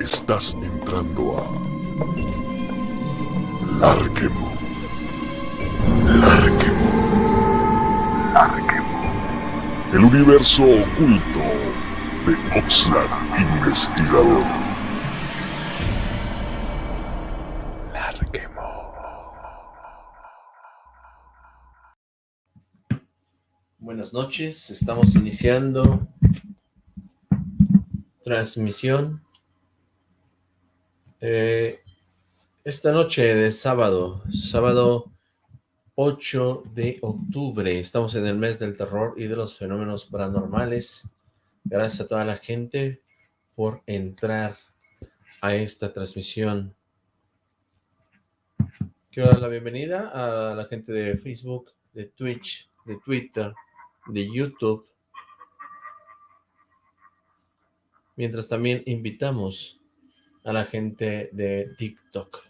Estás entrando a Larquemo. Larquemo. Larquemo. El universo oculto de Oxlack Investigador. Noches, estamos iniciando transmisión eh, esta noche de sábado, sábado 8 de octubre, estamos en el mes del terror y de los fenómenos paranormales. Gracias a toda la gente por entrar a esta transmisión. Quiero dar la bienvenida a la gente de Facebook, de Twitch, de Twitter, de YouTube. Mientras también invitamos a la gente de TikTok.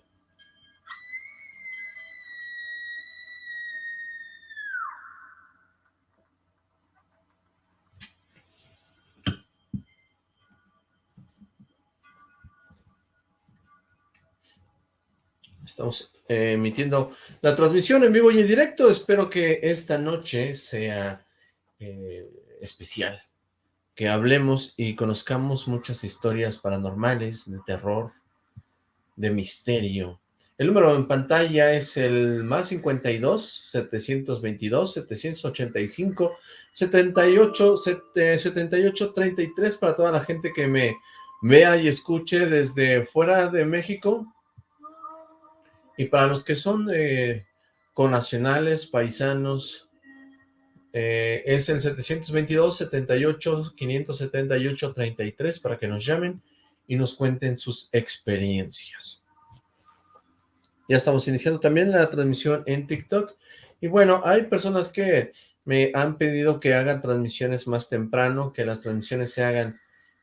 Estamos eh, emitiendo la transmisión en vivo y en directo. Espero que esta noche sea eh, especial que hablemos y conozcamos muchas historias paranormales, de terror, de misterio. El número en pantalla es el más 52 722 785 78 78 33 para toda la gente que me vea y escuche desde fuera de México y para los que son eh, conacionales, paisanos, eh, es el 722-78-578-33 para que nos llamen y nos cuenten sus experiencias. Ya estamos iniciando también la transmisión en TikTok. Y bueno, hay personas que me han pedido que hagan transmisiones más temprano, que las transmisiones se hagan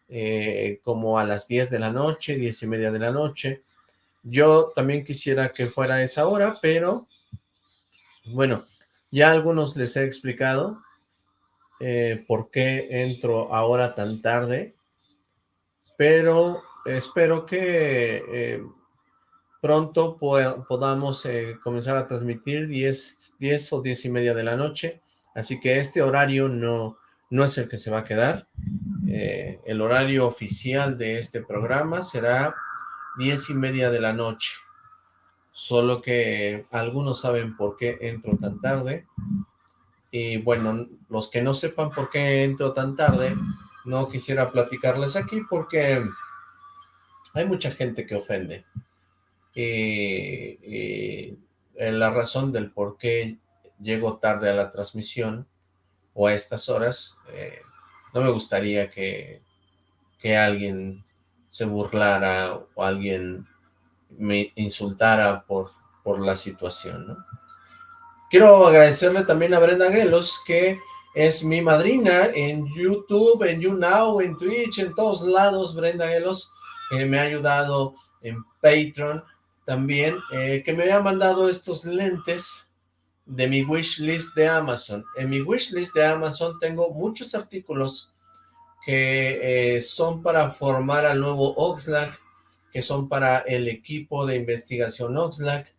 eh, como a las 10 de la noche, 10 y media de la noche. Yo también quisiera que fuera esa hora, pero bueno, ya algunos les he explicado eh, por qué entro ahora tan tarde, pero espero que eh, pronto podamos eh, comenzar a transmitir 10, 10 o 10 y media de la noche, así que este horario no, no es el que se va a quedar. el horario oficial de este programa será 10 y media de la noche solo que algunos saben por qué entro tan tarde, y bueno, los que no sepan por qué entro tan tarde, no quisiera platicarles aquí porque hay mucha gente que ofende, y, la razón del por qué llego tarde a la transmisión, o a estas horas, eh, no me gustaría que, que alguien se burlara, o alguien me insultara por, por la situación, ¿no? Quiero agradecerle también a Brenda Gelos, que es mi madrina en YouTube, en YouNow, en Twitch, en todos lados, Brenda Gelos, que me ha ayudado en Patreon también, eh, que me ha mandado estos lentes de mi wishlist de Amazon. En mi wishlist de Amazon tengo muchos artículos que eh, son para formar al nuevo Oxlack, que son para el equipo de investigación Oxlack,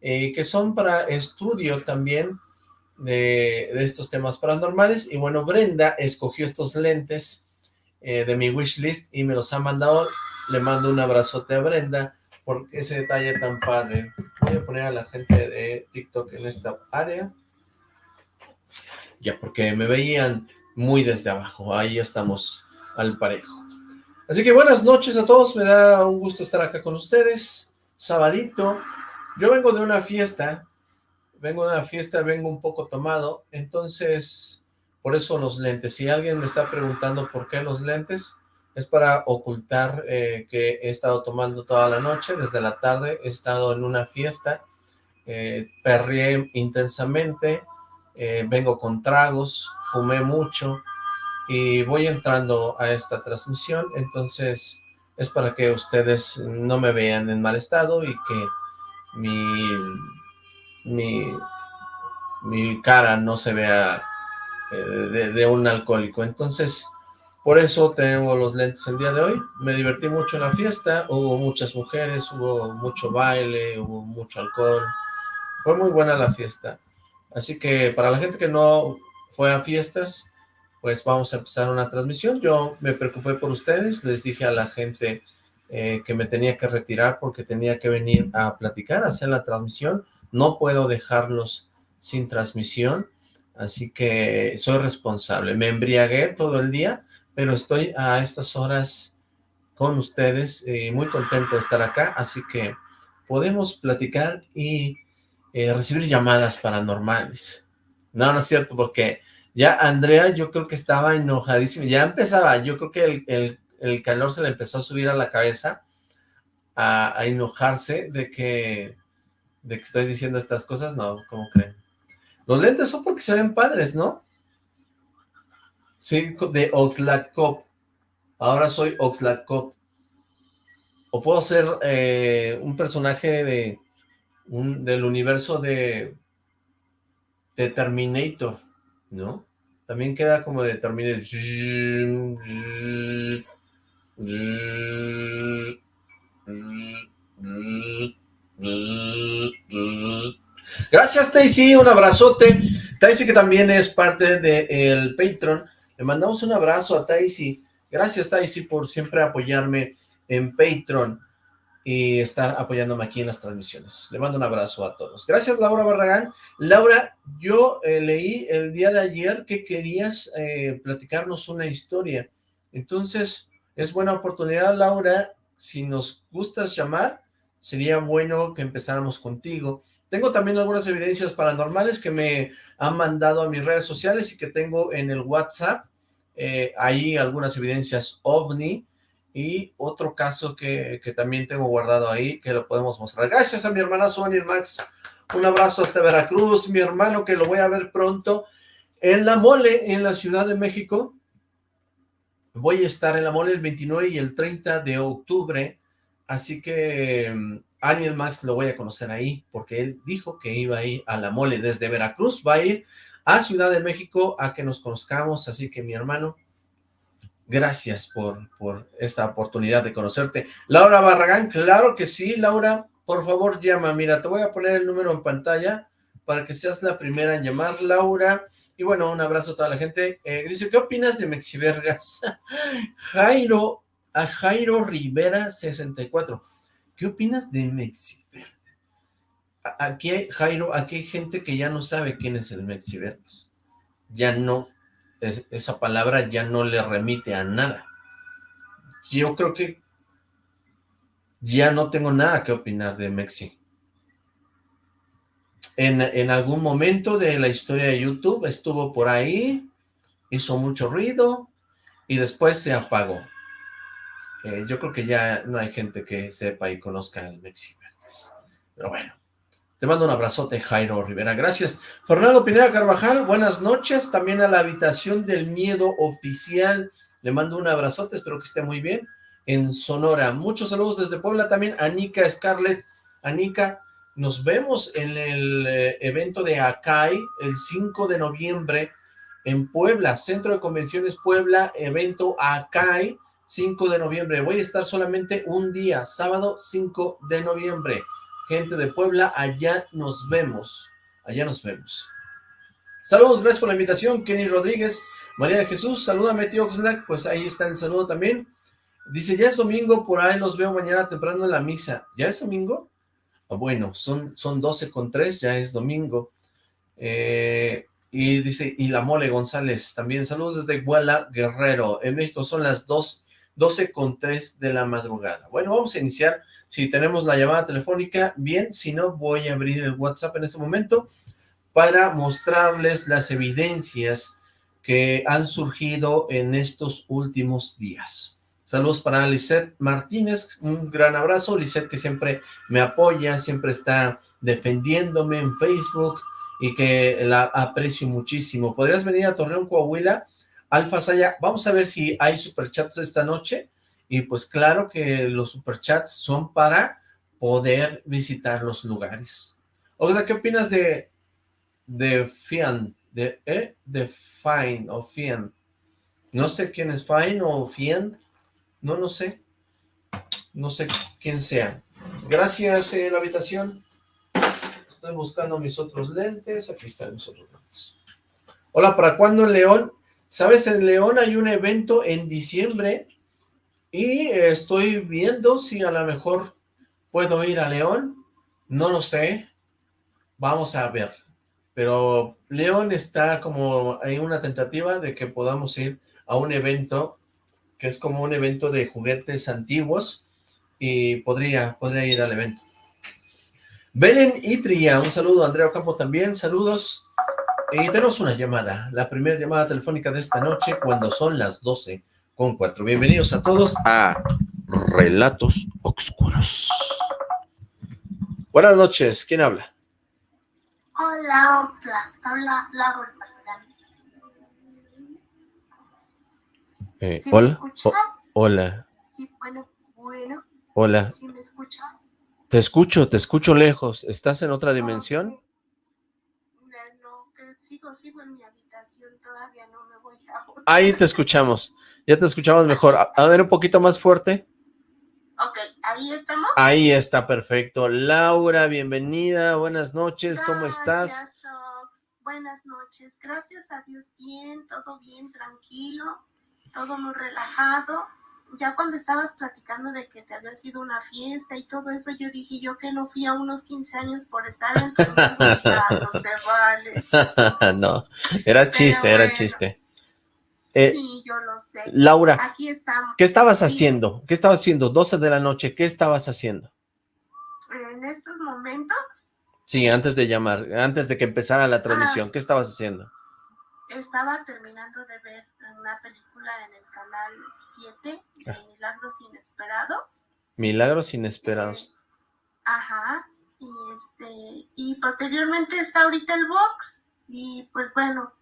eh, que son para estudio también de, estos temas paranormales, y bueno, Brenda escogió estos lentes eh, de mi wishlist y me los ha mandado, le mando un abrazote a Brenda por ese detalle tan padre. Voy a poner a la gente de TikTok en esta área, ya porque me veían muy desde abajo, ahí estamos al parejo. Así que buenas noches a todos, me da un gusto estar acá con ustedes, sabadito. Yo vengo de una fiesta, vengo de una fiesta, vengo un poco tomado, entonces por eso los lentes. Si alguien me está preguntando por qué los lentes, es para ocultar eh, que he estado tomando toda la noche, desde la tarde he estado en una fiesta, eh, perrié intensamente, eh, vengo con tragos, fumé mucho, y voy entrando a esta transmisión, entonces es para que ustedes no me vean en mal estado y que mi, mi, mi cara no se vea eh, de, de, un alcohólico. Entonces, por eso tengo los lentes el día de hoy. Me divertí mucho en la fiesta, hubo muchas mujeres, hubo mucho baile, hubo mucho alcohol. Fue muy buena la fiesta. Así que para la gente que no fue a fiestas, pues vamos a empezar una transmisión. Yo me preocupé por ustedes, les dije a la gente eh, que me tenía que retirar porque tenía que venir a platicar, a hacer la transmisión. No puedo dejarlos sin transmisión, así que soy responsable. Me embriagué todo el día, pero estoy a estas horas con ustedes y muy contento de estar acá, así que podemos platicar y eh, recibir llamadas paranormales. No, no es cierto, porque ya Andrea yo creo que estaba enojadísima, ya empezaba, yo creo que el, el, calor se le empezó a subir a la cabeza, a, a, enojarse de que, de que estoy diciendo estas cosas, no, ¿cómo creen? Los lentes son porque se ven padres, ¿no? Sí, de Oxlack Ahora soy Oxlack O puedo ser eh, un personaje de un, del universo de Terminator. ¿no? También queda como de terminar. Gracias, Taisy, un abrazote. Taisy que también es parte del Patreon. Le mandamos un abrazo a Taisy. Gracias, Taisy, por siempre apoyarme en Patreon y estar apoyándome aquí en las transmisiones. Le mando un abrazo a todos. Gracias, Laura Barragán. Laura, yo eh, leí el día de ayer que querías eh, platicarnos una historia. Entonces, es buena oportunidad, Laura. Si nos gustas llamar, sería bueno que empezáramos contigo. Tengo también algunas evidencias paranormales que me han mandado a mis redes sociales y que tengo en el WhatsApp. Eh, algunas evidencias OVNI, y otro caso que, también tengo guardado ahí, que lo podemos mostrar. Gracias a mi hermana Sonia Max. Un abrazo hasta Veracruz, mi hermano, que lo voy a ver pronto. En La Mole, en la Ciudad de México. Voy a estar en La Mole el 29 y el 30 de octubre. Así que mm, Aniel Max lo voy a conocer ahí, porque él dijo que iba a ir a La Mole. Desde Veracruz va a ir a Ciudad de México a que nos conozcamos. Así que mi hermano, Gracias por, por esta oportunidad de conocerte. Laura Barragán, claro que sí, Laura, por favor llama. Mira, te voy a poner el número en pantalla para que seas la primera en llamar, Laura. Y bueno, un abrazo a toda la gente. Eh, dice, ¿qué opinas de Mexivergas? Jairo, a Jairo Rivera 64. ¿Qué opinas de Mexivergas? Aquí, Jairo, aquí hay gente que ya no sabe quién es el Mexivergas. Ya no esa palabra ya no le remite a nada. Yo creo que ya no tengo nada que opinar de Mexi. En, en, algún momento de la historia de YouTube estuvo por ahí, hizo mucho ruido y después se apagó. Eh, yo creo que ya no hay gente que sepa y conozca el Mexi. Pero bueno. Te mando un abrazote, Jairo Rivera. Gracias. Fernando Pineda Carvajal, buenas noches. También a la habitación del miedo oficial. Le mando un abrazote, espero que esté muy bien. En Sonora. Muchos saludos desde Puebla también. Anika Scarlett. Anika, nos vemos en el eh, evento de Acai el 5 de noviembre en Puebla. Centro de Convenciones Puebla, evento Acai, 5 de noviembre. Voy a estar solamente un día, sábado 5 de noviembre gente de Puebla, allá nos vemos, allá nos vemos. Saludos, gracias por la invitación, Kenny Rodríguez, María de Jesús, salúdame tío Oxlack, pues ahí está el saludo también. Dice, ya es domingo, por ahí los veo mañana temprano en la misa. ¿Ya es domingo? Ah, bueno, son, son 12 con 3, ya es domingo. Eh, y dice, y la mole González, también saludos desde Guala Guerrero. En México son las 2, 12 con 3 de la madrugada. Bueno, vamos a iniciar si tenemos la llamada telefónica, bien, si no, voy a abrir el WhatsApp en este momento para mostrarles las evidencias que han surgido en estos últimos días. Saludos para Lisette Martínez, un gran abrazo, Lisette que siempre me apoya, siempre está defendiéndome en Facebook y que la aprecio muchísimo. ¿Podrías venir a Torreón, Coahuila? Alfa Saya, vamos a ver si hay superchats esta noche y pues claro que los superchats son para poder visitar los lugares. Oiga, ¿qué opinas de de Fian, de, ¿eh? de Fine o Fian. No sé quién es Fine o Fian, no lo sé. No sé quién sea. Gracias, eh, la habitación. Estoy buscando mis otros lentes. Aquí están mis otros lentes. Hola, ¿para cuándo León? ¿Sabes? En León hay un evento en diciembre y estoy viendo si a lo mejor puedo ir a León. No lo sé. Vamos a ver. Pero León está como en una tentativa de que podamos ir a un evento que es como un evento de juguetes antiguos y podría, podría ir al evento. Belén Itria, un saludo, Andrea Ocampo también, saludos. Y tenemos una llamada, la primera llamada telefónica de esta noche cuando son las 12 con 4. Bienvenidos a todos a Relatos Oscuros. Buenas noches, ¿quién habla? Hola, hola, habla Laura. Eh, hola, hola. Sí, bueno, bueno. Hola. ¿Sí me escucha? Te escucho, te escucho lejos. ¿Estás en otra dimensión? Sigo, en mi habitación, todavía no me voy a otra. Ahí te escuchamos, ya te escuchamos mejor. A, ver, un poquito más fuerte. Ok, ¿ahí estamos? Ahí está, perfecto. Laura, bienvenida, buenas noches, ¿cómo estás? Buenas noches, gracias a Dios, bien, todo bien, tranquilo, todo muy relajado. Ya cuando estabas platicando de que te había sido una fiesta y todo eso, yo dije yo que no fui a unos 15 años por estar en tu vida, no se vale. no, era chiste, Pero era bueno. chiste. Eh, sí, yo lo sé. Laura, Aquí estamos. ¿qué estabas Sí. haciendo? ¿Qué estabas haciendo? 12 de la noche, ¿qué estabas haciendo? En estos momentos Sí, antes de llamar, antes de que empezara la transmisión, ¿qué estabas haciendo? Estaba terminando de ver una película en el canal 7 de Ah. Milagros Inesperados. Milagros inesperados. Ajá. Y este, y posteriormente está ahorita el box. Y pues bueno,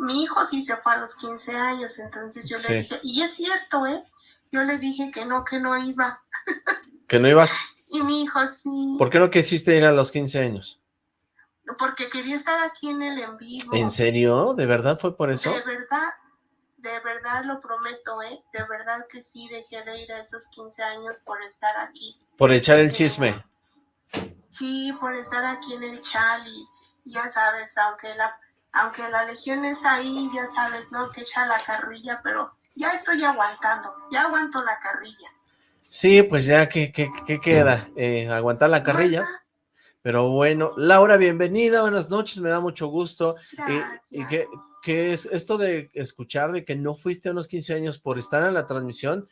mi hijo sí se fue a los 15 años, entonces yo Sí. le dije, y es cierto, ¿eh? Yo le dije que no, que no iba. ¿Que no ibas? Y mi hijo sí, ¿Por qué no quisiste ir a los 15 años? Porque quería estar aquí en el en vivo. ¿En serio? ¿De verdad fue por eso? De verdad, de verdad lo prometo, ¿eh? De verdad que sí dejé de ir a esos 15 años por estar aquí. Por echar el Sí. chisme. Sí, por estar aquí en el chal y ya sabes, aunque la, aunque la legión es ahí, ya sabes, ¿no? Que echa la carrilla, pero ya estoy aguantando, ya aguanto la carrilla. Sí, pues ya, ¿qué, qué, qué queda? Eh, aguantar la carrilla. Pero bueno, Laura, bienvenida, buenas noches, me da mucho gusto. Y, y qué, qué es esto de escuchar de que no fuiste a unos 15 años por estar en la transmisión?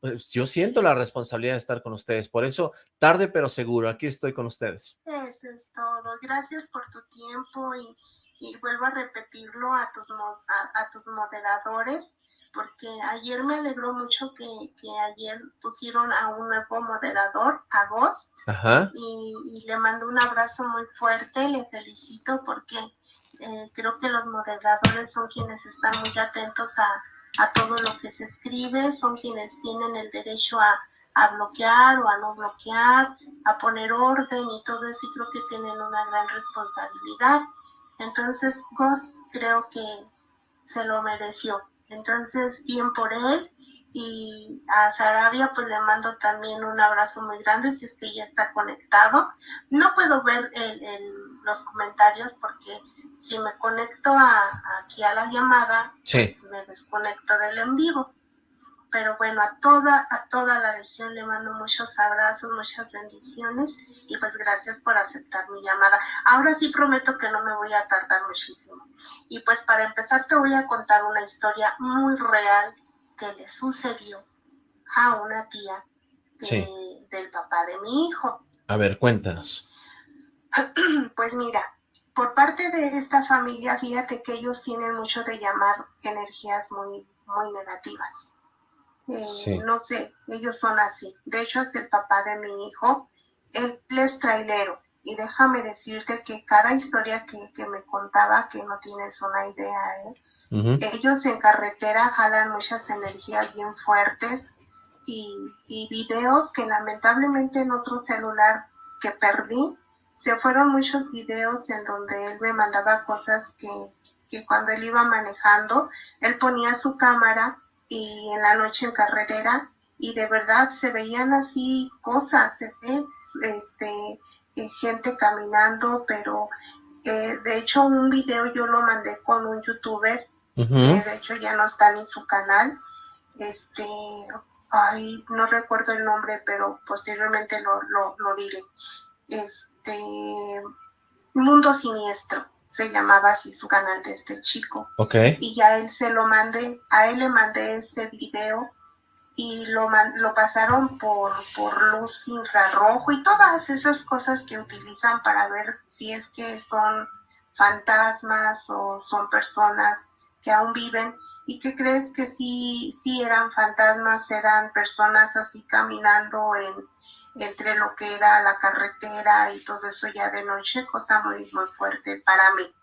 Pues yo siento la responsabilidad de estar con ustedes, por eso, tarde pero seguro, aquí estoy con ustedes. Eso es todo. Gracias por tu tiempo y, y vuelvo a repetirlo a tus, a tus moderadores, porque ayer me alegró mucho que, que ayer pusieron a un nuevo moderador, a Ghost, Ajá, y, y le mando un abrazo muy fuerte, le felicito porque eh, creo que los moderadores son quienes están muy atentos a, a todo lo que se escribe, son quienes tienen el derecho a, a bloquear o a no bloquear, a poner orden y todo eso, y creo que tienen una gran responsabilidad. Entonces, Ghost creo que se lo mereció. Entonces, bien por él. Y a Sarabia, pues le mando también un abrazo muy grande si es que ya está conectado. No puedo ver el- el- los comentarios porque si me conecto a, aquí a la llamada, Sí. pues me desconecto del en vivo. Pero bueno, a toda, a toda la legión le mando muchos abrazos, muchas bendiciones y pues gracias por aceptar mi llamada. Ahora sí prometo que no me voy a tardar muchísimo. Y pues para empezar te voy a contar una historia muy real que le sucedió a una tía de- Sí. del papá de mi hijo. a ver, cuéntanos. Pues mira, por parte de esta familia, fíjate que ellos tienen mucho de llamar energías muy, muy negativas. Eh, Sí. No sé, ellos son así. De hecho, hasta el papá de mi hijo, él es trailero. Y déjame decirte que cada historia que, que me contaba, que no tienes una idea, ¿eh? Ellos en carretera jalan muchas energías bien fuertes y, y videos que lamentablemente en otro celular que perdí se fueron muchos videos en donde él me mandaba cosas que, que cuando él iba manejando, él ponía su cámara y en la noche en carretera y de verdad se veían así cosas, se ve este, eh, gente caminando, pero eh, de hecho un video yo lo mandé con un youtuber, que de hecho ya no está en su canal, este, ay, no recuerdo el nombre, pero posteriormente lo, lo, lo diré, este, Mundo Siniestro se llamaba así su canal de este chico. Ok. Y ya él se lo mandé, a él le mandé este video y lo, lo pasaron por, por luz infrarrojo y todas esas cosas que utilizan para ver si es que son fantasmas o son personas que aún viven y que crees que sí, sí eran fantasmas, eran personas así caminando en, entre lo que era la carretera y todo eso ya de noche, cosa muy, muy fuerte para mí.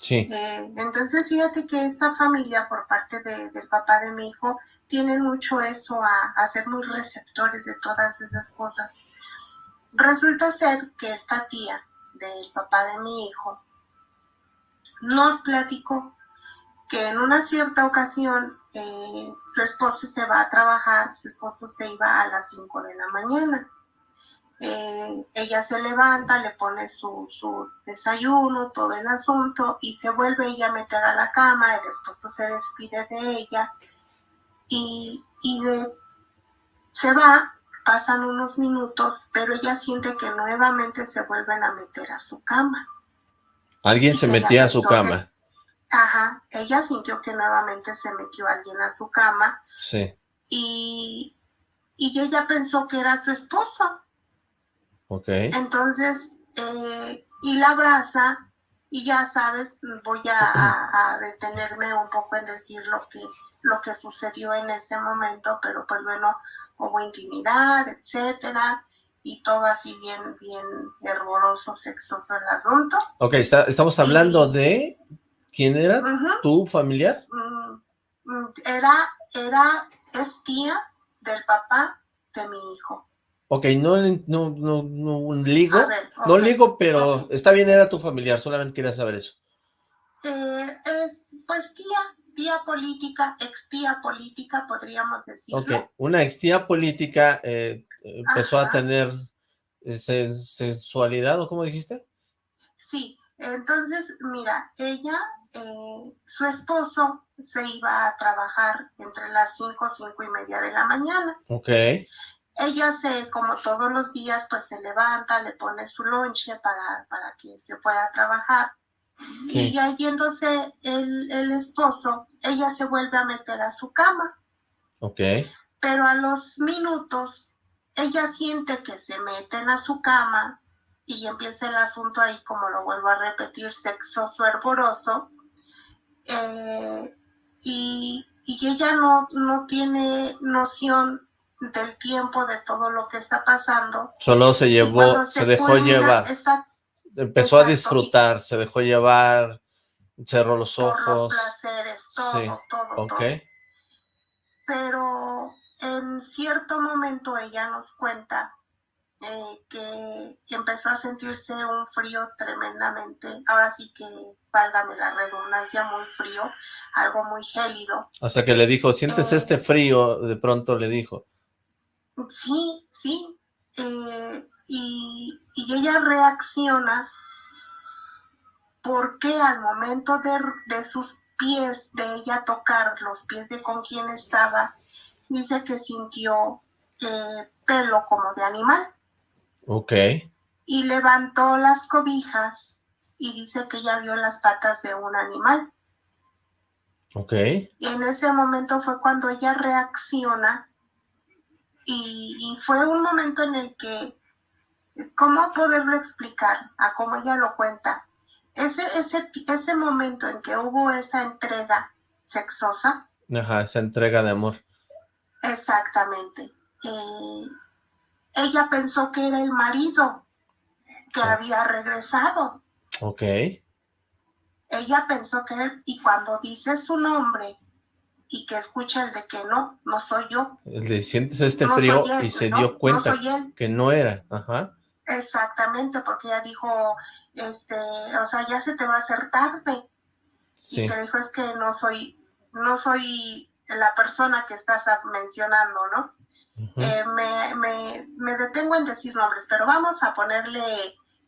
Sí. Eh, entonces fíjate que esta familia por parte de, del papá de mi hijo tienen mucho eso a, a, ser muy receptores de todas esas cosas. Resulta ser que esta tía del papá de mi hijo nos platicó que en una cierta ocasión eh, su esposo se va a trabajar, su esposo se iba a las 5 de la mañana. Eh, ella se levanta, le pone su, su, desayuno, todo el asunto, y se vuelve ella a meter a la cama, el esposo se despide de ella, y, y de, se va, pasan unos minutos, pero ella siente que nuevamente se vuelven a meter a su cama. Alguien se metía a su cama. Que, ajá, ella sintió que nuevamente se metió alguien a su cama. Sí. Y, y ella pensó que era su esposo. Ok. Entonces, eh, y la abraza, y ya sabes, voy a, detenerme un poco en decir lo que lo que sucedió en ese momento, pero pues bueno, hubo intimidad, etcétera, y todo así bien, bien hervoroso, sexoso el asunto. Ok, está, estamos hablando y, de, ¿quién era? Uh -huh, ¿Tu familiar? Mm, era, era, es tía del papá de mi hijo. Ok, no, no, no, no ligo, ver, okay, no ligo, pero okay. está bien, era tu familiar, solamente quería saber eso. Eh, es, pues tía, tía política, ex tía política, podríamos decirlo. Ok, una ex tía política eh, empezó Ajá. a tener eh, sensualidad, ¿o cómo dijiste? Sí, entonces, mira, ella, eh, su esposo se iba a trabajar entre las 5, cinco y media de la mañana. Ok. Ella se, como todos los días, pues se levanta, le pone su lonche para, para que se fuera a trabajar. Y ya yéndose el, el, esposo, ella se vuelve a meter a su cama. Ok. Pero a los minutos, ella siente que se meten a su cama y empieza el asunto ahí, como lo vuelvo a repetir, sexoso, hervoroso. Eh, y, y, ella no, no tiene noción del tiempo, de todo lo que está pasando. Solo se llevó, se, se, dejó culmina, llevar. Esa, empezó Exacto. a disfrutar, se dejó llevar, cerró los ojos. Por los placeres, todo, sí. todo, okay. todo. Pero en cierto momento ella nos cuenta eh, que empezó a sentirse un frío tremendamente, ahora sí que, válgame la redundancia, muy frío, algo muy gélido. O sea que le dijo, ¿sientes eh, este frío? De pronto le dijo. Sí, sí. Eh, y, y, ella reacciona porque al momento de, de, sus pies, de ella tocar los pies de con quien estaba, dice que sintió eh, pelo como de animal. Ok. Y levantó las cobijas y dice que ella vio las patas de un animal. Ok. Y en ese momento fue cuando ella reacciona y, y fue un momento en el que ¿cómo poderlo explicar? A cómo ella lo cuenta. Ese, ese, ese momento en que hubo esa entrega sexosa. Ajá, esa entrega de amor. Exactamente. Eh, ella pensó que era el marido que oh. había regresado. Ok. Ella pensó que y cuando dice su nombre y que escucha el de que no, no soy yo. Le sientes este no frío él, y se no, dio cuenta no que no era. Ajá. Exactamente, porque ella dijo, este, o sea, ya se te va a hacer tarde. Sí. Y que dijo, es que no soy, no soy la persona que estás mencionando, ¿no? eh, me, me, me, detengo en decir nombres, pero vamos a ponerle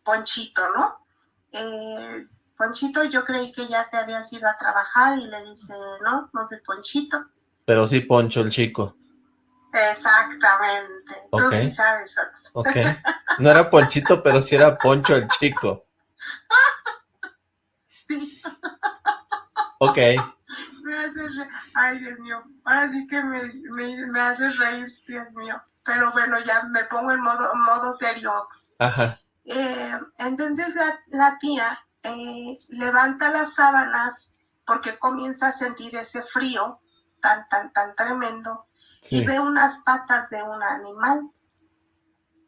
Ponchito, ¿no? Eh, Ponchito, yo creí que ya te habías ido a trabajar y le dice, no, no soy Ponchito. Pero sí Poncho el chico. Exactamente. Tú sí sabes, Ok. No era Ponchito, pero sí era Poncho el chico. Sí. Ok. Me haces reír. Ay, Dios mío. Ahora sí que me, me, me, haces reír, Dios mío. Pero bueno, ya me pongo en modo, modo serio. Ajá. Eh, entonces la, la tía eh, levanta las sábanas porque comienza a sentir ese frío tan, tan, tan tremendo y ve unas patas de un animal.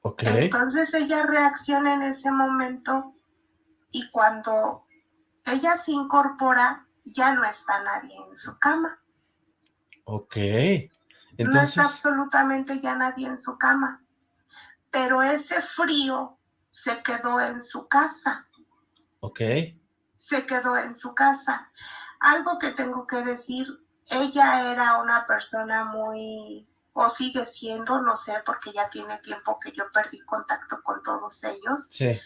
Okay. Entonces ella reacciona en ese momento y cuando ella se incorpora, ya no está nadie en su cama. Ok. Entonces... No está absolutamente ya nadie en su cama. Pero ese frío se quedó en su casa. Ok. Se quedó en su casa. Algo que tengo que decir, ella era una persona muy, o sigue siendo, no sé, porque ya tiene tiempo que yo perdí contacto con todos ellos. Sí.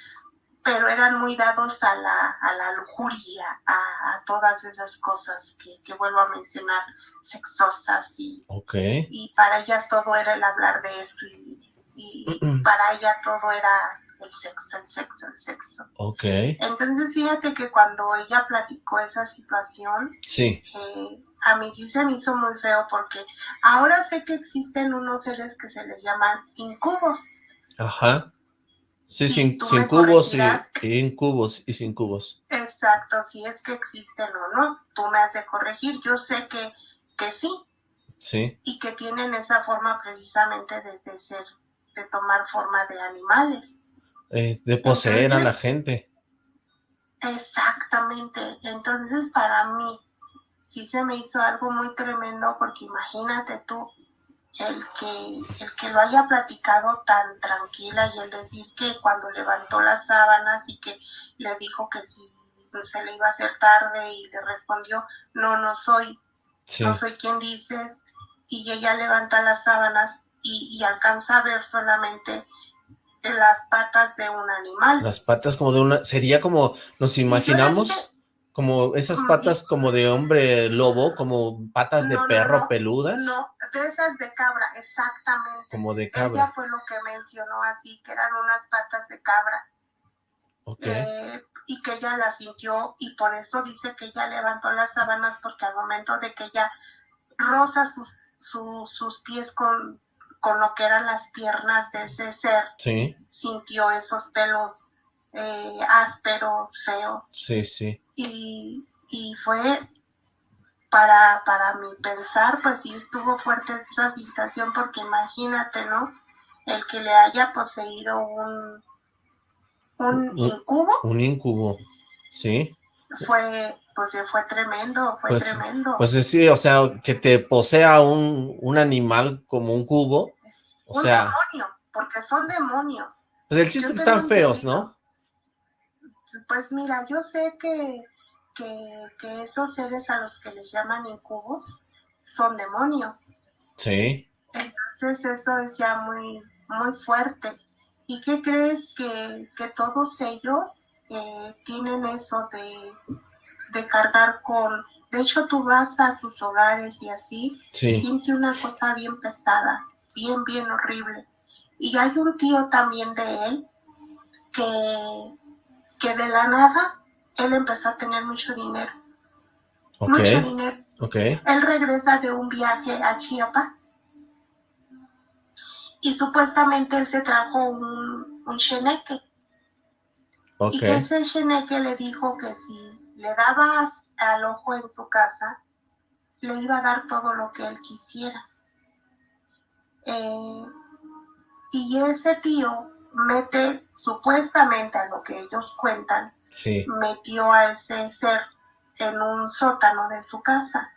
Pero eran muy dados a la, a la lujuria, a, todas esas cosas que, que, vuelvo a mencionar, sexosas y, okay. y para ellas todo era el hablar de esto y, y para ella todo era el sexo, el sexo, el sexo. Ok. Entonces fíjate que cuando ella platicó esa situación, sí. Eh, a mí sí se me hizo muy feo porque ahora sé que existen unos seres que se les llaman incubos. Ajá. Sí, sin, sin cubos y, incubos y sin cubos. Exacto, si es que existen o no, tú me has de corregir. Yo sé que, que sí. Sí. Y que tienen esa forma precisamente de, de ser, de tomar forma de animales. Eh, de poseer a la gente. Exactamente. Entonces, para mí, sí se me hizo algo muy tremendo porque imagínate tú, el que, el que lo haya platicado tan tranquila y el decir que cuando levantó las sábanas y que le dijo que si se le iba a hacer tarde y le respondió, no, no soy, no soy quien dices, y ella levanta las sábanas y, y alcanza a ver solamente las patas de un animal. Las patas como de una, sería como, nos imaginamos, como esas patas como de hombre lobo, como patas de perro peludas. No, de esas de cabra, exactamente. Como de cabra. Ella fue lo que mencionó así, que eran unas patas de cabra. Ok. Eh, y que ella las sintió y por eso dice que ella levantó las sábanas porque al momento de que ella roza sus, sus pies con con lo que eran las piernas de ese ser, sí. sintió esos pelos eh, ásperos, feos. Sí, sí. Y, y fue para, para mi pensar, pues sí estuvo fuerte esa situación, porque imagínate, ¿no? El que le haya poseído un, un, incubo. Un incubo, sí. Fue, pues fue tremendo, fue pues, tremendo. Pues sí, o sea, que te posea un, un animal como un cubo. O un sea, demonio, porque son demonios. Pues el chiste es que están feos, ¿no? Pues mira, yo sé que, que, que, esos seres a los que les llaman incubos son demonios. Sí. Entonces eso es ya muy, muy fuerte. ¿Y qué crees que, que todos ellos eh, tienen eso de, de cargar con... De hecho, tú vas a sus hogares y así, sí. siente una cosa bien pesada, bien, bien horrible. Y hay un tío también de él que, que de la nada él empezó a tener mucho dinero. Okay. Mucho dinero. Okay. Él regresa de un viaje a Chiapas y supuestamente él se trajo un, un cheneque. Okay. Y que ese cheneque le dijo que si le dabas al ojo en su casa, le iba a dar todo lo que él quisiera. Eh, y ese tío mete, supuestamente a lo que ellos cuentan, sí. metió a ese ser en un sótano de su casa,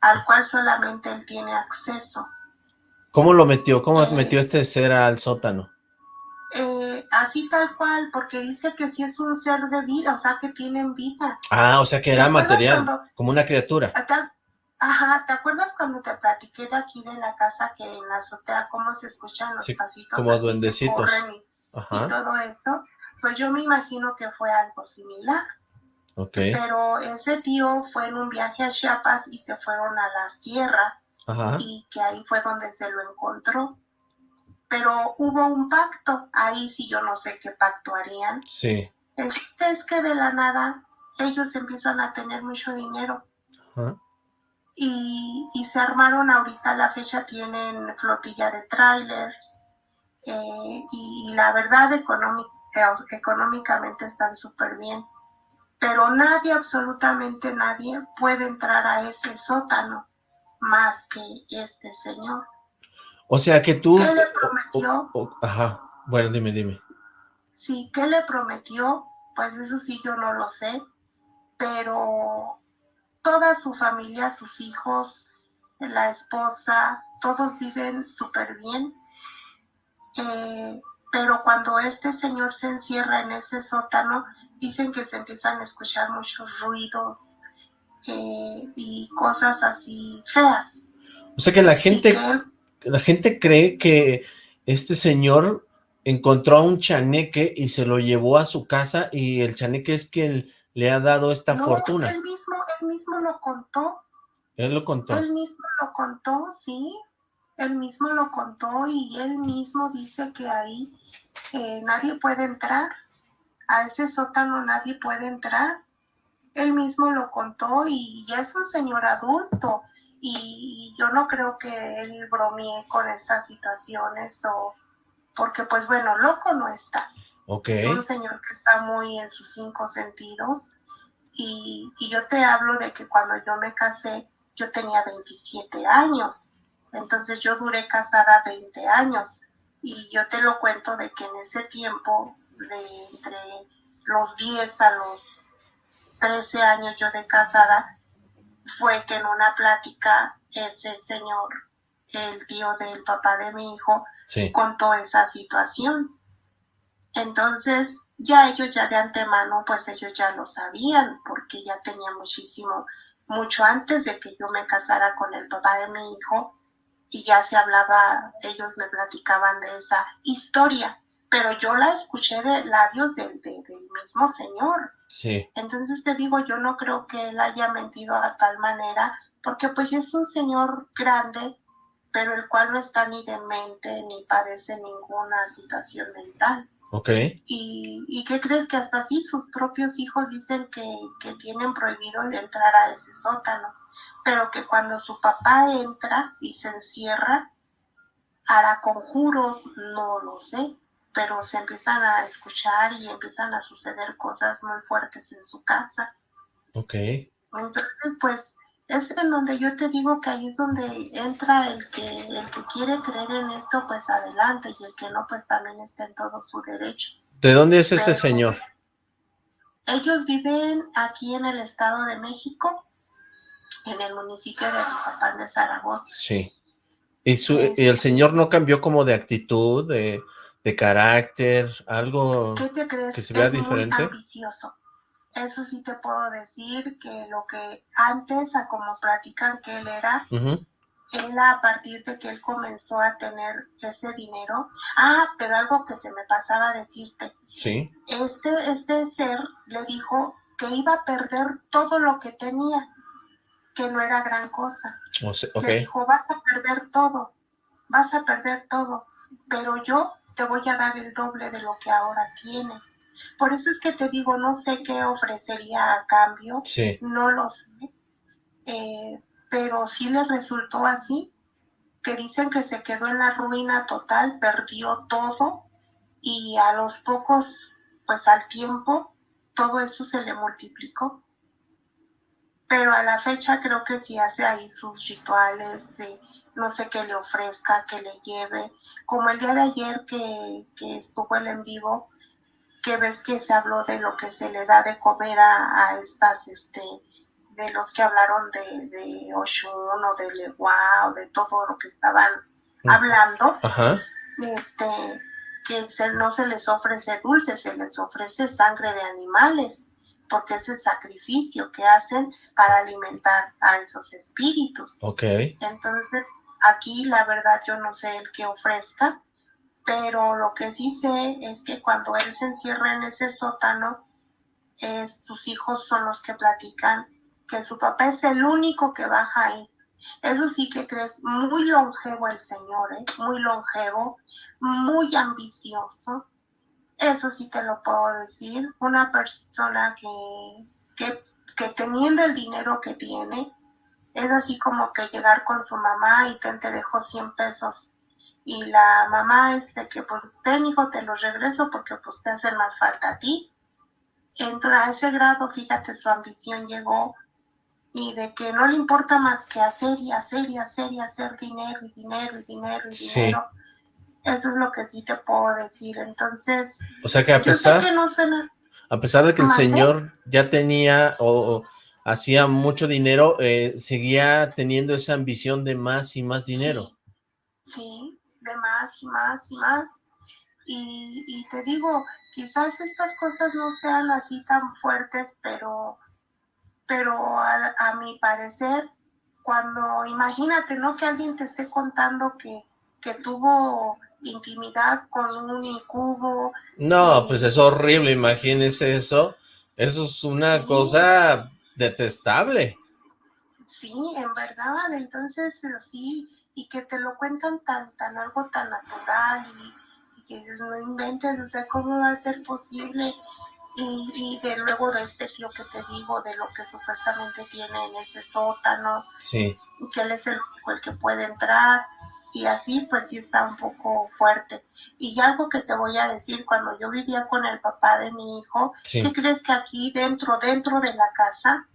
al cual solamente él tiene acceso. ¿Cómo lo metió? ¿Cómo eh, metió este ser al sótano? Eh, así tal cual, porque dice que sí es un ser de vida, o sea, que tienen vida. Ah, o sea, que era material, como una criatura. Ajá, ¿te acuerdas cuando te platiqué de aquí de la casa que en la azotea cómo se escuchan los pasitos? Como duendecitos. y, todo eso? Pues yo me imagino que fue algo similar. Okay. Pero ese tío fue en un viaje a Chiapas y se fueron a la sierra Ajá. y que ahí fue donde se lo encontró. Pero hubo un pacto, ahí sí yo no sé qué pacto harían. Sí. El chiste es que de la nada ellos empiezan a tener mucho dinero. Y, y, se armaron ahorita la fecha, tienen flotilla de trailers eh, y, y, la verdad económicamente están súper bien. Pero nadie, absolutamente nadie, puede entrar a ese sótano más que este señor. O sea que tú... ¿Qué le prometió? O, o, ajá, bueno, dime, dime. Sí, ¿qué le prometió? Pues eso sí yo no lo sé, pero toda su familia, sus hijos, la esposa, todos viven súper bien. Eh, pero cuando este señor se encierra en ese sótano, dicen que se empiezan a escuchar muchos ruidos eh, y cosas así feas. O sea que la gente, que la gente cree que este señor encontró a un chaneque y se lo llevó a su casa y el chaneque es quien le ha dado esta no, fortuna. Él mismo, él mismo lo contó. Él lo contó. Él mismo lo contó, sí. Él mismo lo contó y él mismo dice que ahí eh, nadie puede entrar. A ese sótano nadie puede entrar. Él mismo lo contó y ya es un señor adulto. Y yo no creo que él bromee con esas situaciones o porque pues bueno, loco no está. Okay. Es un señor que está muy en sus cinco sentidos. Y, y, yo te hablo de que cuando yo me casé, yo tenía 27 años. Entonces yo duré casada 20 años. Y yo te lo cuento de que en ese tiempo, de entre los 10 a los 13 años yo de casada, fue que en una plática ese señor, el tío del papá de mi hijo, sí. contó esa situación. Entonces, ya ellos ya de antemano, pues ellos ya lo sabían, porque ya tenía muchísimo, mucho antes de que yo me casara con el papá de mi hijo, y ya se hablaba, ellos me platicaban de esa historia, pero yo la escuché de labios del, de, del mismo señor. Sí. Entonces te digo, yo no creo que él haya mentido a tal manera, porque pues es un señor grande, pero el cual no está ni demente ni padece ninguna situación mental. Ok. ¿Y, y qué crees que hasta así sus propios hijos dicen que, que tienen prohibido de entrar a ese sótano? Pero que cuando su papá entra y se encierra, hará conjuros, no lo sé, pero se empiezan a escuchar y empiezan a suceder cosas muy fuertes en su casa. Ok. Entonces, pues, es en donde yo te digo que ahí es donde entra el que, el que quiere creer en esto, pues adelante, y el que no, pues también está en todo su derecho. ¿De dónde es este Pero, señor? Ellos viven aquí en el Estado de México, en el municipio de Rizapán de Zaragoza. Sí. ¿Y, su, ¿Y el señor no cambió como de actitud, de, de carácter, algo ¿Qué te crees? que se vea es diferente? muy ambicioso. Eso sí te puedo decir que lo que antes, a como platican que él era, uh -huh. él a partir de que él comenzó a tener ese dinero, ah, pero algo que se me pasaba a decirte, Sí. este, este ser le dijo que iba a perder todo lo que tenía, que no era gran cosa. O sea, Le dijo, vas a perder todo, vas a perder todo, pero yo te voy a dar el doble de lo que ahora tienes. Por eso es que te digo, no sé qué ofrecería a cambio, Sí. no lo sé, eh, pero sí le resultó así, que dicen que se quedó en la ruina total, perdió todo y a los pocos, pues al tiempo, todo eso se le multiplicó. Pero a la fecha creo que sí hace ahí sus rituales de no sé qué le ofrezca, que le lleve, como el día de ayer que, que estuvo el en vivo, que ves que se habló de lo que se le da de comer a, a estas, este, de los que hablaron de, de Oshun o de Lewa o de todo lo que estaban hablando, Ajá. este, que no se les ofrece dulce, se les ofrece sangre de animales, porque es el sacrificio que hacen para alimentar a esos espíritus. Ok. Entonces, aquí la verdad yo no sé el que ofrezca, pero lo que sí sé es que cuando él se encierra en ese sótano, sus hijos son los que platican que su papá es el único que baja ahí. Eso sí que crees, muy longevo el señor, ¿eh? muy longevo, muy ambicioso. Eso sí te lo puedo decir. Una persona que, que, que teniendo el dinero que tiene, es así como que llegar con su mamá y te, te dejo 100 pesos y la mamá es de que pues ten hijo te los regreso porque pues te hacen más falta a ti. Entonces a ese grado, fíjate, su ambición llegó y de que no le importa más que hacer y hacer y hacer y hacer dinero y dinero y dinero y dinero. Eso es lo que sí te puedo decir. Entonces, o sea que a pesar, a pesar de que el señor ya tenía o, hacía mucho dinero, eh, seguía teniendo esa ambición de más y más dinero. sí de más y más y más. Y, te digo, quizás estas cosas no sean así tan fuertes, pero, pero a, mi parecer, cuando imagínate, ¿no? Que alguien te esté contando que, que tuvo intimidad con un incubo. No, pues es horrible, imagínese eso. Eso es una cosa detestable. Sí, en verdad, entonces sí, y que te lo cuentan tan, tan algo tan natural y, que dices, no inventes, o sea, ¿cómo va a ser posible? Y, y, de luego de este tío que te digo, de lo que supuestamente tiene en ese sótano, sí. que él es el, el que puede entrar, y así pues sí está un poco fuerte. Y algo que te voy a decir, cuando yo vivía con el papá de mi hijo, ¿qué crees que aquí dentro, dentro de la casa,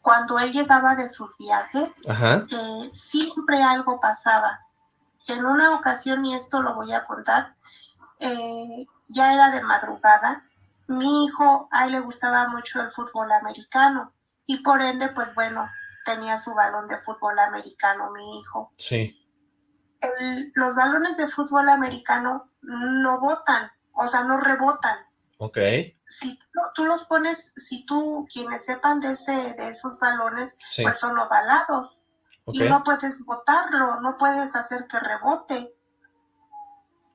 cuando él llegaba de sus viajes, eh, siempre algo pasaba. En una ocasión, y esto lo voy a contar, eh, ya era de madrugada, mi hijo, a él le gustaba mucho el fútbol americano y por ende, pues bueno, tenía su balón de fútbol americano, mi hijo. Sí. los balones de fútbol americano no botan, o sea, no rebotan. Ok. Si tú, los pones, si tú, quienes sepan de, ese, de esos balones, pues son ovalados. Y no puedes botarlo, no puedes hacer que rebote.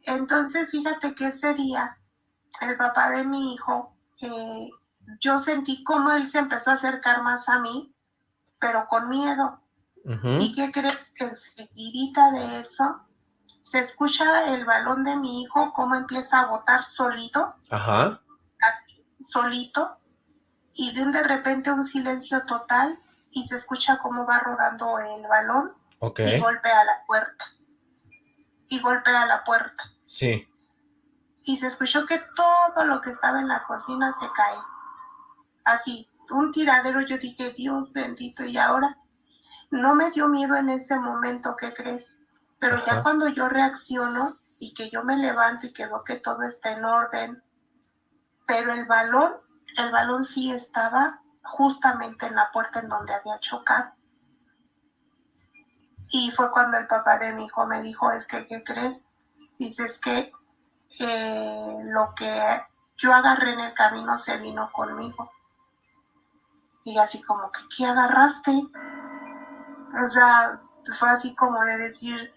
Entonces, fíjate que ese día, el papá de mi hijo, eh, yo sentí como él se empezó a acercar más a mí, pero con miedo. ¿Y qué crees? Que enseguidita de eso, se escucha el balón de mi hijo, cómo empieza a botar solito. Ajá. solito. Y de, de repente un silencio total y se escucha cómo va rodando el balón. Y golpea la puerta. Y golpea la puerta. Sí. Y se escuchó que todo lo que estaba en la cocina se cae. Así, un tiradero. Yo dije, Dios bendito. Y ahora no me dio miedo en ese momento, ¿qué crees? Pero ya cuando yo reacciono y que yo me levanto y que veo que todo está en orden, pero el balón, el balón sí estaba justamente en la puerta en donde había chocado. Y fue cuando el papá de mi hijo me dijo, es que, ¿qué crees? Dices que eh, lo que yo agarré en el camino se vino conmigo. Y así como que, ¿qué agarraste? O sea, fue así como de decir,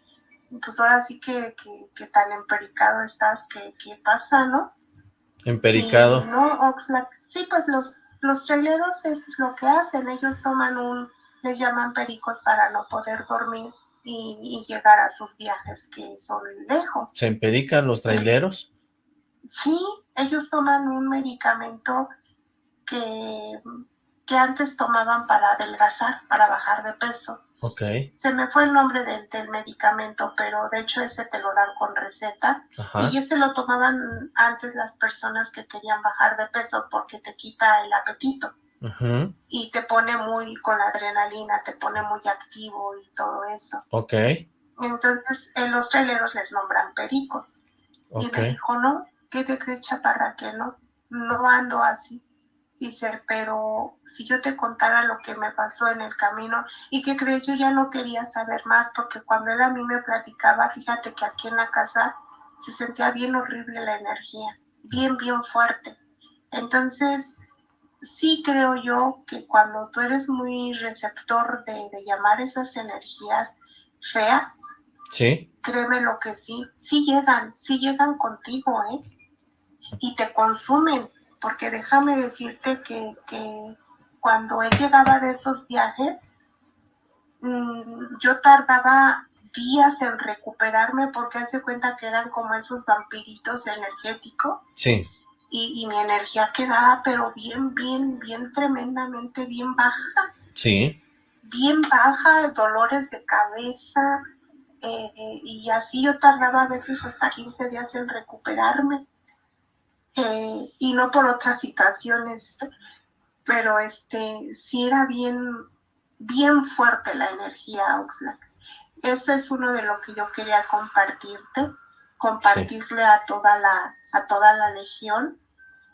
pues ahora sí que, que, tan empericado estás, que, que pasa, ¿no? Empericado. no, Oxlack. Sí, pues los, los traileros eso es lo que hacen. Ellos toman un, les llaman pericos para no poder dormir y, llegar a sus viajes que son lejos. ¿Se emperican los traileros? Sí, ellos toman un medicamento que, que antes tomaban para adelgazar, para bajar de peso. Se me fue el nombre del, del, medicamento, pero de hecho ese te lo dan con receta. Y ese lo tomaban antes las personas que querían bajar de peso porque te quita el apetito. Y te pone muy con la adrenalina, te pone muy activo y todo eso. Ok. Entonces, en los traileros les nombran pericos. Y me dijo, no, ¿qué te crees, chaparra? Que no, no ando así. Dice, pero si yo te contara lo que me pasó en el camino y que crees, yo ya no quería saber más porque cuando él a mí me platicaba, fíjate que aquí en la casa se sentía bien horrible la energía, bien, bien fuerte. Entonces, sí creo yo que cuando tú eres muy receptor de, llamar esas energías feas, sí. créeme lo que sí, sí llegan, sí llegan contigo, ¿eh? Y te consumen, porque déjame decirte que, que cuando él llegaba de esos viajes, mm, yo tardaba días en recuperarme porque hace cuenta que eran como esos vampiritos energéticos. Sí. Y, mi energía quedaba pero bien, bien, bien tremendamente bien baja. Sí. Bien baja, dolores de cabeza, eh, eh, y así yo tardaba a veces hasta 15 días en recuperarme. Eh, y no por otras situaciones, pero este sí era bien, bien fuerte la energía Oxlack. Ese es uno de lo que yo quería compartirte, compartirle a toda la, a toda la legión.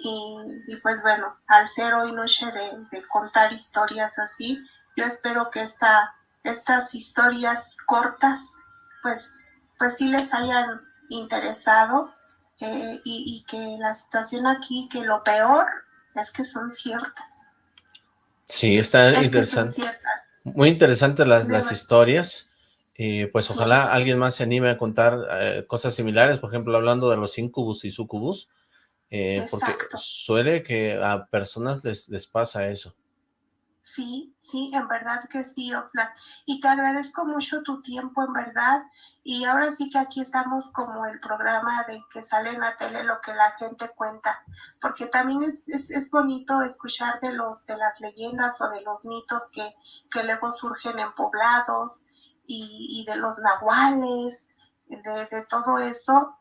Y, pues bueno, al ser hoy noche de, contar historias así, yo espero que esta, estas historias cortas, pues, pues sí les hayan interesado eh, y, que la situación aquí, que lo peor es que son ciertas. Sí, está interesante. Muy interesantes las, las historias. Y pues ojalá alguien más se anime a contar eh, cosas similares, por ejemplo, hablando de los incubus y sucubus, eh, porque suele que a personas les, les pasa eso. Sí, sí, en verdad que sí, Oxlack. Y te agradezco mucho tu tiempo, en verdad. Y ahora sí que aquí estamos como el programa de que sale en la tele lo que la gente cuenta, porque también es, es, bonito escuchar de los de las leyendas o de los mitos que, que luego surgen en poblados, y, de los nahuales, de, todo eso,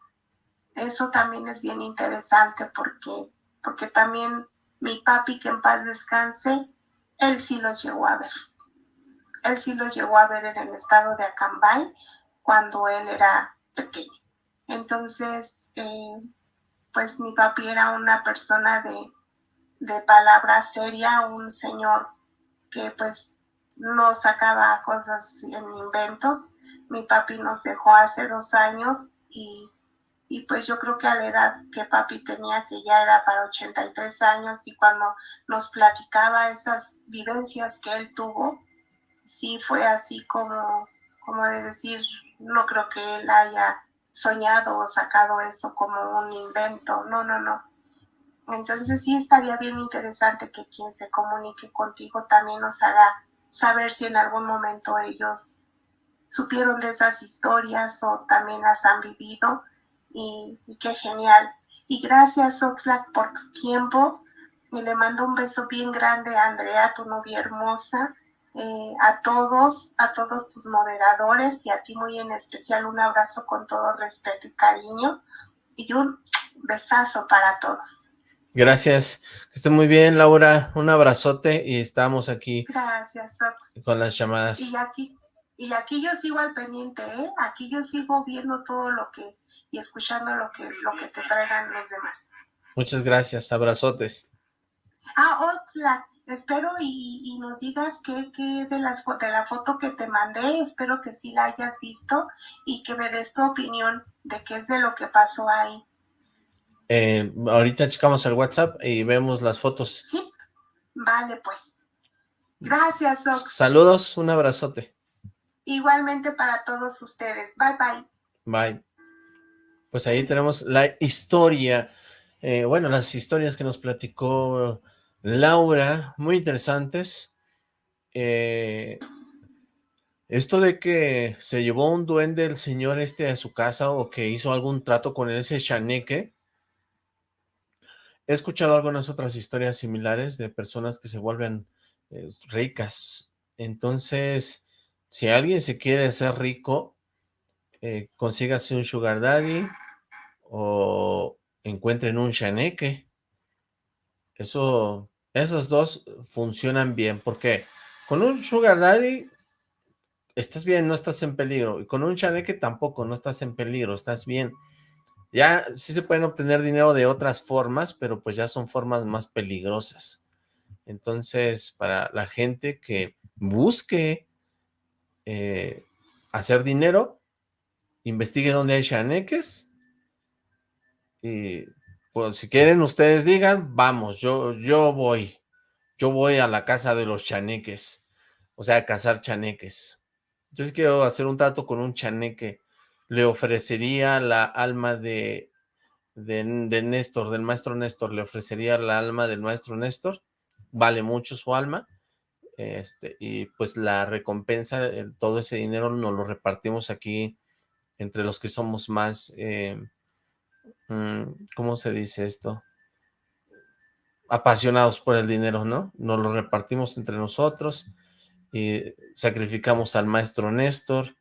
eso también es bien interesante porque, porque también mi papi, que en paz descanse, él sí los llegó a ver. Él sí los llegó a ver en el estado de Acambay cuando él era pequeño. Entonces, eh, pues mi papi era una persona de, de palabra seria, un señor que pues no sacaba cosas en inventos. Mi papi nos dejó hace dos años y, pues yo creo que a la edad que papi tenía, que ya era para 83 años, y cuando nos platicaba esas vivencias que él tuvo, sí fue así como, como de decir, no creo que él haya soñado o sacado eso como un invento, no, no, no. Entonces sí estaría bien interesante que quien se comunique contigo también nos haga saber si en algún momento ellos supieron de esas historias o también las han vivido y, qué genial. Y gracias Oxlack por tu tiempo y le mando un beso bien grande a Andrea, tu novia hermosa, eh, a todos, a todos tus moderadores y a ti muy en especial un abrazo con todo respeto y cariño y un besazo para todos. Gracias. Que esté muy bien, Laura. Un abrazote y estamos aquí. Gracias, Con las llamadas. Y aquí, y aquí yo sigo al pendiente, ¿eh? Aquí yo sigo viendo todo lo que, y escuchando lo que, lo que te traigan los demás. Muchas gracias, abrazotes. Ah, Oxlack, espero y, y, nos digas qué, qué de, las, de la foto que te mandé, espero que sí la hayas visto y que me des tu opinión de qué es de lo que pasó ahí. Eh, ahorita checamos el WhatsApp y vemos las fotos. Sí, vale pues. Gracias, Ox. Saludos, un abrazote. Igualmente para todos ustedes. Bye, bye. Bye. Pues ahí tenemos la historia, eh, bueno, las historias que nos platicó Laura, muy interesantes. Eh, esto de que se llevó un duende el señor este a su casa o que hizo algún trato con ese chaneque, He escuchado algunas otras historias similares de personas que se vuelven eh, ricas. Entonces, si alguien se quiere ser rico, eh, consígase un sugar daddy o encuentren un chaneque. Eso, esos dos funcionan bien, porque con un sugar daddy estás bien, no estás en peligro, y con un chaneque tampoco, no estás en peligro, estás bien. Ya sí se pueden obtener dinero de otras formas, pero pues ya son formas más peligrosas. Entonces, para la gente que busque eh, hacer dinero, investigue dónde hay chaneques Y pues si quieren ustedes digan, vamos, yo, yo voy. Yo voy a la casa de los chaneques. O sea, a cazar chaneques. Yo sí quiero hacer un trato con un chaneque. Le ofrecería la alma de, de, de Néstor, del maestro Néstor. Le ofrecería la alma del maestro Néstor. Vale mucho su alma. Este, y pues la recompensa, eh, todo ese dinero nos lo repartimos aquí entre los que somos más... Eh, Mm, ¿cómo se dice esto? Apasionados por el dinero, ¿no? Nos lo repartimos entre nosotros y sacrificamos al maestro Néstor.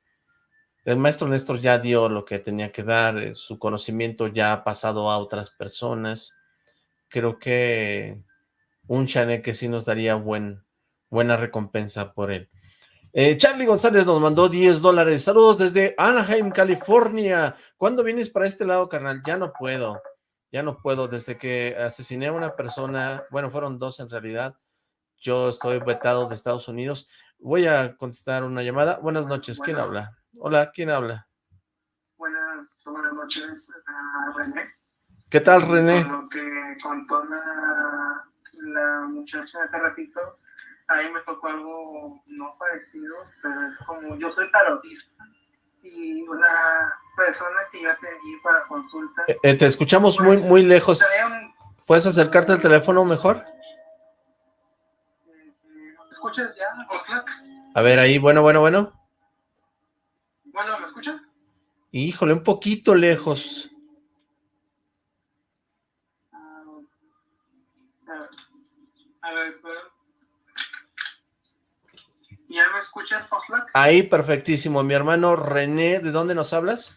El maestro Néstor ya dio lo que tenía que dar, eh, su conocimiento ya ha pasado a otras personas. Creo que un chaneque sí nos daría buen, buena recompensa por él. Eh, Charlie González nos mandó 10 dólares. Saludos desde Anaheim, California. ¿Cuándo vienes para este lado, carnal? Ya no puedo. Ya no puedo. Desde que asesiné a una persona, bueno, fueron dos en realidad. Yo estoy vetado de Estados Unidos. Voy a contestar una llamada. Buenas noches. ¿Quién habla? Hola, ¿quién habla? Buenas, buenas noches, René. ¿Qué tal, René? lo que contó la, la muchacha ratito, a mí me tocó algo no parecido, pero es como yo soy tarotista y una persona que ya te di para consulta. Eh, eh, te escuchamos muy muy lejos. ¿Puedes acercarte al teléfono mejor? ¿Me escuchas ya? A ver, ahí, bueno, bueno, bueno. Bueno, ¿me escuchas? Híjole, un poquito lejos. Ah, a ver, ¿Ya me escuchas, Oxlack? Ahí, perfectísimo. Mi hermano René, ¿de dónde nos hablas?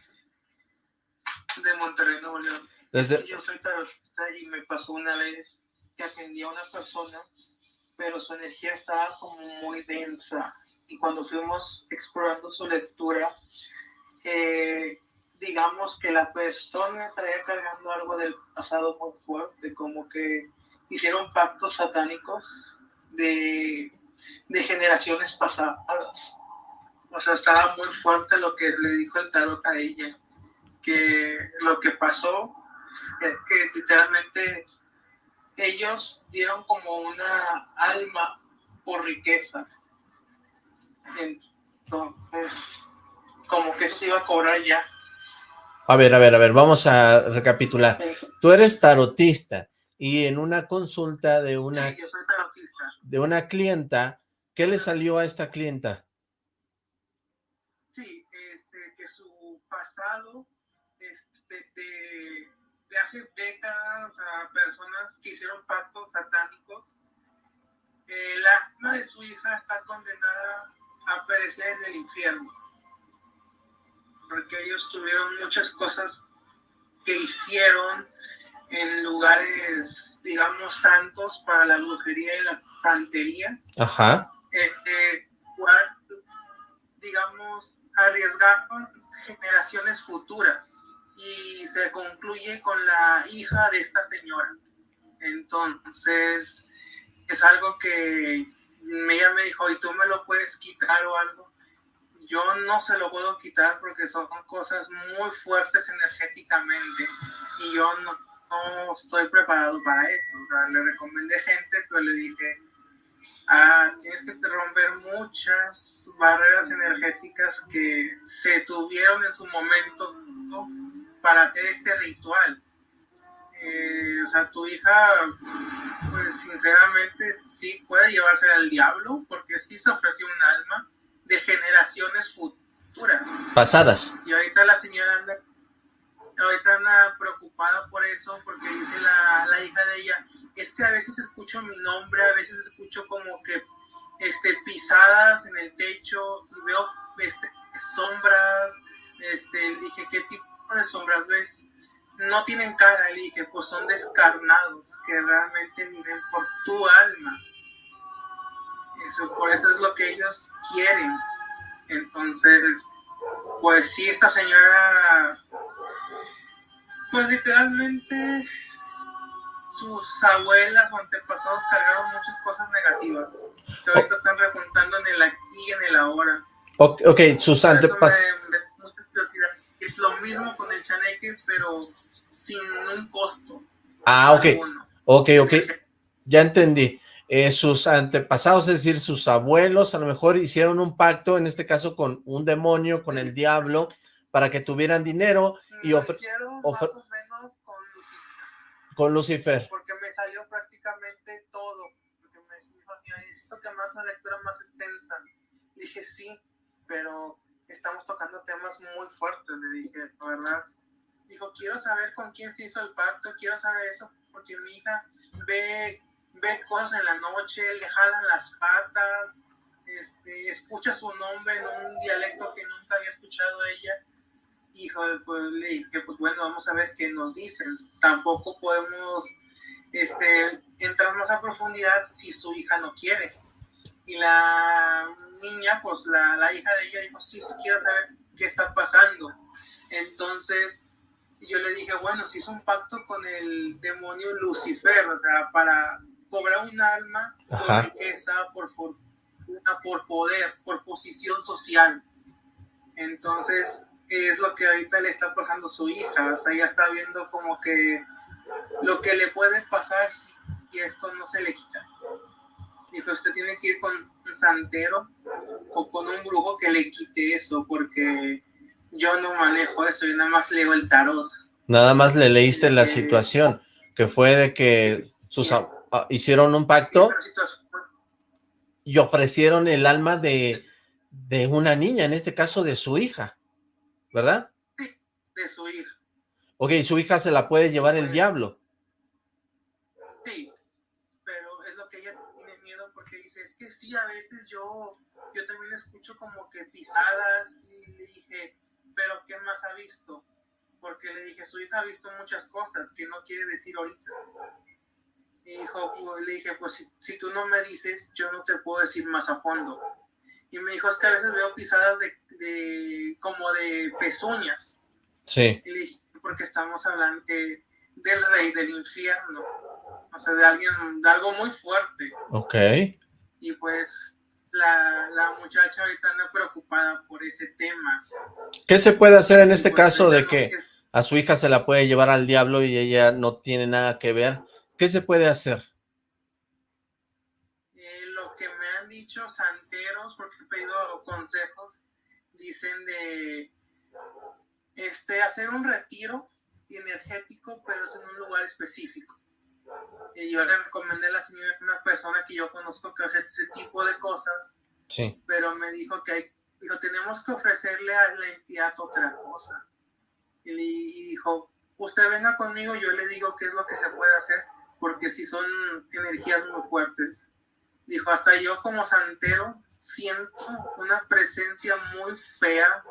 De Monterrey, Nuevo León. Desde... Yo soy tarotista y me pasó una vez que atendí a una persona, pero su energía estaba como muy densa. Y cuando fuimos explorando su lectura, eh, digamos que la persona traía cargando algo del pasado muy fuerte, como que hicieron pactos satánicos de de generaciones pasadas. O sea, estaba muy fuerte lo que le dijo el tarot a ella, que lo que pasó es que literalmente ellos dieron como una alma por riqueza. Entonces, como que eso se iba a cobrar ya. A ver, a ver, a ver, vamos a recapitular. Tú eres tarotista y en una consulta de una, de una clienta ¿Qué le salió a esta clienta? Sí, este, que su pasado este, de, hace décadas a personas que hicieron pactos satánicos, eh, la alma de su hija está condenada a perecer en el infierno. Porque ellos tuvieron muchas cosas que hicieron en lugares, digamos, santos para la brujería y la santería. Ajá este, digamos, arriesgar generaciones futuras y se concluye con la hija de esta señora. Entonces, es algo que ella me dijo, ¿y tú me lo puedes quitar o algo? Yo no se lo puedo quitar porque son cosas muy fuertes energéticamente y yo no, estoy preparado para eso. Le recomendé gente, pero le dije, Ah, tienes que romper muchas barreras energéticas que se tuvieron en su momento para hacer este ritual. Eh, o sea, tu hija, pues sinceramente sí puede llevarse al diablo porque sí se ofreció un alma de generaciones futuras. Pasadas. Y ahorita la señora anda, ahorita anda preocupada por eso porque dice la, la hija de ella, es que a veces escucho mi nombre, a veces escucho como que este, pisadas en el techo y veo este, sombras. Este, dije, ¿qué tipo de sombras ves? No tienen cara, le dije, pues son descarnados, que realmente viven por tu alma. Eso, por eso es lo que ellos quieren. Entonces, pues sí, esta señora, pues literalmente sus abuelas o antepasados cargaron muchas cosas negativas que ahorita están repuntando en el aquí y en el ahora. Ok, okay sus antepasados. Es lo mismo con el chaneque, pero sin un costo. Ah, ok, ok, ok, ya entendí. Eh, sus antepasados, es decir, sus abuelos, a lo mejor hicieron un pacto, en este caso con un demonio, con el diablo, para que tuvieran dinero y ofrecieron Con Lucifer. Porque me salió prácticamente todo. Porque me dijo, necesito que más una lectura más extensa. dije, sí, pero estamos tocando temas muy fuertes, le dije, ¿verdad? Dijo, quiero saber con quién se hizo el pacto, quiero saber eso, porque mi hija ve, ve cosas en la noche, le jalan las patas, este, escucha su nombre en un dialecto que nunca había escuchado ella. Hijo, pues le dije, pues bueno, vamos a ver qué nos dicen. Tampoco podemos este, entrar más a profundidad si su hija no quiere. Y la niña, pues la, la hija de ella dijo, sí, sí quiero saber qué está pasando. Entonces, yo le dije, bueno, si hizo un pacto con el demonio Lucifer, o sea, para cobrar un alma por riqueza, por fortuna, por poder, por posición social. Entonces, es lo que ahorita le está pasando a su hija, o sea, ella está viendo como que lo que le puede pasar si esto no se le quita. Dijo, usted tiene que ir con un santero o con un brujo que le quite eso, porque yo no manejo eso, yo nada más leo el tarot. Nada más le leíste la situación, que fue de que sus hicieron un pacto y ofrecieron el alma de, de una niña, en este caso de su hija, ¿verdad? Sí, de su hija. Ok, su hija se la puede llevar el diablo. Sí, pero es lo que ella tiene miedo porque dice, es que sí, a veces yo, yo también escucho como que pisadas y le dije, pero ¿qué más ha visto? Porque le dije, su hija ha visto muchas cosas que no quiere decir ahorita. Y dijo, pues, le dije, pues si, tú no me dices, yo no te puedo decir más a fondo. Y me dijo, es que a veces veo pisadas de, como de pezuñas. Sí. Y le dije, porque estamos hablando del rey del infierno. O sea, de alguien, de algo muy fuerte. Ok. Y pues la, la, muchacha ahorita anda preocupada por ese tema. ¿Qué se puede hacer en este pues, caso de que a su hija se la puede llevar al diablo y ella no tiene nada que ver? ¿Qué se puede hacer? Eh, lo que me han dicho santeros, porque he pedido consejos, dicen de este, hacer un retiro energético, pero es en un lugar específico. Y yo le recomendé a la señora una persona que yo conozco que hace ese tipo de cosas, sí. pero me dijo que hay, dijo, tenemos que ofrecerle a la entidad otra cosa. Y, dijo, usted venga conmigo, yo le digo qué es lo que se puede hacer, porque si son energías muy fuertes. Dijo, hasta yo como santero siento una presencia muy fea,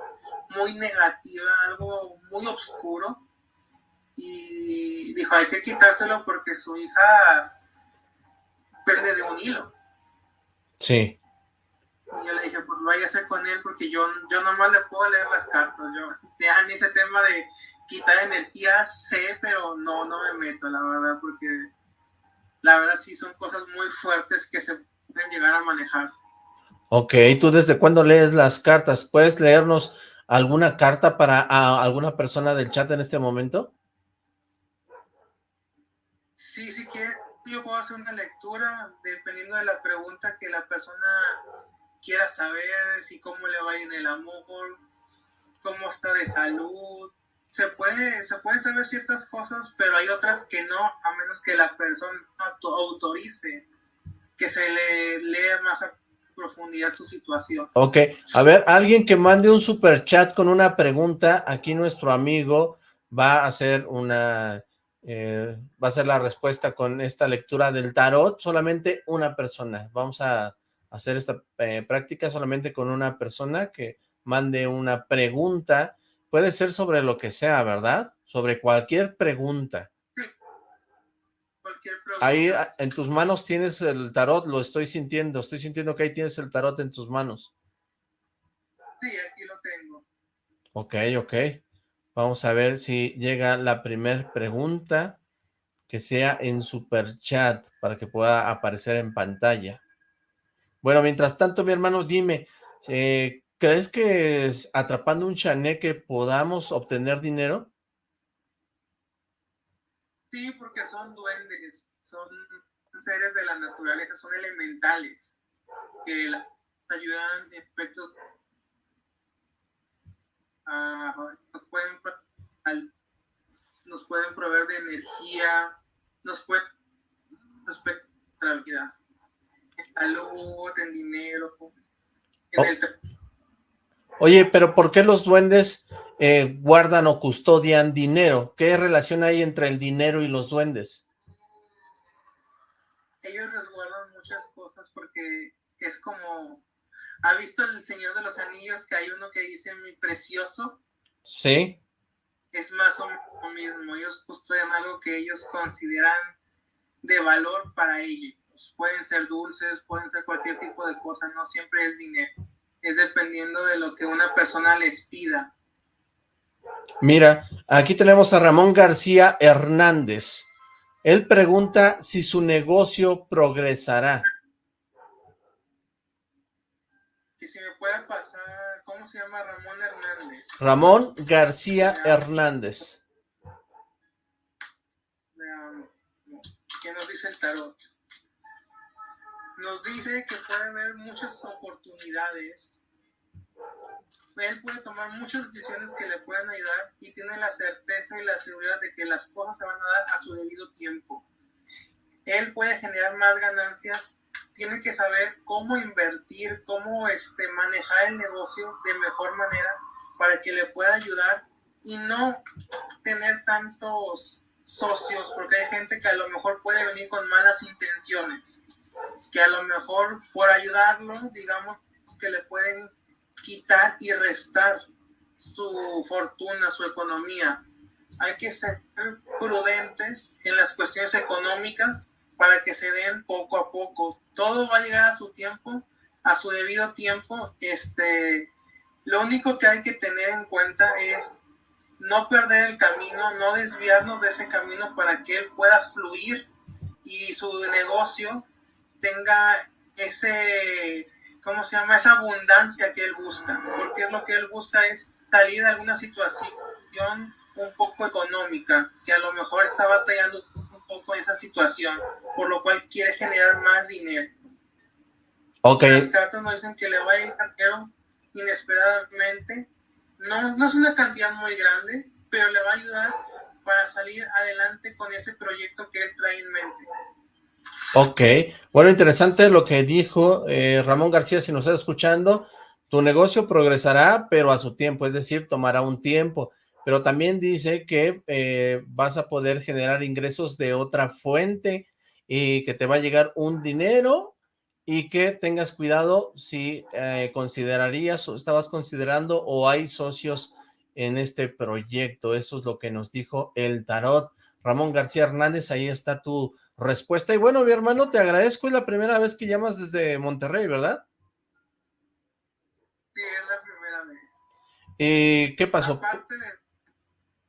muy negativa, algo muy oscuro y dijo, hay que quitárselo porque su hija pierde de un hilo. Sí. Y yo le dije, pues váyase con él porque yo, yo nomás le puedo leer las cartas. Yo, ya ni ese tema de quitar energías sé, pero no, no me meto, la verdad, porque la verdad sí son cosas muy fuertes que se pueden llegar a manejar. Ok, ¿tú desde cuándo lees las cartas? ¿Puedes leernos alguna carta para alguna persona del chat en este momento? Sí, si quiere, yo puedo hacer una lectura dependiendo de la pregunta que la persona quiera saber, si cómo le va en el amor, cómo está de salud. Se puede, se puede saber ciertas cosas, pero hay otras que no, a menos que la persona autorice que se le lea más a profundidad su situación. Ok, a ver, alguien que mande un super chat con una pregunta, aquí nuestro amigo va a hacer una eh, va a ser la respuesta con esta lectura del tarot, solamente una persona. Vamos a hacer esta eh, práctica solamente con una persona que mande una pregunta. Puede ser sobre lo que sea, ¿verdad? Sobre cualquier pregunta. Cualquier pregunta. Ahí ah, en tus manos tienes el tarot, lo estoy sintiendo. Estoy sintiendo que ahí tienes el tarot en tus manos. Sí, aquí lo tengo. Ok, ok. Vamos a ver si llega la primera pregunta que sea en super chat para que pueda aparecer en pantalla. Bueno, mientras tanto, mi hermano, dime, eh, ¿crees que atrapando un chaneque podamos obtener dinero? Sí, porque son duendes, son seres de la naturaleza, son elementales, que ayudan en aspectos nos, pueden, nos pueden proveer de energía, nos pueden respecto a la vida, en salud, en dinero, en oh. el Oye, pero ¿por qué los duendes eh, guardan o custodian dinero? ¿Qué relación hay entre el dinero y los duendes? Ellos resguardan muchas cosas porque es como... ¿Ha visto el Señor de los Anillos que hay uno que dice mi precioso? Sí. Es más o menos lo mismo. Ellos custodian algo que ellos consideran de valor para ellos. Pueden ser dulces, pueden ser cualquier tipo de cosa, no siempre es dinero es dependiendo de lo que una persona les pida. Mira, aquí tenemos a Ramón García Hernández. Él pregunta si su negocio progresará. Que si me puede pasar, ¿cómo se llama Ramón Hernández? Ramón García Hernández. ¿Qué nos dice el tarot? Nos dice que puede haber muchas oportunidades. Él puede tomar muchas decisiones que le puedan ayudar y tiene la certeza y la seguridad de que las cosas se van a dar a su debido tiempo. Él puede generar más ganancias, tiene que saber cómo invertir, cómo este, manejar el negocio de mejor manera para que le pueda ayudar y no tener tantos socios, porque hay gente que a lo mejor puede venir con malas intenciones que a lo mejor por ayudarlo, digamos que le pueden quitar y restar su fortuna, su economía. Hay que ser prudentes en las cuestiones económicas para que se den poco a poco. Todo va a llegar a su tiempo, a su debido tiempo. Este, lo único que hay que tener en cuenta es no perder el camino, no desviarnos de ese camino para que él pueda fluir y su negocio tenga ese, ¿cómo se llama? Esa abundancia que él busca, porque lo que él busca es salir de alguna situación un poco económica, que a lo mejor está batallando un poco esa situación, por lo cual quiere generar más dinero. Okay. Las cartas nos dicen que le va a ir dinero inesperadamente. No, no es una cantidad muy grande, pero le va a ayudar para salir adelante con ese proyecto que él trae en mente. Ok, bueno, interesante lo que dijo eh, Ramón García, si nos está escuchando, tu negocio progresará, pero a su tiempo, es decir, tomará un tiempo, pero también dice que eh, vas a poder generar ingresos de otra fuente y que te va a llegar un dinero y que tengas cuidado si eh, considerarías o estabas considerando o hay socios en este proyecto, eso es lo que nos dijo el tarot. Ramón García Hernández, ahí está tu respuesta. Y bueno, mi hermano, te agradezco, es la primera vez que llamas desde Monterrey, ¿verdad? Sí, es la primera vez. ¿Y qué pasó? Aparte de...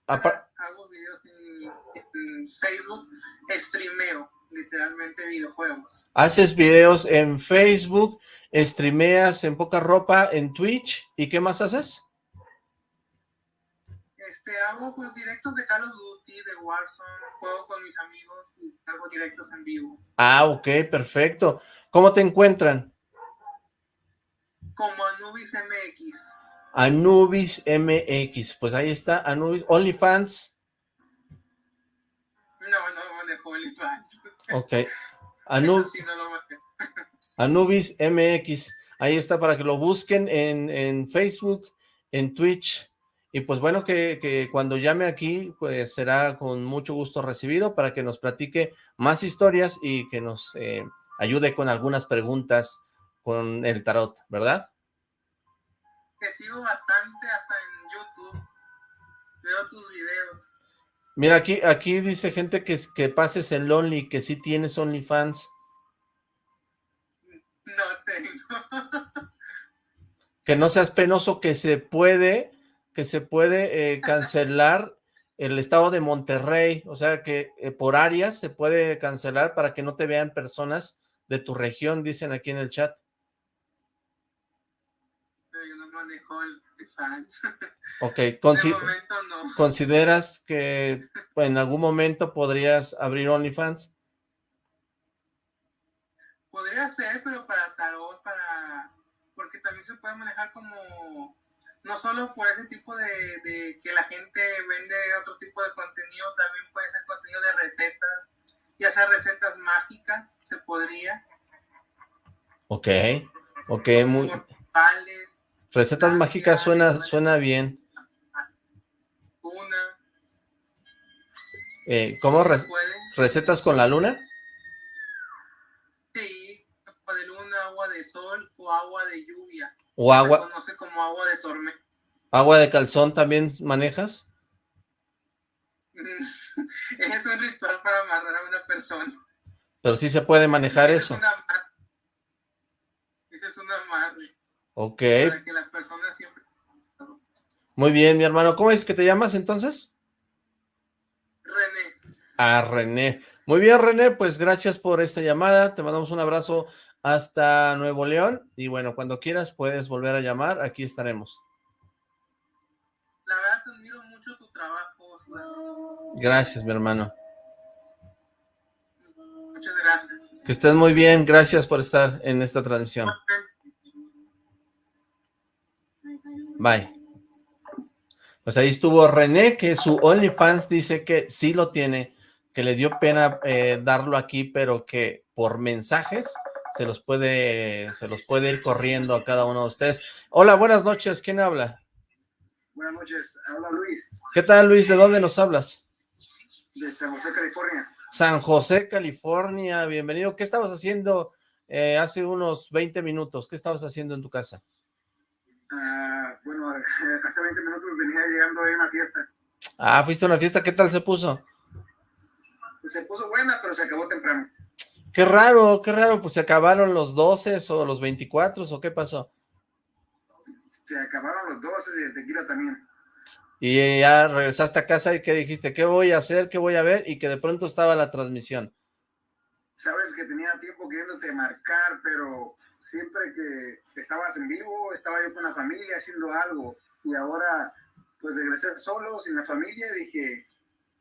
hago videos en, Facebook, streameo literalmente videojuegos. Haces videos en Facebook, streameas en poca ropa en Twitch, ¿y qué más haces? Este, hago pues, directos de Call of Duty, de Warzone, juego con mis amigos y hago directos en vivo. Ah, ok, perfecto. ¿Cómo te encuentran? Como Anubis MX. Anubis MX, pues ahí está, Anubis, OnlyFans. No, no manejo OnlyFans. Ok. Anubis MX, ahí está para que lo busquen en, en Facebook, en Twitch, y pues bueno, que, cuando llame aquí, pues será con mucho gusto recibido para que nos platique más historias y que nos eh, ayude con algunas preguntas con el tarot, ¿verdad? Te sigo bastante hasta en YouTube. Veo tus videos. Mira, aquí, aquí dice gente que, que pases el Only, que sí tienes OnlyFans. No tengo. que no seas penoso, que se puede que se puede eh, cancelar el estado de Monterrey, o sea que eh, por áreas se puede cancelar para que no te vean personas de tu región, dicen aquí en el chat. Pero yo no manejo el fans. Ok, De consi- momento no. ¿consideras que en algún momento podrías abrir OnlyFans? Podría ser, pero para tarot, para... Porque también se puede manejar como... No solo por ese tipo de, de que la gente vende otro tipo de contenido, también puede ser contenido de recetas, ya sea recetas mágicas, se podría. Ok, ok, muy... Vale, Recetas mágicas suena, suena bien. una, Eh, ¿Cómo? Re-. ¿Recetas con la luna? Sí, agua de luna, agua de sol o agua de lluvia. ¿O Se agua, conoce como agua de tormenta. agua de calzón también manejas? es un ritual para amarrar a una persona. Pero sí se puede manejar Ese eso. Es. Ese es un amarre. Ok, Para que la persona siempre... muy bien, mi hermano. ¿Cómo es que te llamas entonces? René, A René. Muy bien, René, pues gracias por esta llamada. Te mandamos un abrazo hasta Nuevo León. Y bueno, cuando quieras puedes volver a llamar. Aquí estaremos. la verdad te admiro mucho tu trabajo, Osla. Gracias, mi hermano. Muchas gracias. Que estés muy bien. Gracias por estar en esta transmisión. Bye. Pues ahí estuvo René, que su OnlyFans dice que sí lo tiene, que le dio pena eh, darlo aquí, pero que por mensajes se los puede, se los puede ir corriendo a cada uno de ustedes. Hola, buenas noches, ¿quién habla? Buenas noches, habla Luis, ¿Qué tal, Luis? ¿De dónde nos hablas? de San José, California. San José, California, bienvenido. ¿Qué estabas haciendo eh, hace unos 20 minutos? ¿Qué estabas haciendo en tu casa? Ah, bueno, hace 20 minutos venía llegando de una fiesta. Ah, fuiste a una fiesta, ¿qué tal se puso? Se puso buena, pero se acabó temprano. Qué raro, qué raro, pues se acabaron los 12 o los 24 o qué pasó. Se acabaron los 12 y el tequila también. Y ya regresaste a casa y qué dijiste, qué voy a hacer, qué voy a ver, y que de pronto estaba la transmisión. Sabes que tenía tiempo queriéndote marcar, pero siempre que estabas en vivo, estaba yo con la familia haciendo algo. Y ahora, pues regresé solo, sin la familia, dije,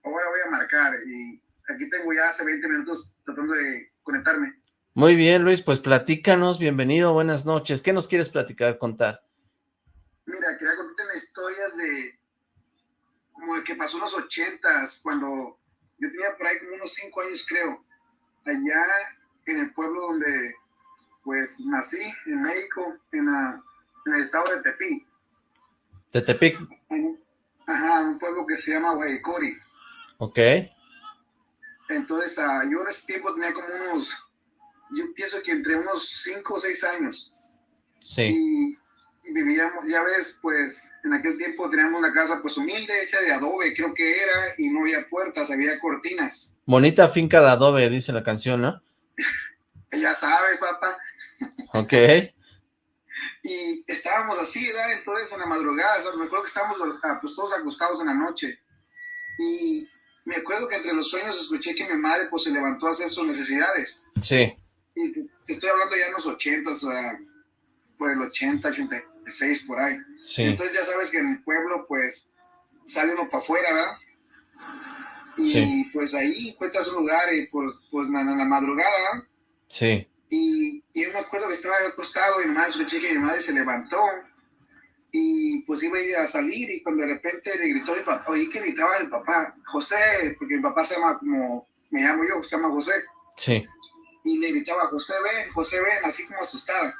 ahora voy a marcar. Y aquí tengo ya hace 20 minutos tratando de conectarme. Muy bien, Luis, pues platícanos, bienvenido, buenas noches. ¿Qué nos quieres platicar, contar? Mira, quería contarte una historia de como el que pasó en los ochentas, cuando yo tenía por ahí como unos cinco años, creo, allá en el pueblo donde pues nací, en México, en, la- en el estado de Tepic. De Tepic, Ajá, un pueblo que se llama Guaycori. ok, Entonces, ah, yo en ese tiempo tenía como unos, yo pienso que entre unos cinco o seis años. sí, y, y vivíamos, ya ves, pues en aquel tiempo teníamos una casa pues humilde, hecha de adobe, creo que era, y no había puertas, había cortinas. bonita finca de adobe, dice la canción, ¿no? Ya sabes, papá. Ok, Y estábamos así, ¿verdad? Entonces en la madrugada, ¿sabes? me acuerdo que estábamos ah, pues, todos acostados en la noche. Y me acuerdo que entre los sueños escuché que mi madre pues se levantó a hacer sus necesidades. sí, Y te, te estoy hablando ya en los ochentas, o sea, por el 80, 86, por ahí. sí, Entonces ya sabes que en el pueblo pues sale uno para afuera, ¿verdad? Y Sí. pues ahí encuentras un lugar y pues, pues en la, madrugada sí, y, y yo me acuerdo que estaba acostado y nomás escuché que mi madre se levantó y pues iba a ir a salir y cuando de repente le gritó mi papá, oí que gritaba el papá, José, porque mi papá se llama como, me llamo yo, se llama José, sí, y le gritaba, José ven, José ven, así como asustada.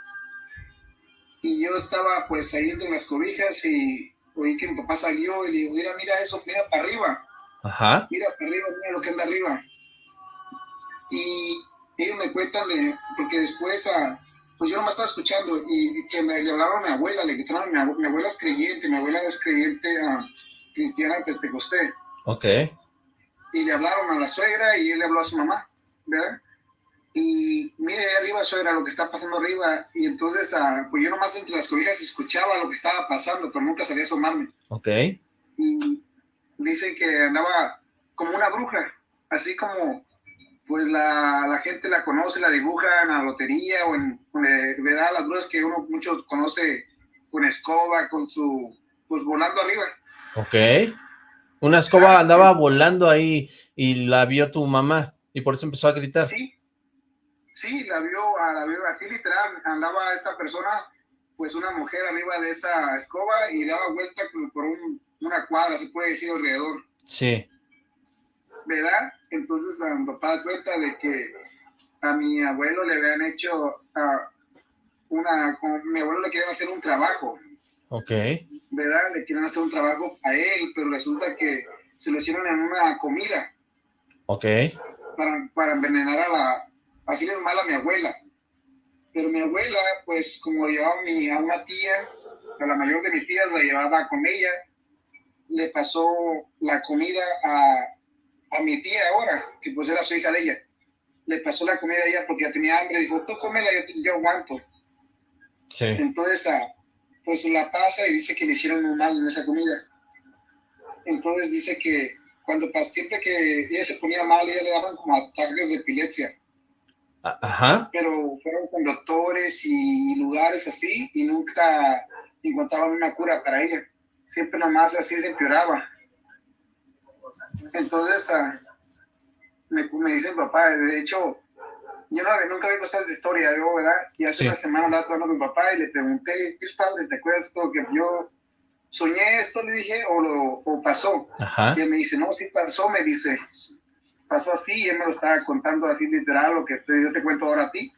Y yo estaba pues ahí entre las cobijas y oí que mi papá salió y le digo, mira, mira eso, mira para arriba, ajá, mira para arriba, mira lo que anda arriba. Y ellos me cuentan, porque después, ah, pues yo nomás estaba escuchando y, y que me, le hablaron a mi abuela, le gritaron a mi abuela, mi abuela es creyente, mi abuela es creyente ah, cristiana pentecostés ok, y le hablaron a la suegra y él le habló a su mamá, ¿verdad? Y mire ahí arriba, suegra, lo que está pasando arriba. Y entonces, ah, pues yo nomás entre las cobijas escuchaba lo que estaba pasando, pero nunca salía a asomarme. ok, Y dicen que andaba como una bruja, así como pues la, la gente la conoce, la dibuja en la lotería o en, eh, ¿verdad? Las brujas que uno mucho conoce con escoba, con su, pues volando arriba. Ok. Una escoba andaba volando ahí y la vio tu mamá y por eso empezó a gritar. Sí, sí, la vio, la vio así literal, andaba esta persona, pues una mujer arriba de esa escoba y daba vuelta como por una cuadra, se puede decir, alrededor. Sí. ¿Verdad? Entonces a mi papá cuenta de que a mi abuelo le habían hecho una, mi abuelo le querían hacer un trabajo. Ok. ¿Verdad? Le querían hacer un trabajo a él, pero resulta que se lo hicieron en una comida. Ok. Para, para envenenar a la, hacerle mal a mi abuela. Pero mi abuela, pues como llevaba mi, a una tía, a la mayor de mis tías la llevaba con ella, le pasó la comida a, a mi tía ahora, que pues era su hija de ella. Le pasó la comida a ella porque ya tenía hambre, dijo, tú cómela, yo, yo aguanto. Sí. Entonces, ah, pues la pasa y dice que le hicieron muy mal en esa comida. Entonces dice que cuando siempre que ella se ponía mal, ella le daban como ataques de epilepsia. Ajá. Pero fueron con doctores y lugares así y nunca encontraban una cura para ella. Siempre nomás así se empeoraba. Entonces, ah, me, me dice papá, de hecho, yo no, nunca había visto esta historia, yo, ¿verdad? Y hace una semana andaba hablando con mi papá y le pregunté, ¿qué padre? ¿Te acuerdas esto que yo soñé esto? Le dije, o, lo, o pasó. Ajá. Y él me dice, no, sí pasó, me dice. Pasó así y él me lo estaba contando así literal, lo que yo te cuento ahora a ti.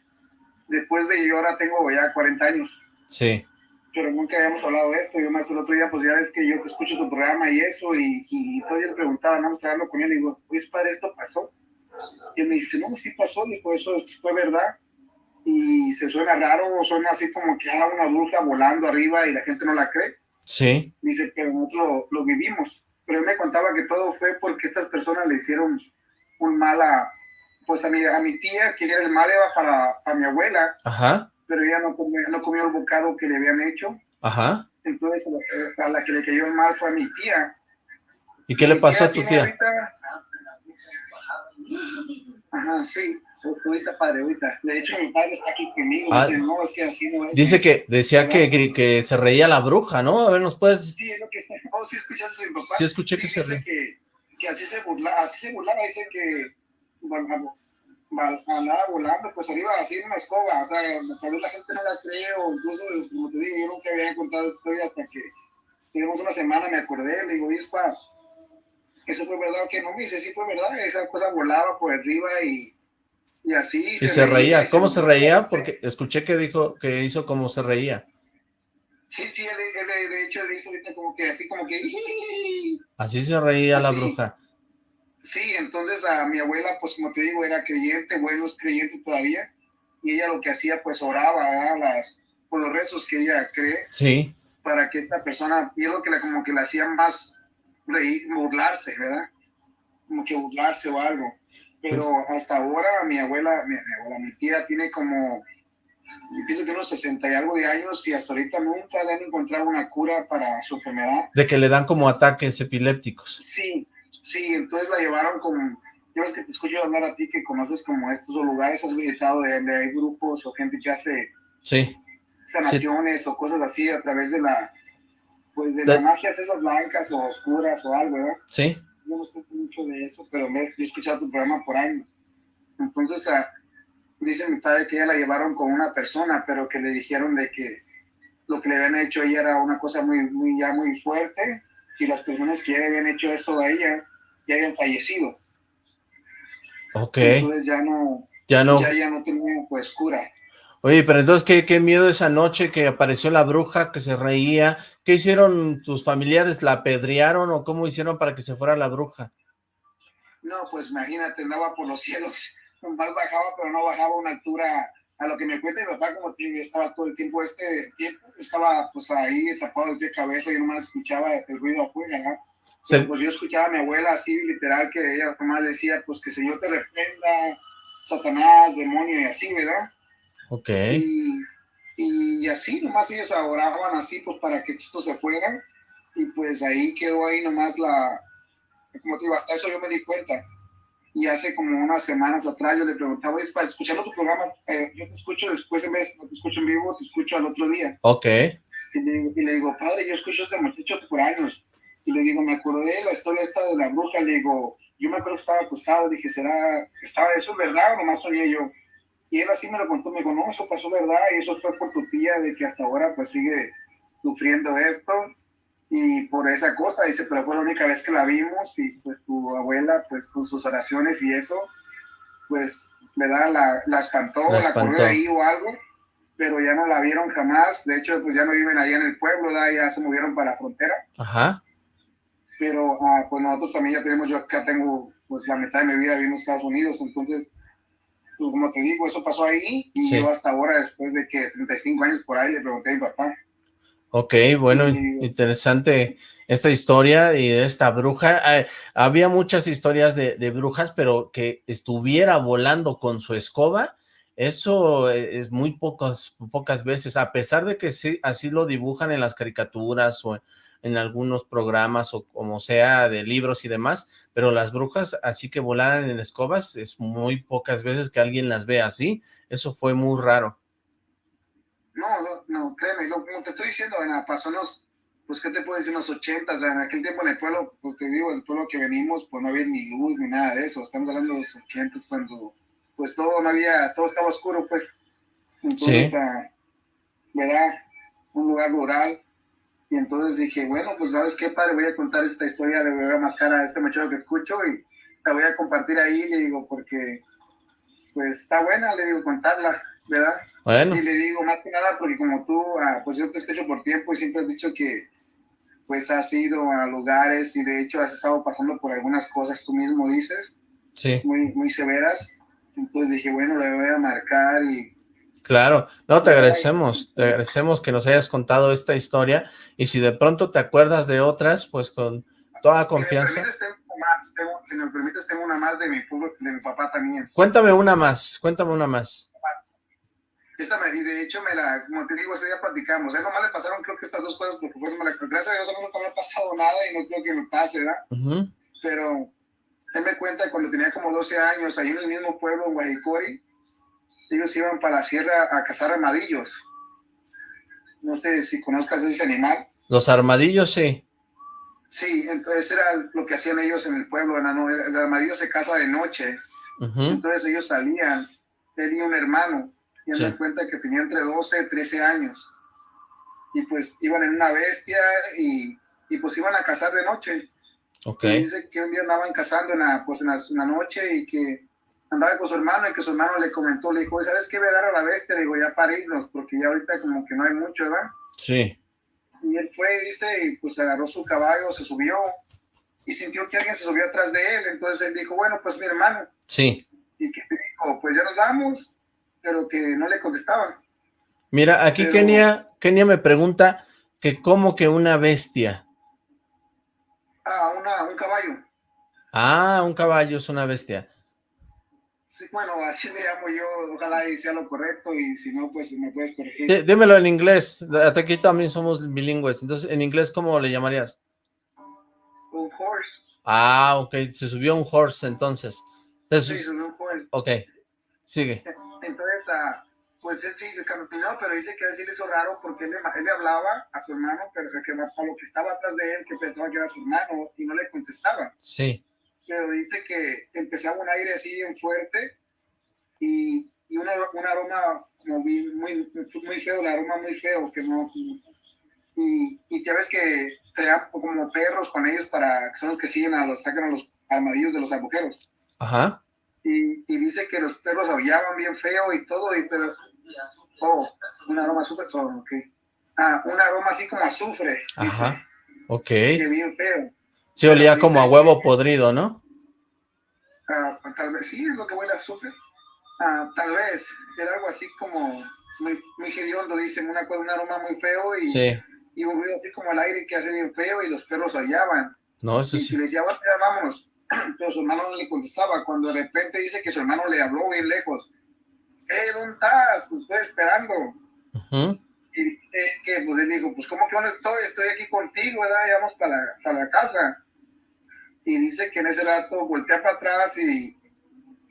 Después de yo ahora tengo ya 40 años. Sí. Pero nunca habíamos hablado de esto. Yo más el otro día, pues ya ves que yo escucho tu programa y eso, y, y todavía le preguntaba, no, hablando con él, y digo, pues padre, esto pasó y me dice, no, sí pasó, dijo, eso fue verdad. Y se suena raro, suena así como que hay ah, una bruja volando arriba y la gente no la cree. Sí. Dice, pero nosotros lo, vivimos. Pero él me contaba que todo fue porque estas personas le hicieron un mal a, pues a mi, a mi tía, que era el mal para, para mi abuela. Ajá. Pero ella no comió, no comió el bocado que le habían hecho. Ajá. Entonces, a la que le cayó el mal fue a mi tía. ¿Y qué le pasó a tu tía? Ajá, sí. Ahorita, padre, ahorita. De hecho, mi padre está aquí conmigo. Ah, dice, no, es que así no es. Dice que, decía que, que, que, se reía la bruja, ¿no? A ver, ¿nos puedes...? Sí, es lo que está... Oh, ¿sí escuchaste a mi papá? Sí, escuché que sí, se reía. Que, que así se burlaba, así se burlaba, dice que... Bueno, andaba volando, pues arriba así en una escoba, o sea, tal vez la gente no la cree, o incluso, como te digo, yo nunca había contado esta historia hasta que tenemos una semana, me acordé, le digo, oye, eso fue verdad que no me dice, sí fue verdad, esa cosa volaba por arriba y, y así. Y se, reía, ¿cómo se, reía? Porque escuché que dijo, que hizo como se reía. Sí, sí, él, él, de hecho él hizo ahorita como que así como que... Así se reía la bruja. Sí, entonces a mi abuela, pues como te digo, era creyente, bueno, es creyente todavía, y ella lo que hacía, pues oraba las, por los rezos que ella cree. Sí. Para que esta persona, y es lo que la, como que la hacía más reír, burlarse, ¿verdad? Como que burlarse o algo. Pero hasta ahora mi abuela, mi, abuela, mi tía tiene como, yo pienso que unos 60 y algo de años y hasta ahorita nunca le han encontrado una cura para su enfermedad. De que le dan como ataques epilépticos. Sí, sí, entonces la llevaron con, yo es que te escucho hablar a ti que conoces como estos lugares, has visitado de, hay grupos o gente que hace sí. sanaciones o cosas así a través de la pues de, las magias esas blancas o oscuras o algo, ¿verdad? Sí. Yo no sé mucho de eso, pero me he escuchado tu programa por años. Entonces, ah, dice mi padre que ella la llevaron con una persona, pero que le dijeron de que lo que le habían hecho a ella era una cosa muy, muy, ya muy fuerte, y las personas que ya habían hecho eso a ella ya habían fallecido. Ok. Entonces ya no, ya no, ya, ya no tenía pues cura. Oye, pero entonces, ¿qué, ¿qué, miedo esa noche que apareció la bruja, que se reía? ¿Qué hicieron tus familiares? ¿La apedrearon o cómo hicieron para que se fuera la bruja? No, pues imagínate, andaba por los cielos, más bajaba, pero no bajaba a una altura, a lo que me cuenta mi papá, como te estaba todo el tiempo, este tiempo, estaba pues ahí tapado desde cabeza y nomás escuchaba el ruido afuera, ¿no? Pero, pues yo escuchaba a mi abuela así, literal, que ella nomás decía, pues que el Señor te reprenda, Satanás, demonio y así, ¿verdad? Ok. Y, y así nomás ellos oraban así pues para que esto se fuera y pues ahí quedó ahí nomás la, como te digo, hasta eso yo me di cuenta. Y hace como unas semanas atrás yo le preguntaba, para escuchar tu programa, eh, yo te escucho después en vez, no te escucho en vivo, te escucho al otro día. Ok. Y le, digo, padre, yo escucho a este muchacho por años. Y le digo, me acordé de la historia esta de la bruja. Le digo, yo me acuerdo que estaba acostado. Dije, ¿será, estaba eso verdad o nomás soñé yo? Y él así me lo contó. Me dijo, no, eso pasó verdad. Y eso fue por tu tía, de que hasta ahora pues sigue sufriendo esto. Y por esa cosa, dice, pero fue la única vez que la vimos. Y pues tu abuela, pues con sus oraciones y eso, pues, ¿verdad? La, la espantó, la, la corrió ahí o algo pero ya no la vieron jamás. De hecho, pues ya no viven ahí en el pueblo, ya se movieron para la frontera. Ajá. Pero ah, pues nosotros también ya tenemos, yo acá tengo pues la mitad de mi vida viviendo en Estados Unidos, entonces, pues como te digo, eso pasó ahí y yo hasta ahora, después de que 35 años por ahí, le pregunté a mi papá. Ok, bueno, interesante esta historia y esta bruja. Ah, había muchas historias de, de brujas, pero que estuviera volando con su escoba, eso e, es muy pocas, pocas veces, a pesar de que sí, así lo dibujan en las caricaturas o en, algunos programas o como sea de libros y demás, pero las brujas así que volaran en escobas es muy pocas veces que alguien las ve así, eso fue muy raro. No, no, no créeme, como te estoy diciendo, pasó los, pues qué te puedo decir, los ochentas, en aquel tiempo en el pueblo, porque te digo, el pueblo que venimos, pues no había ni luz ni nada de eso, estamos hablando de los ochentas cuando pues todo no había, todo estaba oscuro, pues. Entonces, sí. ¿verdad? Un lugar rural. Y entonces dije, bueno, pues ¿sabes qué, padre? Voy a contar esta historia, le voy a mascar a este muchacho que escucho y la voy a compartir ahí, le digo, porque pues está buena, le digo, contarla, ¿verdad? Bueno. Y le digo, más que nada, porque como tú, ah, pues yo te escucho por tiempo y siempre has dicho que pues has ido a lugares y de hecho has estado pasando por algunas cosas, tú mismo dices, sí. muy, muy severas. Entonces dije, bueno, le voy a marcar y... Claro, no, te agradecemos, te agradecemos que nos hayas contado esta historia y si de pronto te acuerdas de otras, pues con toda confianza. Si me, permites, tengo una más de mi, de mi papá también. Cuéntame una más, cuéntame una más. Esta me, y de hecho, me la, como te digo, ese día platicamos. A él nomás le pasaron, creo que estas dos cosas, porque fueron, gracias a Dios, a mí nunca me ha pasado nada y no creo que me pase, ¿verdad? Pero él me cuenta cuando tenía como 12 años, ahí en el mismo pueblo, en ellos iban para la sierra a cazar armadillos. No sé si conozcas ese animal. Los armadillos, sí. Sí, entonces era lo que hacían ellos en el pueblo. El armadillo se caza de noche. Entonces ellos salían, y un hermano, y me cuenta que tenía entre 12 y 13 años. Y pues iban en una bestia y, y pues iban a cazar de noche. Okay. dice que un día andaban cazando en la, pues en la, noche y que andaba con su hermano y que su hermano le comentó, le dijo, ¿sabes qué? Voy a dar a la bestia, le digo, ya para irnos, porque ya ahorita como que no hay mucho, ¿verdad? Sí. Y él fue, dice, y pues agarró su caballo, se subió y sintió que alguien se subió atrás de él, entonces él dijo, bueno, pues mi hermano. Sí. Y que dijo, pues ya nos vamos, pero que no le contestaba. Mira, aquí Kenia, Kenia me pregunta que cómo que una bestia. Ah, una, un caballo. Ah, un caballo es una bestia. Sí, bueno, así le llamo yo, ojalá y sea lo correcto, y si no, pues me puedes corregir. dímelo en inglés, hasta aquí también somos bilingües, entonces, ¿en inglés cómo le llamarías? Un horse. Ah, ok, se subió un horse entonces. sí, subió un horse. Ok, sigue. Entonces, uh, pues él sí caminó, pero dice que sí le hizo raro porque él le, hablaba a su hermano, pero que a lo que estaba atrás de él, que pensaba que era su hermano, y no le contestaba. Sí. Pero dice que empezaba un aire así bien fuerte y, y un aroma muy, muy, muy feo, el aroma muy feo, que no... Y, y ya ves que crean como perros con ellos para que son los que siguen a los, sacan a los armadillos de los agujeros. Ajá y, y, dice que los perros aullaban bien feo y todo, y pero oh, un aroma azufre, oh, okay. ah, un aroma así como azufre. Ajá, ok. Que bien feo. Sí, olía como a huevo podrido, ¿no? Ah, tal vez, sí, es lo que huele a azufre. Ah, tal vez, era algo así como muy, muy hediondo, dicen, una, un aroma muy feo y, y un ruido así como el aire que hace bien feo y los perros aullaban. No, eso y sí. Si le decía, vámonos, pero su hermano no le contestaba. Cuando de repente dice que su hermano le habló bien lejos. ¡Eh, ¿dónde estás? Estoy esperando. Y dice que, pues él dijo, pues ¿cómo que dónde estoy? Estoy aquí contigo, ¿verdad? Vamos para la, para la casa. Y dice que en ese rato voltea para atrás y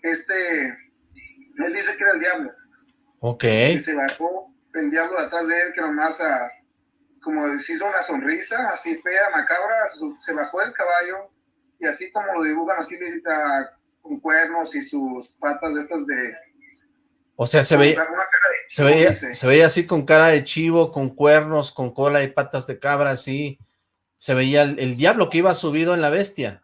este, él dice que era el diablo. Ok. Y se bajó el diablo atrás de él, que nomás a, como hizo una sonrisa así fea, macabra, se bajó del caballo y así como lo dibujan así con cuernos y sus patas de estas de... O sea, se veía, se, veía se veía así con cara de chivo, con cuernos, con cola y patas de cabra, así. Se veía el, diablo que iba subido en la bestia.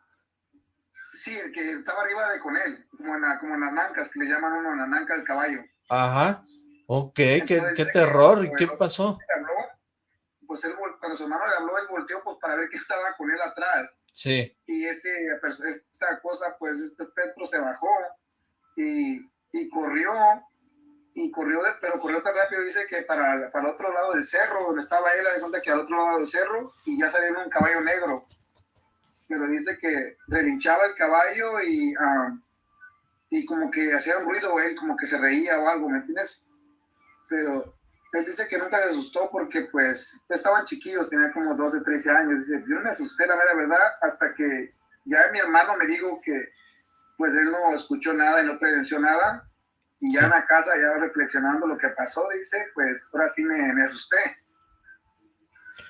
Sí, el que estaba arriba de con él, como en, como en las nancas, que le llaman uno en la nanca del caballo. Ajá. Ok, qué, terror. ¿Y qué pasó? pues él, cuando su hermano le habló, él volteó pues para ver qué estaba con él atrás. Sí. Y este, pues, esta cosa, pues este Petro se bajó y, y corrió, y corrió, pero corrió tan rápido, dice que para, para el otro lado del cerro, donde estaba él, de cuenta que al otro lado del cerro, y ya salió un caballo negro. Pero dice que relinchaba el caballo y, ah, y como que hacía un ruido, él como que se reía o algo, ¿me entiendes? Pero él dice que nunca se asustó porque pues estaban chiquillos, tenía como 12, 13 años. Dice, yo me asusté, la verdad, hasta que ya mi hermano me dijo que pues él no escuchó nada y no presenció nada. Y ya en la casa, ya reflexionando lo que pasó, dice, pues ahora sí me, me asusté.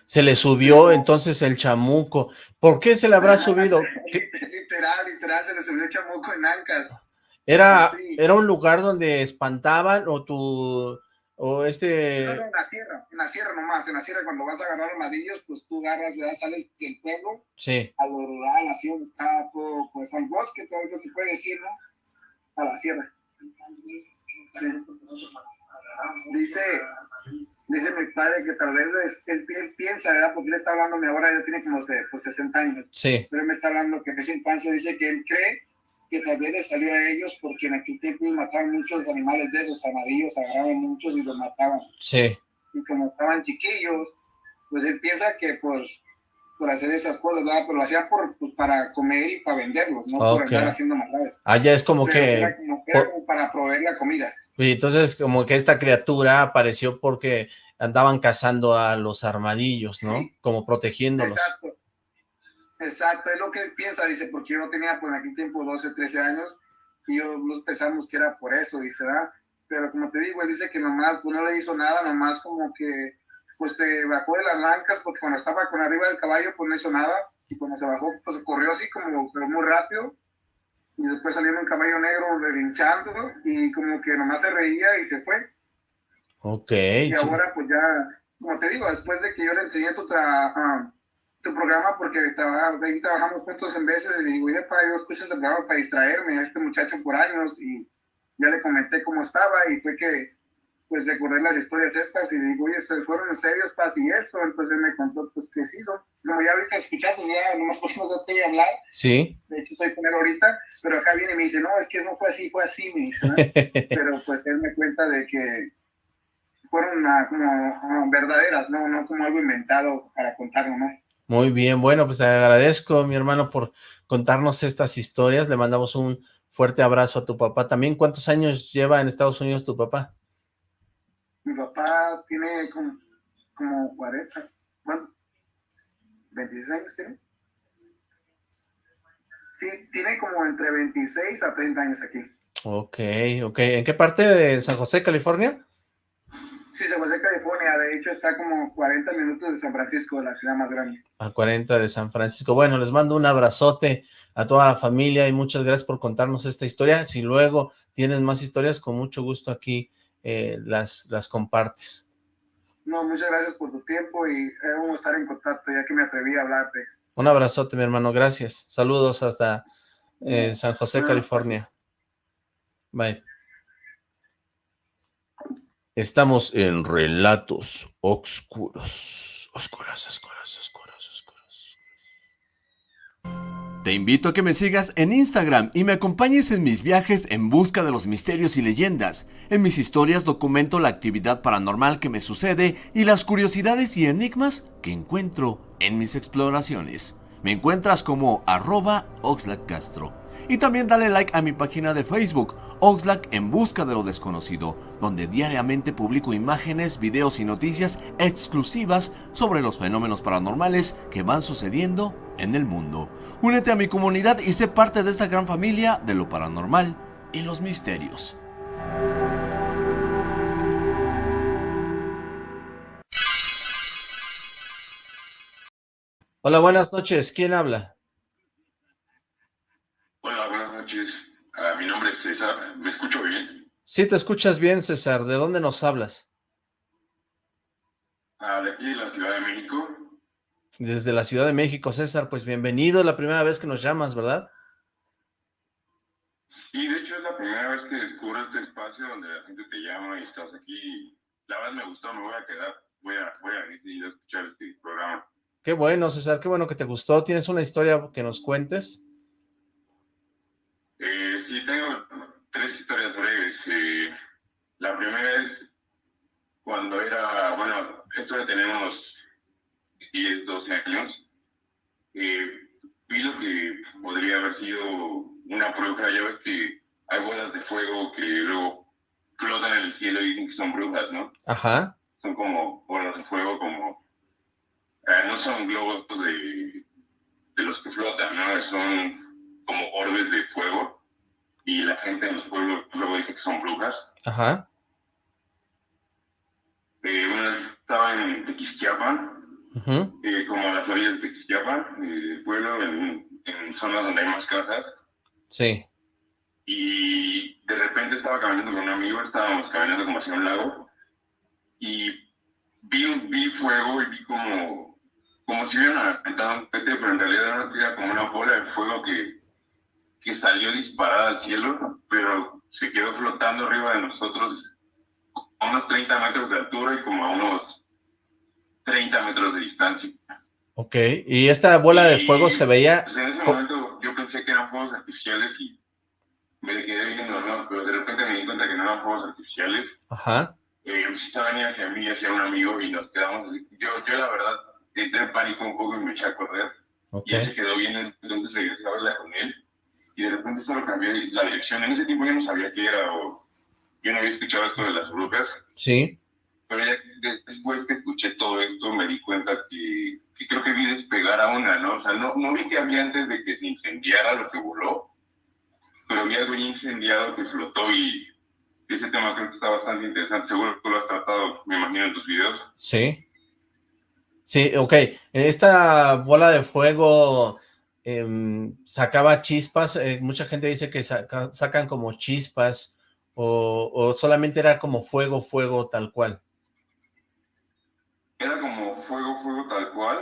Se le subió entonces el chamuco. ¿Por qué se le habrá subido? literal, literal, se le subió el chamuco en Ancas. ¿Era, ¿Era un lugar donde espantaban o tu o este... en la sierra, en la sierra nomás, en la sierra cuando vas a agarrar armadillos, pues tú agarras, ¿verdad? Sales del pueblo, sí. a lo rural, así donde está todo, pues al bosque, todo lo que se puede decir, ¿no? A la sierra. Dice, dice mi padre que tal vez él, piensa, ¿verdad? Porque él está hablando, ahora ya tiene como pues, 60 años. Sí. Pero él me está hablando que en infancia dice que él cree que tal vez les salió a ellos porque en aquel tiempo mataban muchos animales de esos, armadillos, agarraban muchos y los mataban. Sí. Y como estaban chiquillos, pues él piensa que por, por hacer esas cosas, ¿verdad? Pero lo hacían por, pues, para comer y para venderlos, no por andar haciendo maldades. Ah, ya es como que... Era como, era como para proveer la comida. Y entonces como que esta criatura apareció porque andaban cazando a los armadillos, ¿no? Como protegiéndolos. Exacto. Exacto, es lo que él piensa, dice, porque yo no tenía por aquel tiempo 12, 13 años, y yo pensamos que era por eso, dice, ¿verdad? Pero como te digo, él dice que nomás pues, no le hizo nada, nomás como que pues se bajó de las lancas, porque cuando estaba con arriba del caballo, pues no hizo nada, y cuando se bajó, pues corrió así como, pero muy rápido, y después salió un caballo negro relinchando, y como que nomás se reía y se fue. Ok. Y ahora pues ya, como te digo, después de que yo le enseñé tu, uh, tu programa porque trabaja, ahí trabajamos juntos en veces y digo, oye, para yo escucho este programa para distraerme a este muchacho por años y ya le comenté cómo estaba y fue que pues recordé las historias estas y digo, oye, ¿se fueron en serio, Paz, y esto? Entonces me contó, pues, que sí, como ya ahorita escuchaste, ya nomás podemos darte hablar. Sí. De hecho, estoy con él ahorita, pero acá viene y me dice, no, es que no fue así, fue así, me dice, pero pues él me cuenta de que fueron una, como verdaderas, ¿no? No como algo inventado para contarlo, ¿no? Muy bien, bueno, pues te agradezco, mi hermano, por contarnos estas historias. Le mandamos un fuerte abrazo a tu papá. También, ¿cuántos años lleva en Estados Unidos tu papá? Mi papá tiene como, como 40, bueno, 26 años tiene. Sí, tiene como entre 26 a 30 años aquí. Ok, ok. ¿En qué parte de San José, California? Sí, San José, California. De hecho, está como 40 minutos de San Francisco, la ciudad más grande. A 40 de San Francisco. Bueno, les mando un abrazote a toda la familia y muchas gracias por contarnos esta historia. Si luego tienes más historias, con mucho gusto aquí eh, las, las compartes. No, muchas gracias por tu tiempo y vamos a estar en contacto ya que me atreví a hablarte. Un abrazote, mi hermano. Gracias. Saludos hasta eh, San José, California. Bye. Estamos en Relatos Oscuros. Oscuros, oscuros, oscuros, Te invito a que me sigas en Instagram y me acompañes en mis viajes en busca de los misterios y leyendas. En mis historias documento la actividad paranormal que me sucede y las curiosidades y enigmas que encuentro en mis exploraciones. Me encuentras como arroba Castro. Y también dale like a mi página de Facebook, Oxlack en busca de lo desconocido, donde diariamente publico imágenes, videos y noticias exclusivas sobre los fenómenos paranormales que van sucediendo en el mundo. Únete a mi comunidad y sé parte de esta gran familia de lo paranormal y los misterios. Hola, buenas noches. ¿Quién habla? Hola, buenas noches. Mi nombre es César. ¿Me escucho bien? Sí, te escuchas bien, César. ¿De dónde nos hablas? Ah, de aquí, de la Ciudad de México. Desde la Ciudad de México, César. Pues bienvenido. La primera vez que nos llamas, ¿verdad? Sí, de hecho es la primera vez que descubro este espacio donde la gente te llama y estás aquí. La verdad me gustó, me voy a quedar. Voy a, voy a venir a escuchar este programa. Qué bueno, César. Qué bueno que te gustó. ¿Tienes una historia que nos cuentes? Eh, sí, tengo tres historias breves. Eh, la primera es cuando era, bueno, esto ya tenemos 10, 12 años. Eh, vi lo que podría haber sido una bruja. Ya ves que hay bolas de fuego que luego flotan en el cielo y dicen que son brujas, ¿no? Ajá. Son como bolas de fuego, como... eh, no son globos de, de los que flotan, ¿no? Son como orbes de fuego y la gente en los pueblos luego dice que son brujas. Ajá. Eh, una vez estaba en Tequisquiapan, eh, como a las orillas de Tequisquiapan, eh, pueblo, en, en zonas donde hay más casas, Sí. y de repente estaba caminando con un amigo, estábamos caminando como hacia un lago, y vi, vi fuego y vi como, como si hubieran aventado un pete, pero en realidad era como una bola de fuego que, que salió disparada al cielo, pero se quedó flotando arriba de nosotros a unos 30 metros de altura y como a unos 30 metros de distancia. Ok. ¿Y esta bola de Y, fuego se veía? pues, en ese momento yo pensé que eran fuegos artificiales y me quedé viendo, ¿no? Pero de repente me di cuenta que no eran fuegos artificiales. Ajá. Eh, empezó a venir hacia mí, hacia un amigo y nos quedamos así. Yo, yo la verdad, entré en pánico un poco y me eché a correr. Ok. Y él se quedó viendo, entonces regresé a verla con él. Y de repente solo cambié la dirección. En ese tiempo yo no sabía qué era o yo no había escuchado esto de las brujas. Sí. Pero ya después que escuché todo esto me di cuenta que, que creo que vi despegar a una, ¿no? O sea, no, no vi que había antes de que se incendiara lo que voló, pero vi algo incendiado que flotó y ese tema creo que está bastante interesante. Seguro que tú lo has tratado, me imagino, en tus videos. Sí. Sí, ok. Esta bola de fuego em, sacaba chispas. eh, mucha gente dice que saca- sacan como chispas o, o solamente era como fuego, fuego tal cual. Era como fuego, fuego tal cual.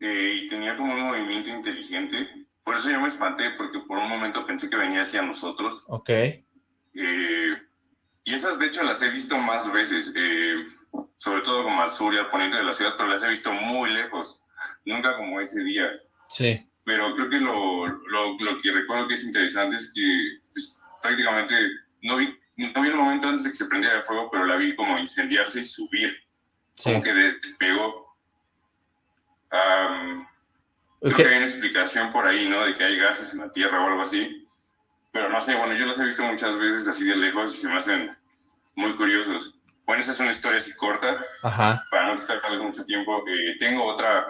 eh, y tenía como un movimiento inteligente. Por eso yo me espanté, porque por un momento pensé que venía hacia nosotros. Ok. Eh, y esas, de hecho, las he visto más veces, eh, sobre todo como al sur y al poniente de la ciudad, pero las he visto muy lejos, nunca como ese día. Sí. Pero creo que lo, lo, lo que recuerdo que es interesante es que pues, prácticamente no vi, no vi el momento antes de que se prendiera el fuego, pero la vi como incendiarse y subir, Sí. como que despegó. Am, Creo Ok, que hay una explicación por ahí, ¿no? De que hay gases en la Tierra o algo así. Pero no sé, bueno, yo los he visto muchas veces así de lejos y se me hacen muy curiosos. Bueno, esa es una historia así corta, Ajá. para no quitarles mucho tiempo. Eh, tengo otra,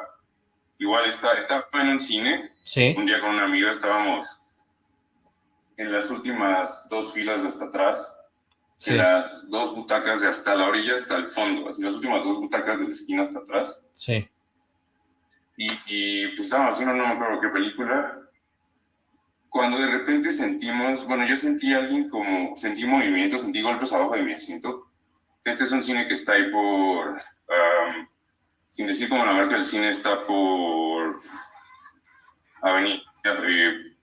igual está, estaba en un cine, Sí. un día con una amiga estábamos en las últimas dos filas de hasta atrás, Sí. en las dos butacas de hasta la orilla hasta el fondo, así las últimas dos butacas de la esquina hasta atrás. Sí. Y, y pues estábamos haciendo, no me acuerdo qué película, cuando de repente sentimos, bueno, yo sentí a alguien como, sentí movimiento, sentí golpes abajo de mi asiento. Este es un cine que está ahí por, am, sin decir como la marca del cine, está por Avenida eh,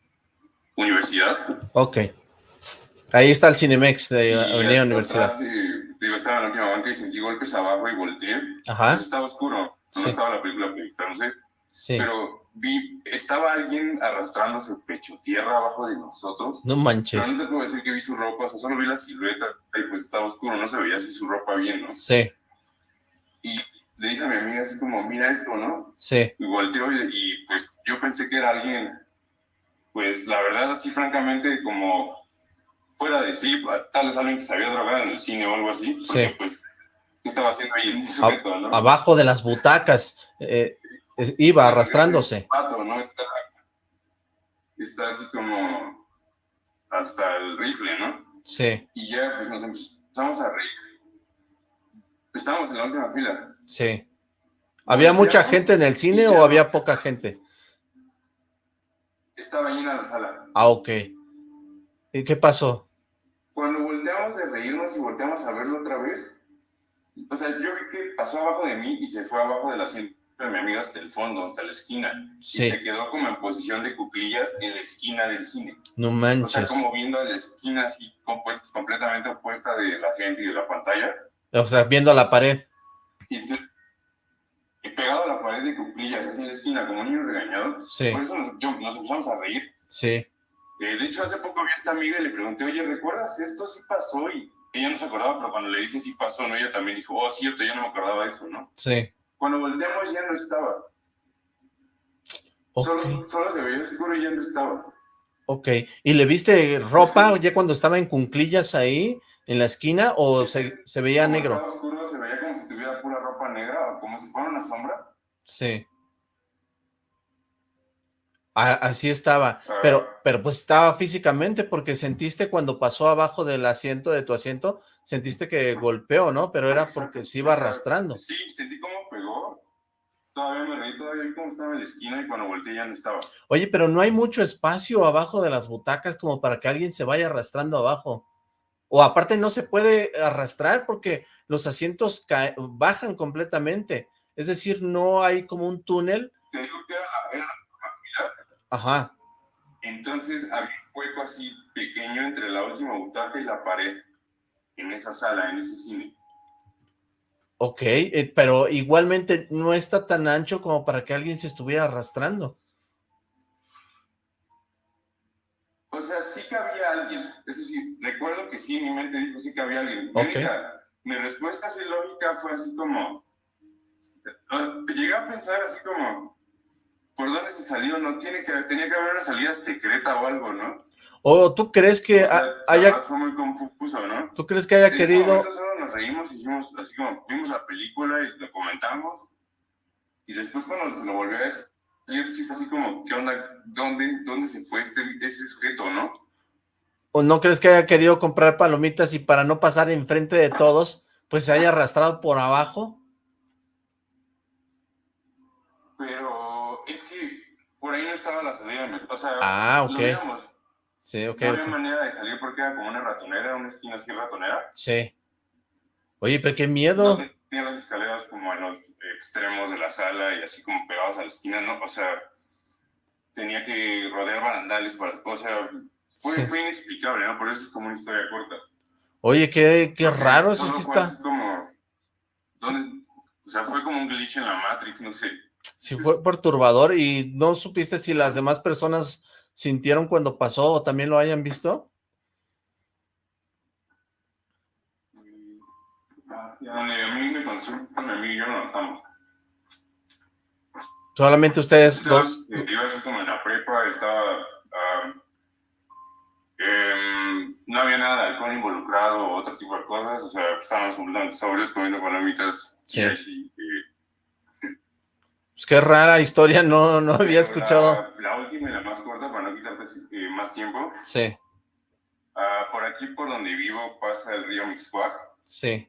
Universidad. Ok. Ahí está el Cinemex de Avenida hasta Universidad. atrás, eh, digo, estaba en la última banca y sentí golpes abajo y volteé. Ajá. Pues estaba oscuro, no Sí. estaba la película proyectándose. Sí. pero vi, estaba alguien arrastrándose pecho tierra abajo de nosotros. No Pero manches. no te puedo decir que vi su ropa, o sea, solo vi la silueta y pues estaba oscuro, no se veía así su ropa bien, ¿no? Sí. Y le dije a mi amiga así como, mira esto, ¿no? Sí. Y volteó y, y, pues yo pensé que era alguien, pues la verdad así francamente como fuera de sí, tal vez alguien que se había drogado en el cine o algo así, porque Sí. pues, ¿qué estaba haciendo ahí el sujeto, no? Abajo de las butacas. eh, eh, iba arrastrándose. pato, ¿no? Está, está así como hasta el rifle, ¿no? Sí. Y ya pues nos empezamos a reír. Estábamos en la última fila. Sí. ¿Había mucha gente en el cine o había poca gente? Estaba llena la sala. Ah, ok. ¿Y qué pasó? Cuando volteamos de reírnos y volteamos a verlo otra vez, o sea, yo vi que pasó abajo de mí y se fue abajo de la asiento de mi amiga hasta el fondo, hasta la esquina. Sí. Y se quedó como en posición de cuclillas en la esquina del cine. No O sea, manches. como viendo a la esquina así completamente opuesta de la gente y de la pantalla. O sea, viendo a la pared. Y, entonces, y pegado a la pared de cuclillas, así en la esquina, como un niño regañado. Sí, Por eso nos, yo- nos empezamos a reír. sí. Eh, de hecho, hace poco vi a esta amiga y le pregunté, oye, ¿recuerdas esto? Sí pasó. Y ella no se acordaba, pero cuando le dije sí pasó, ¿no? Ella también dijo, oh, cierto, yo no me acordaba de eso, ¿no? Sí. Cuando volteamos ya no estaba. Ok, Solo, solo se veía oscuro y ya no estaba. ok. ¿Y le viste ropa ya cuando estaba en cunclillas ahí, en la esquina, o se, se veía negro? Estaba oscuro, se veía como si tuviera pura ropa negra o como si fuera una sombra. Sí. Así estaba, Ah. pero, pero pues estaba físicamente, porque sentiste cuando pasó abajo del asiento de tu asiento, sentiste que golpeó, ¿no? Pero era porque se iba arrastrando. Sí, sentí cómo pegó. Todavía me reí, todavía vi cómo estaba en la esquina y cuando volteé ya no estaba. Oye, pero no hay mucho espacio abajo de las butacas como para que alguien se vaya arrastrando abajo. O aparte no se puede arrastrar porque los asientos bajan completamente. Es decir, no hay como un túnel. Te digo que era, era la fila, Ajá, entonces había un hueco así pequeño entre la última butaca y la pared en esa sala, en ese cine. ok, eh, pero igualmente no está tan ancho como para que alguien se estuviera arrastrando. O sea, sí que había alguien. Eso sí, recuerdo que sí, mi mente dijo sí que había alguien. Mi, Ok. Mi respuesta así lógica fue así como... Llegué a pensar así como... ¿Por dónde se salió? No tiene que tenía que haber una salida secreta o algo, ¿no? ¿O tú crees que O sea, haya, fue muy confuso, ¿no? tú crees que haya En querido, solo nos reímos y dijimos así como vimos la película y lo comentamos y después cuando se lo volvió a decir sí fue así como ¿qué onda? ¿Dónde, dónde se fue este, ese sujeto, no? O no crees que haya querido comprar palomitas y para no pasar enfrente de todos, pues se haya arrastrado por abajo? Pero es que por ahí no estaba la salida, me pasa. Ah, ok. Lo. Sí, ok, no había manera de salir porque era como una ratonera, una esquina así ratonera. Sí. Oye, pero qué No miedo. tenía las escaleras como en los extremos de la sala y así como pegados a la esquina, ¿no? O sea, tenía que rodear barandales para. O sea, fue, Sí. fue inexplicable, ¿no? Por eso es como una historia corta. Oye, qué, qué raro, eso sí está. como. ¿dónde? O sea, fue como un glitch en la Matrix, no sé. Sí fue perturbador y no supiste si las demás personas sintieron cuando pasó o también lo hayan visto. A donde a mí me consume, a mí yo no. Solamente ustedes dos. así como en la prepa, estaba... ah, em, no había nada de alcohol involucrado o otro tipo de cosas, o sea, estábamos completamente sobres comiendo palomitas. Sí. Y así, eh, Pues qué rara historia, no, no había escuchado. La, la última y la más corta, para no quitarte eh, más tiempo. Sí, ah, por aquí, por donde vivo, pasa el río Mixcoac, sí,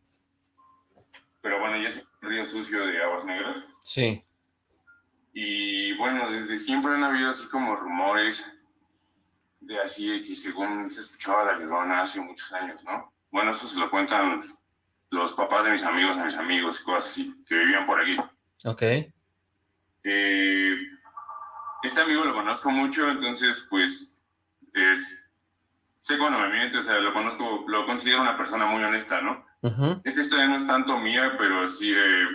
pero bueno, ya es un río sucio de aguas negras. sí. Y bueno, desde siempre han habido así como rumores de así que según se escuchaba la llorona hace muchos años, ¿no? Bueno, eso se lo cuentan los papás de mis amigos a mis amigos y cosas así, que vivían por aquí. Ok, Eh, este amigo lo conozco mucho, entonces pues es, sé cuando me miente, o sea, lo conozco, lo considero una persona muy honesta, ¿no? Esta historia no es tanto mía, pero sí eh,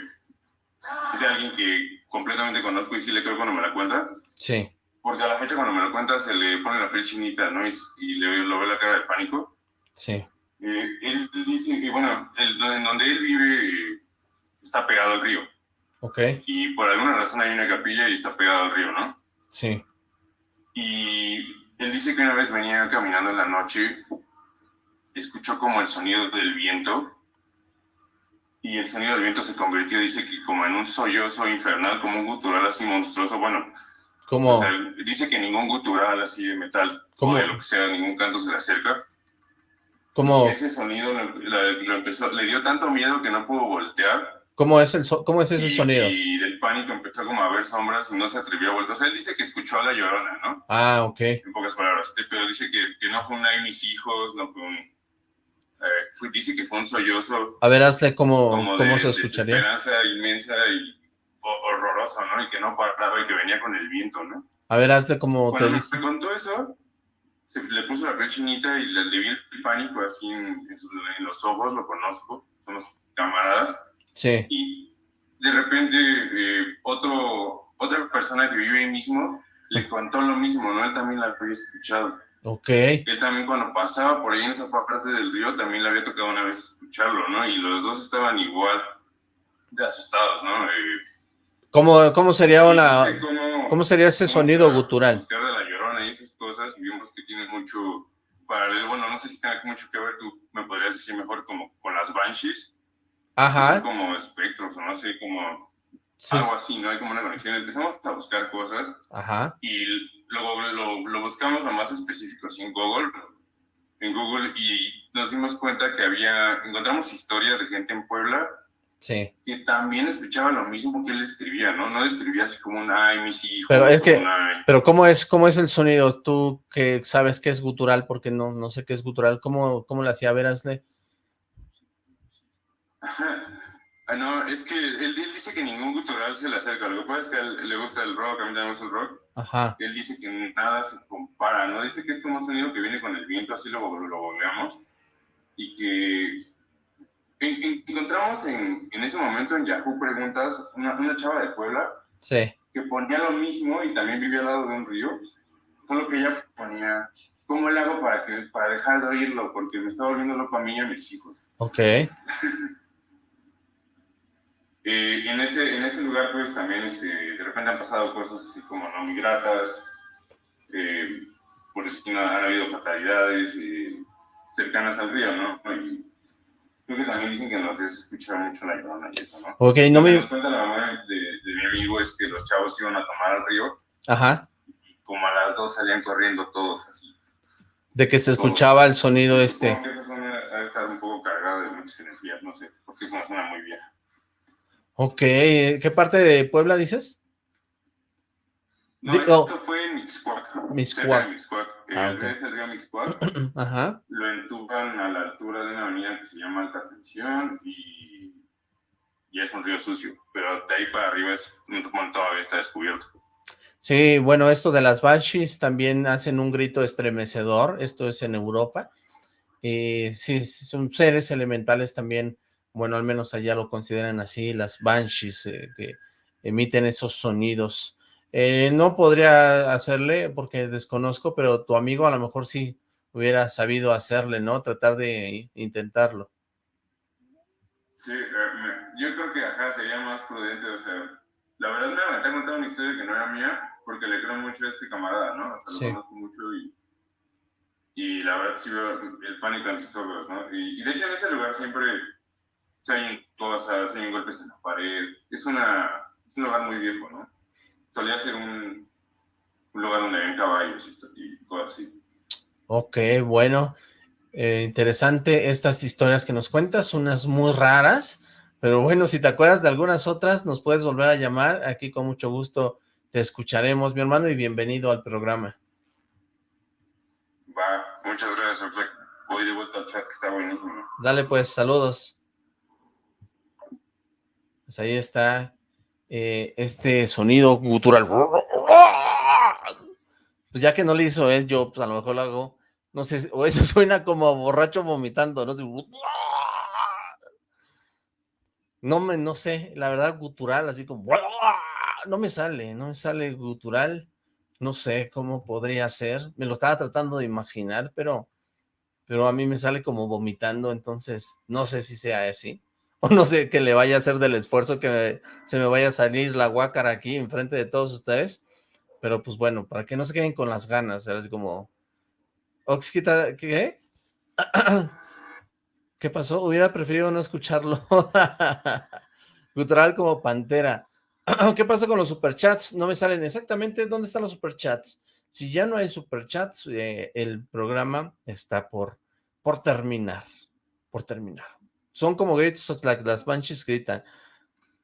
es de alguien que completamente conozco y sí le creo cuando me la cuenta. sí, Porque a la fecha cuando me lo cuenta se le pone la piel chinita, ¿no? Y, y le lo ve la cara de pánico. sí, Eh, él dice que, bueno, el- en donde él vive está pegado al río. ok, Y por alguna razón hay una capilla y está pegado al río, ¿no? sí, Y él dice que una vez venía caminando en la noche, escuchó como el sonido del viento. Y el sonido del viento se convirtió, dice que como en un sollozo infernal, como un gutural así monstruoso. Bueno, como, O sea, dice que ningún gutural así de metal ¿Cómo? o de lo que sea, ningún canto se le acerca. como, Ese sonido lo, la- lo empezó, le dio tanto miedo que no pudo voltear ¿Cómo es, el ¿Cómo es ese y, sonido? Y del pánico empezó como a ver sombras y no se atrevió a volver. O sea, él dice que escuchó a la llorona, ¿no? Ah, ok. En pocas palabras. Pero dice que, que no fue una de mis hijos, no fue un... Eh, dice que fue un sollozo. A ver, hazle cómo, cómo se escucharía. esperanza inmensa y horrorosa, ¿no? Y que no paraba y que venía con el viento, ¿no? A ver, hazle como Cuando te me contó eso, se le puso la piel chinita y le, le vi el pánico así en, en, los ojos, lo conozco, somos camaradas. Sí. Y de repente eh, otro, otra persona que vive ahí mismo le contó lo mismo, ¿no? Él también la había escuchado. Ok. Él también cuando pasaba por ahí en esa parte del río también le había tocado una vez escucharlo, ¿no? Y los dos estaban igual de asustados, ¿no? Eh, ¿Cómo, ¿Cómo sería una... No cómo, cómo, sería ese sonido gutural? Buscar de la llorona y esas cosas y vimos que tiene mucho paralelo. Bueno, no sé si tiene mucho que ver, tú me podrías decir mejor como con las banshees. Ajá. Son como espectros o no sé, como sí. algo así, ¿no? Hay como una conexión. Empezamos a buscar cosas. Ajá. Y luego lo, lo buscamos lo más específico, así en Google. En Google y nos dimos cuenta que había, encontramos historias de gente en Puebla Sí. Que también escuchaba lo mismo que él escribía, ¿no? No escribía así como un ay, mis hijos. Pero es que, ay. pero ¿cómo es, cómo es el sonido? Tú que sabes que es gutural, porque no, no sé qué es gutural, ¿cómo, cómo le hacía Verasle? ah, no, es que él, él, dice que ningún gutural se le acerca. Lo que pasa es que a él le gusta el rock, a mí también me gusta el rock. Ajá. Él dice que nada se compara, ¿no? Dice que es como un sonido que viene con el viento, así lo, lo volvemos. Y que encontramos en, en, ese momento en Yahoo Preguntas una, una, chava de Puebla sí. que ponía lo mismo y también vivía al lado de un río, solo que ella ponía, ¿cómo le hago para, que, para dejar de oírlo? Porque me está volviendo loco a mí y a mis hijos. Ok. eh, en, ese, en ese lugar pues también este, de repente han pasado cosas así como no muy gratas, eh, por eso han habido fatalidades eh, cercanas al río, ¿no? Y, Creo que también dicen que en los días se escucha mucho la llorona y eso, ¿no? Ok, no me... Nos cuenta la mamá de, de, mi amigo es que los chavos iban a tomar al río. Ajá. Y como a las dos salían corriendo todos así. De que se escuchaba todos. el sonido Yo este. que esa zona ha estar un poco cargada de muchas energías, no sé, porque es una zona muy vieja. Ok, ¿qué parte de Puebla dices? No, esto fue en Mixcoac. Mixcoac. Mixcoac. Ah, okay. El río Mixcoac. Ajá. Lo entuban a la altura de una avenida que se llama Alta Tensión y, y es un río sucio. Pero de ahí para arriba es bueno, todavía está descubierto. Sí, bueno, esto de las banshees también hacen un grito estremecedor. Esto es en Europa. Y sí, son seres elementales también. Bueno, al menos allá lo consideran así, las banshees eh, que emiten esos sonidos. Eh, no podría hacerle porque desconozco, pero tu amigo a lo mejor sí hubiera sabido hacerle, ¿no? Tratar de intentarlo. Sí, yo creo que ajá, sería más prudente, o sea, la verdad me aventé contar una historia que no era mía, porque le creo mucho a este camarada, ¿no? O sea, sí. lo conozco mucho y, y la verdad sí veo el pánico en sus ojos, ¿no? Y, y de hecho en ese lugar siempre se oyen cosas, se oyen golpes en la pared, es, una, es un lugar muy viejo, ¿no? Solía ser un, un lugar donde había caballos y, y cosas así. Ok, bueno, eh, interesante estas historias que nos cuentas, unas muy raras, pero bueno, si te acuerdas de algunas otras, nos puedes volver a llamar, aquí con mucho gusto te escucharemos, mi hermano, y bienvenido al programa. Va, muchas gracias, voy de vuelta al chat, que está buenísimo. Dale pues, saludos. Pues ahí está eh, este sonido gutural. Pues ya que no le hizo él, yo pues a lo mejor lo hago, no sé, o eso suena como borracho vomitando, no sé. No me, no sé, la verdad gutural, así como, no me sale, no me sale gutural, no sé cómo podría ser, me lo estaba tratando de imaginar, pero, pero a mí me sale como vomitando, entonces no sé si sea así. O no sé que le vaya a hacer del esfuerzo que se me vaya a salir la guácara aquí enfrente de todos ustedes. Pero pues bueno, para que no se queden con las ganas, era así como... Oxquita, ¿qué? ¿Qué pasó? Hubiera preferido no escucharlo. Gutural como pantera. ¿Qué pasa con los superchats? No me salen exactamente dónde están los superchats. Si ya no hay superchats, eh, el programa está por, por terminar. Por terminar. Son como gritos, las banshees gritan.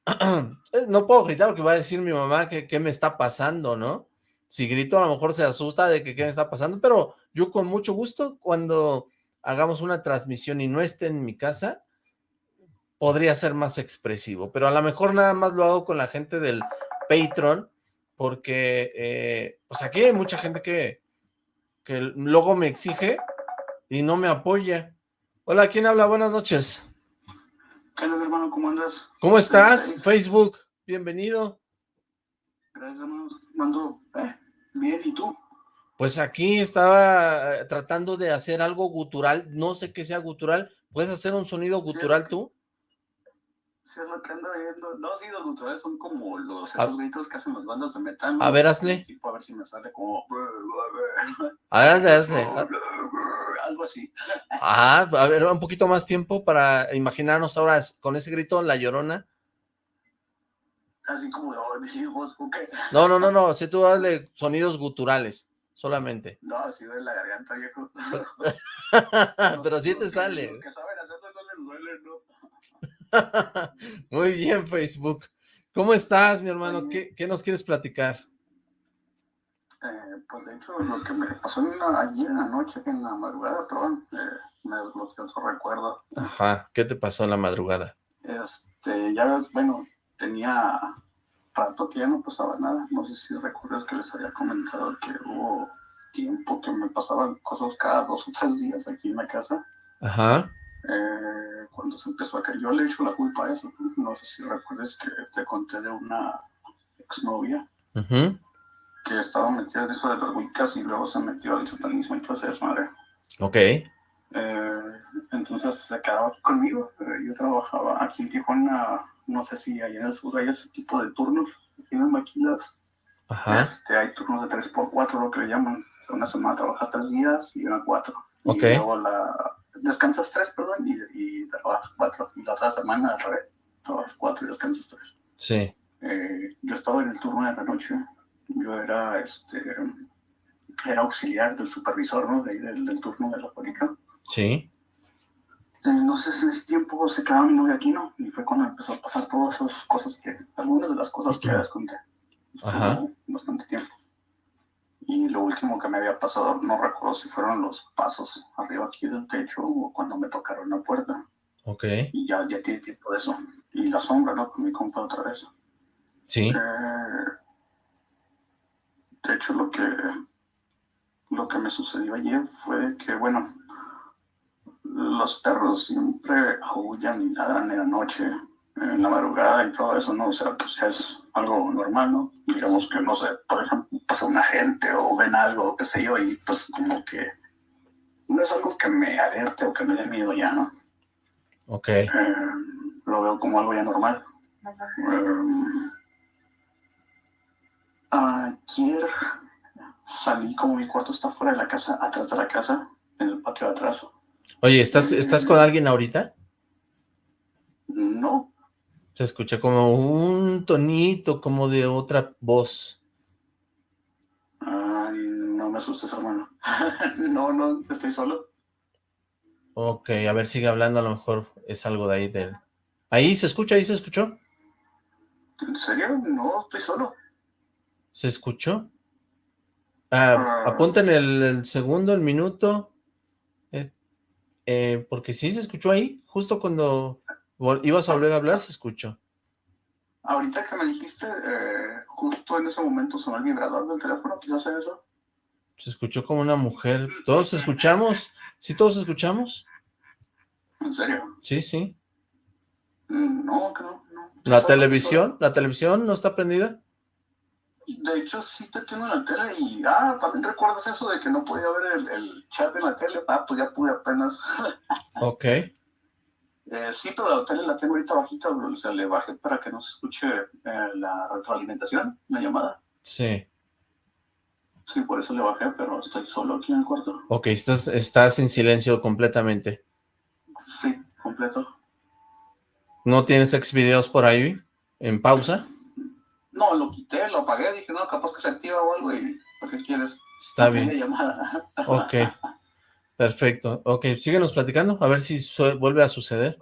no puedo gritar porque va a decir mi mamá que qué me está pasando, ¿no? Si grito a lo mejor se asusta de que qué me está pasando, pero yo con mucho gusto cuando hagamos una transmisión y no esté en mi casa, podría ser más expresivo, pero a lo mejor nada más lo hago con la gente del Patreon, porque eh, pues aquí hay mucha gente que, que luego me exige y no me apoya. Hola, ¿quién habla? Buenas noches. ¿Qué tal, hermano? ¿Cómo andas? ¿Cómo estás? Facebook, bienvenido. Gracias, hermano. Mando, eh, bien, ¿y tú? Pues aquí estaba eh, tratando de hacer algo gutural, no sé qué sea gutural. ¿Puedes hacer un sonido gutural tú? Sí, es lo que ando viendo. No, sí, los guturales son como los, esos gritos que hacen las bandas de metal. A ver, hazle. Tipo, a ver si me sale como... A ver, hazle, hazle. Algo así. Ah, a ver, un poquito más tiempo para imaginarnos ahora con ese grito, La Llorona. Así como. No, no, no, no, si tú hazle sonidos guturales, solamente. No, así de la garganta, viejo. Pero sí te sale. Los que saben hacerlo no les duele, ¿no? Muy bien, Facebook. ¿Cómo estás, mi hermano? ¿Qué, qué nos quieres platicar? Eh, pues de hecho, lo que me pasó en la, ayer en la noche, en la madrugada, perdón, eh, me desbloqueó otro recuerdo. Ajá, ¿qué te pasó en la madrugada? Este, ya ves, bueno, tenía rato que ya no pasaba nada. No sé si recuerdas que les había comentado que hubo tiempo que me pasaban cosas cada dos o tres días aquí en la casa. Ajá. Eh, cuando se empezó a caer, yo le he hecho la culpa a eso. No sé si recuerdas que te conté de una exnovia que estaba metida en eso de las wicas y luego se metió al satanismo y todo ese desmadre. Ok. Eh, entonces se quedaba aquí conmigo. Eh, Yo trabajaba aquí en Tijuana, no sé si allá en el sur hay ese tipo de turnos. Aquí en las maquilas Ajá. este, hay turnos de 3x4, lo que le llaman. O sea, una semana trabajas tres días y una cuatro. Ok. Y luego la, descansas tres, perdón, y, y trabajas cuatro. Y la otra semana al revés. Trabajas cuatro y descansas tres. Sí. Eh, yo estaba en el turno de la noche. Yo era, este, era auxiliar del supervisor, ¿no? De del, del turno de la fábrica. Sí. Entonces en ese tiempo se quedaba mi novia aquí, ¿no? Y fue cuando empezó a pasar todas esas cosas que, algunas de las cosas que ya les conté. Estuvo Ajá. bastante tiempo. Y lo último que me había pasado, no recuerdo si fueron los pasos arriba aquí del techo o cuando me tocaron la puerta. Ok. Y ya, ya tiene tiempo de eso. Y la sombra, ¿no? Con mi compa otra vez. Sí. Eh, de hecho, lo que, lo que me sucedió ayer fue que, bueno, los perros siempre aullan y ladran en la noche, en la madrugada y todo eso, ¿no? O sea, pues es algo normal, ¿no? Digamos que, no sé, por ejemplo, pasa una gente o ven algo, qué sé yo, y pues como que no es algo que me alerte o que me dé miedo ya, ¿no? Ok. Eh, lo veo como algo ya normal. Eh, ayer salí como mi cuarto está fuera de la casa, atrás de la casa, en el patio de atrás. Oye, ¿estás, ¿estás con alguien ahorita? No, Se escucha como un tonito, como de otra voz. ah, no me asustes, hermano. no, no, estoy solo. Ok, a ver, sigue hablando, a lo mejor es algo de ahí. De... Ahí se escucha, ahí se escuchó. ¿En serio? No, estoy solo. ¿Se escuchó? Ah, Ah. apunten el, el segundo, el minuto. Eh, eh, porque sí se escuchó ahí, justo cuando ibas a volver a hablar, se escuchó. Ahorita que me dijiste, eh, justo en ese momento sonó el vibrador del teléfono, quizás sea eso. Se escuchó como una mujer. ¿Todos escuchamos? ¿Sí todos escuchamos? ¿En serio? Sí, sí. Mm, No, que no. ¿La televisión? ¿La televisión no está prendida? De hecho, sí te tengo en la tele y, ah, también recuerdas eso de que no podía ver el, el chat en la tele. Ah, pues ya pude apenas. Ok. Eh, sí, pero la tele la tengo ahorita bajita, o sea, le bajé para que no se escuche eh, la retroalimentación, la llamada. Sí. Sí, por eso le bajé, pero estoy solo aquí en el cuarto. Ok, estás, estás en silencio completamente. Sí, completo. ¿No tienes ex videos por ahí en pausa? No, lo quité, lo apagué, dije, no, capaz que se activa o algo y ¿para qué quieres? Está bien. llamada. Ok. Perfecto. Ok, síguenos platicando, a ver si vuelve a suceder.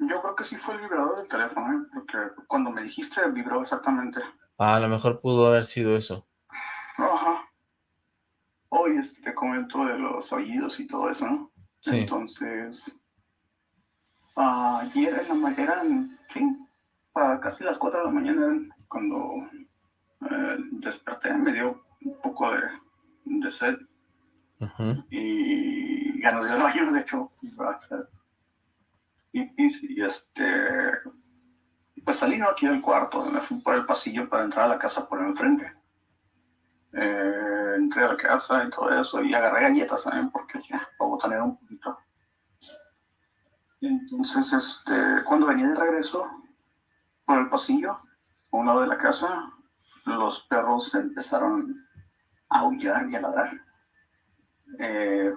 Yo creo que sí fue el vibrador del teléfono, ¿eh? porque cuando me dijiste vibró exactamente. Ah, a lo mejor pudo haber sido eso. Ajá. Hoy este, te comento de los oídos y todo eso, ¿no? Sí. Entonces, ayer en la mañana, eran, sí, a casi las 4 de la mañana cuando eh, desperté, me dio un poco de, de sed y ir al baño, de hecho, pipis, y este, pues salí no aquí del cuarto, me fui por el pasillo para entrar a la casa por enfrente. Eh, entré a la casa y todo eso, y agarré galletas también, porque ya, para botanear un poquito. Entonces, este, cuando venía de regreso por el pasillo, a un lado de la casa, los perros empezaron aullar y a ladrar. Eh,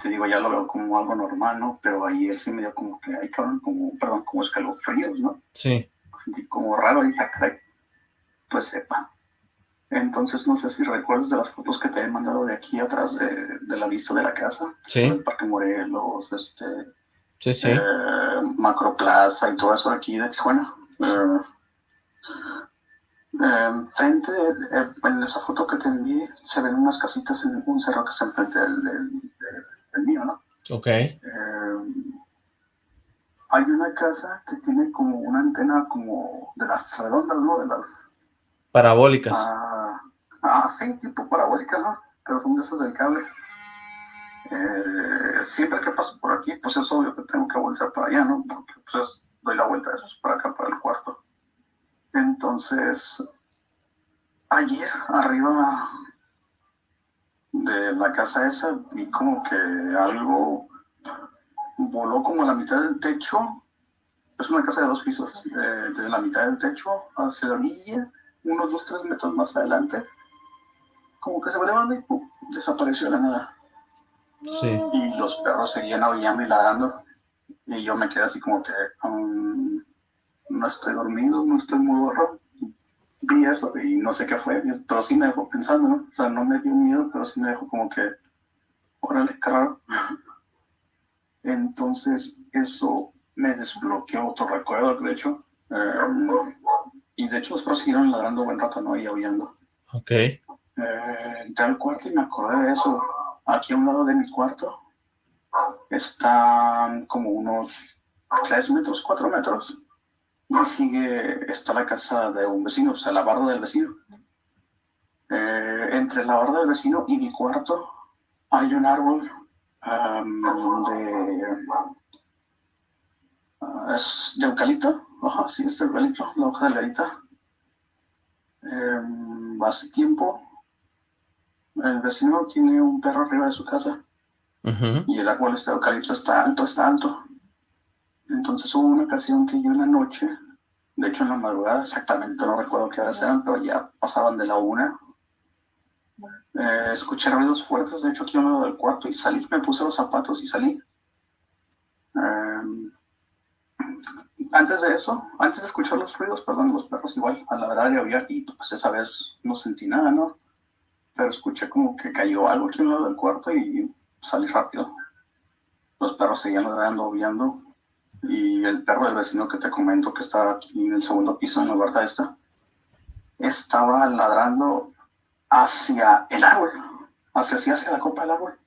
te digo, ya lo veo como algo normal, ¿no? Pero ayer sí me dio como que, ay, cabrón, como, perdón, como escalofríos, ¿no? Sí. Sentí como raro y dije, "Ah, caray, pues sepa. Entonces, no sé si recuerdas de las fotos que te he mandado de aquí atrás de, de la vista de la casa. Sí. El Parque Morelos, este, Sí, sí. eh, Macroplaza y todo eso de aquí de Tijuana. Eh, eh, frente, eh, en esa foto que te envié, se ven unas casitas en un cerro que está enfrente del, del, del- del mío, ¿no? Ok. Eh, hay una casa que tiene como una antena como de las redondas, ¿no? De las... Parabólicas. Ah, ah, sí, tipo parabólica, ¿no? Pero son de esas del cable. Eh, siempre que paso por aquí, pues es obvio que tengo que voltear para allá, ¿no? Porque pues es- doy la vuelta de esos para acá, para el cuarto. Entonces, ayer arriba de la casa esa vi como que algo voló como a la mitad del techo. Es una casa de dos pisos, eh, de la mitad del techo hacia la orilla, unos dos, tres metros más adelante. Como que se va elevando y ¡pum! desapareció de la nada. Sí. Y los perros seguían aullando y ladrando. Y yo me quedé así como que um, no estoy dormido, no estoy muy borro. Vi eso y no sé qué fue, pero sí me dejó pensando, ¿no? O sea, no me dio miedo, pero sí me dejó como que, órale, qué raro. Entonces, eso me desbloqueó otro recuerdo, de hecho. eh, y de hecho, los perros siguieron ladrando buen rato, ¿no? Y aullando. Ok. Eh, entré al cuarto y me acordé de eso. Aquí a un lado de mi cuarto están como unos 3 metros, 4 metros. Y sigue, está la casa de un vecino, o sea, la barda del vecino. Eh, entre la barda del vecino y mi cuarto hay un árbol am, de... ah, es de eucalipto. Ajá, sí, es de eucalipto, la hoja delgadita. Em, hace tiempo el vecino tiene un perro arriba de su casa y el árbol este eucalipto está alto, está alto. Entonces hubo una ocasión que yo en la noche, de hecho en la madrugada, exactamente no recuerdo qué horas eran, pero ya pasaban de la una. eh, escuché ruidos fuertes, de hecho aquí a un lado del cuarto y salí, me puse los zapatos y salí. Em, antes de eso, antes de escuchar los ruidos, perdón, los perros igual, a ladrar y aullar, y pues esa vez no sentí nada, ¿no? Pero escuché como que cayó algo aquí un lado del cuarto y salí rápido. Los perros seguían ladrando, aullando, y el perro del vecino que te comento que está aquí en el segundo piso en la barda esta, estaba ladrando hacia el árbol, hacia, hacia, hacia la copa del árbol.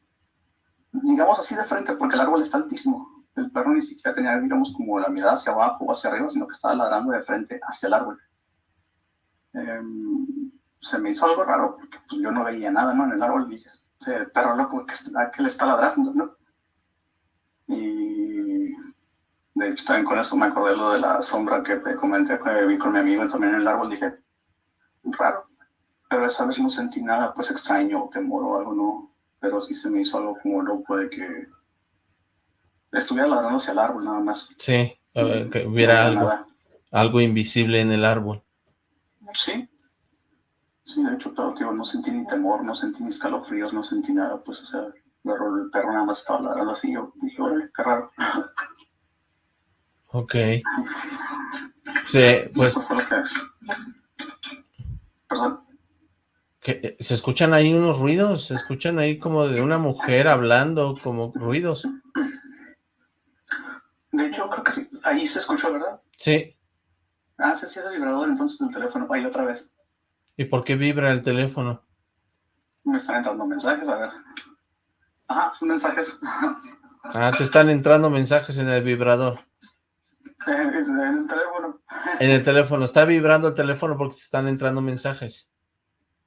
Digamos así de frente, porque el árbol está altísimo. El perro ni siquiera tenía, digamos, como la mirada hacia abajo o hacia arriba, sino que estaba ladrando de frente hacia el árbol. Em, se me hizo algo raro, porque pues, yo no veía nada, ¿no? En el árbol dije, "Ese perro loco, ¿qué, está- qué le está ladrando, no? Y de hecho también con eso me acordé lo de la sombra que te comenté que vi con mi amigo también en el árbol, dije, raro. Pero esa vez no sentí nada, pues extraño, temor o algo, no. Pero sí se me hizo algo como loco de que estuviera ladrando hacia el árbol nada más. Sí. que hubiera algo, nada. algo invisible en el árbol. Sí. Sí, de hecho, pero tío, no sentí ni temor, no sentí ni escalofríos, no sentí nada, pues, o sea, el perro nada más estaba ladrando así, yo dije, qué raro. Ok. Sí, pues. Perdón. eh, se escuchan ahí unos ruidos, se escuchan ahí como de una mujer hablando, como ruidos. De hecho, creo que sí, ahí se escuchó vibrador? Sí. Ah, sí, sí, es el vibrador entonces del teléfono. Ahí otra vez. ¿Y por qué vibra el teléfono? Me están entrando mensajes, a ver. Ajá, son mensajes. Ah, te están entrando mensajes en el vibrador. En el teléfono. En el teléfono. Está vibrando el teléfono porque te están entrando mensajes.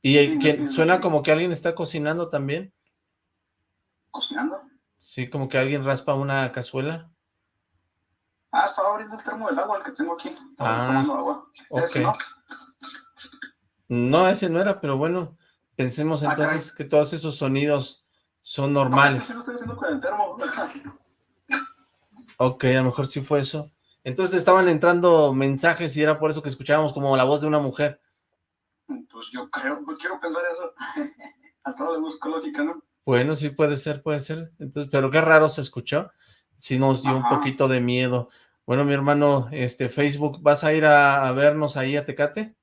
¿Y Sí, que sí, suena sí. como que alguien está cocinando también? ¿Cocinando? Sí, como que alguien raspa una cazuela. Ah, estaba abriendo el termo del agua, el que tengo aquí. Estaba Ah, tomando agua. ok. Ese, ¿no? No, ese no era, pero bueno, pensemos Ah, entonces que todos esos sonidos son No, ese normales. sí lo estoy haciendo con el termo. Ok, a lo mejor sí fue eso. Entonces estaban entrando mensajes y era por eso que escuchábamos como la voz de una mujer. Pues yo creo, quiero pensar eso. A todo le busco lógica, ¿no? Bueno, sí puede ser, puede ser. Entonces, pero qué raro se escuchó. Sí nos dio un poquito de miedo. Bueno, mi hermano, este Facebook, ¿vas a ir a, a vernos ahí a Tecate?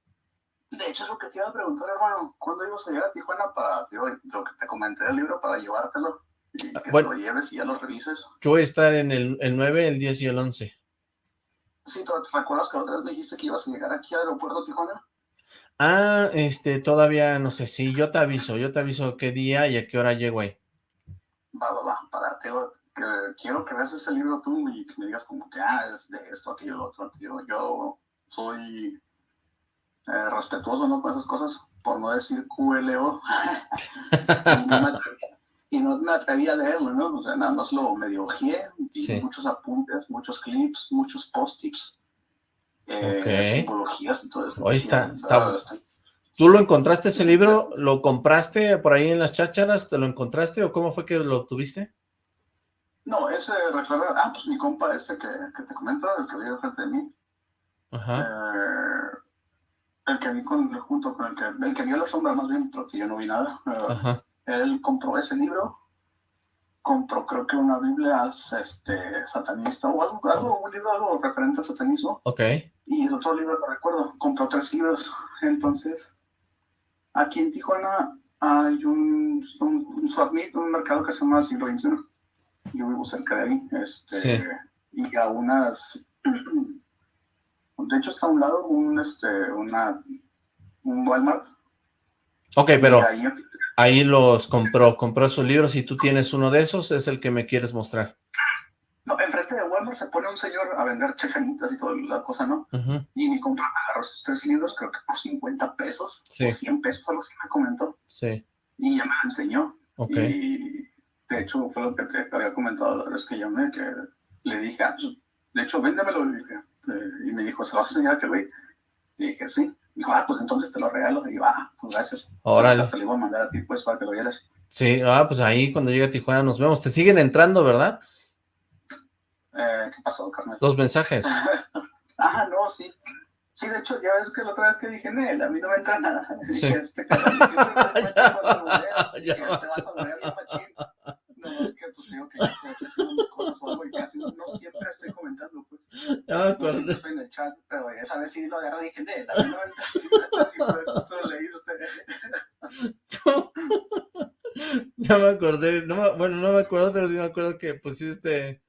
De hecho, es lo que te iba a preguntar, hermano. ¿Cuándo ibas a llegar a Tijuana para, lo que te comenté del libro, para llevártelo? Y que Ah, bueno. te lo lleves y ya lo revises. Yo voy a estar en el, el 9, el 10 y el 11. Sí, ¿te te recuerdas que otra vez me dijiste que ibas a llegar aquí al aeropuerto de Tijuana? Ah, este, todavía no sé, sí, yo te aviso, yo te aviso qué día y a qué hora llego ahí. Va, va, va. Para, te que quiero que veas ese libro tú y que me digas como que, ah, es de esto, aquello, lo otro. Tío. Yo soy eh, respetuoso, ¿no? Con esas cosas, por no decir QLO. no me atreví, y no me atreví a leerlo, ¿no? O sea, nada más lo medio ojeé, Sí. muchos apuntes, muchos clips, muchos post-its, eh, Ok. simbologías y todo eso. Hoy está- Y, está- estoy- ¿Tú lo encontraste ese libro? ¿Lo compraste por ahí en las chácharas? ¿Te lo encontraste o cómo fue que lo obtuviste? No, ese, recuerda, ah, pues mi compa este que, que te comento, el que vive frente de mí, Ajá, Eh, el que vi con, junto con el que, el que vio la sombra más bien, porque yo no vi nada. Eh, ajá, Él compró ese libro, compró creo que una Biblia este, satanista o algo, algo, un libro algo referente al satanismo, ok, y el otro libro no recuerdo, compró tres libros. Entonces, aquí en Tijuana hay un, un, un mercado que se llama Siglo XXI. Yo vivo cerca de ahí. Este, Sí. Y a unas... De hecho, está a un lado un, este, una, un Walmart. Ok, pero ahí- ahí los compró, compró esos libros y tú tienes uno de esos, es el que me quieres mostrar. no, enfrente de Walmart se pone un señor a vender chachanitas y toda la cosa, ¿no? Y mi compa agarró esos tres libros, creo que por 50 pesos, Sí. o 100 pesos, algo así me comentó. Sí, Y ya me enseñó. ok, Y de hecho fue lo que te había comentado la vez que llamé, que le dije, ah, pues, de hecho, véndemelo. Eh, y me dijo, ¿se lo vas a enseñar a aquel güey? Y dije, sí. Dijo, ah, pues entonces te lo regalo. Y digo, ah, pues gracias. sea, te lo iba a mandar a ti, pues, para que lo vieras. Sí, ah, pues ahí cuando llegue a Tijuana nos vemos. Te siguen entrando, ¿verdad? Eh, ¿Qué pasó, carnal? Los mensajes. ah, no, sí. Sí, de hecho, ya ves que la otra vez que dije, Nel, a mí no me entra nada. Sí. Dije, este bolero. Ya. No, pues digo que yo estoy aquí haciendo mis cosas o algo y casi no, no siempre estoy comentando, pues. Ya me No siempre estoy en el chat, pero esa vez sí lo agarré y dije, Nel, a mí no me. Ya me acordé, no me- bueno, no me acuerdo, pero sí me acuerdo que pusiste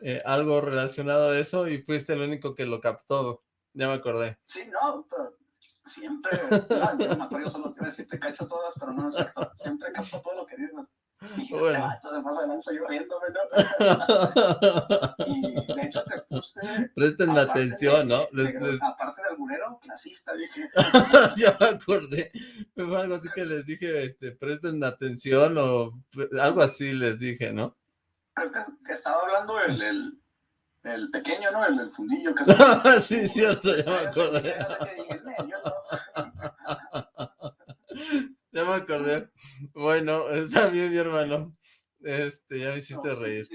eh, algo relacionado a eso y fuiste el único que lo captó. Ya me acordé. Sí, no, pero siempre. No, yo no, yo solo te iba a decir, te cacho todas, pero no es cierto. Siempre capto todo lo que dices. Y este Bueno. vato de más adelante yo riéndome, ¿no? Y de hecho te puse. Presten aparte atención, ¿no? de- Les- les- Aparte de alburero, clasista, dije. ya me acordé. Fue algo así que les dije, este, presten atención o algo así les dije, ¿no? Creo que, que estaba hablando el, el, el pequeño, ¿no? El, el fundillo que estaba. sí, cierto, ya me acordé. Ya me acordé. Bueno, está bien, mi hermano. Este, ya me hiciste reír.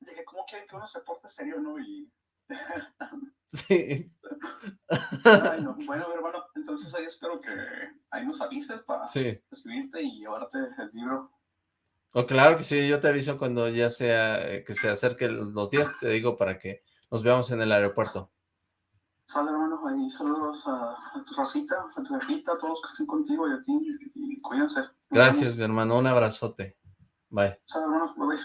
Dije, ¿cómo quieren que uno se porte serio, no? Y. Sí. Ay, no. Bueno, mi hermano, entonces ahí espero que ahí nos avises para Sí. escribirte y llevarte el libro. O claro que sí, yo te aviso cuando ya sea, eh, que se acerque los días, te digo para que nos veamos en el aeropuerto. Sale, hermano, ahí saludos a, a tu racita, a tu jefita, a todos los que estén contigo y a ti, y cuídense. Gracias, mi hermano, un abrazote. Bye. vemos. Sale, hermano, bye bye.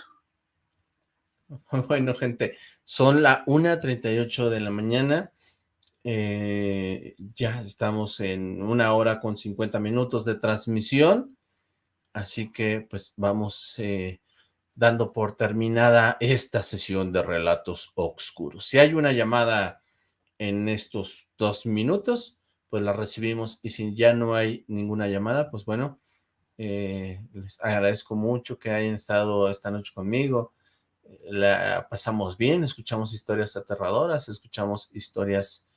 Bueno, gente, son la 1.38 de la mañana. Eh, ya estamos en una hora con 50 minutos de transmisión. Así que, pues, vamos eh, dando por terminada esta sesión de Relatos Oscuros. Si hay una llamada en estos dos minutos, pues la recibimos. Y si ya no hay ninguna llamada, pues bueno, eh, les agradezco mucho que hayan estado esta noche conmigo. La pasamos bien, escuchamos historias aterradoras, escuchamos historias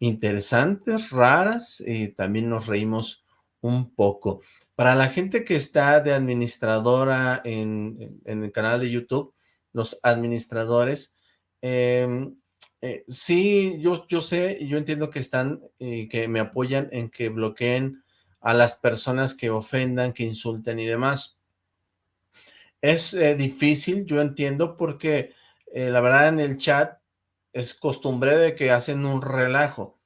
interesantes, raras, y también nos reímos un poco. Para la gente que está de administradora en, el canal de YouTube, los administradores, em, eh, sí, yo, yo sé y yo entiendo que están y que me apoyan en que bloqueen a las personas que ofendan, que insulten y demás. Es eh, difícil, yo entiendo, porque eh, la verdad en el chat es costumbre de que hacen un relajo.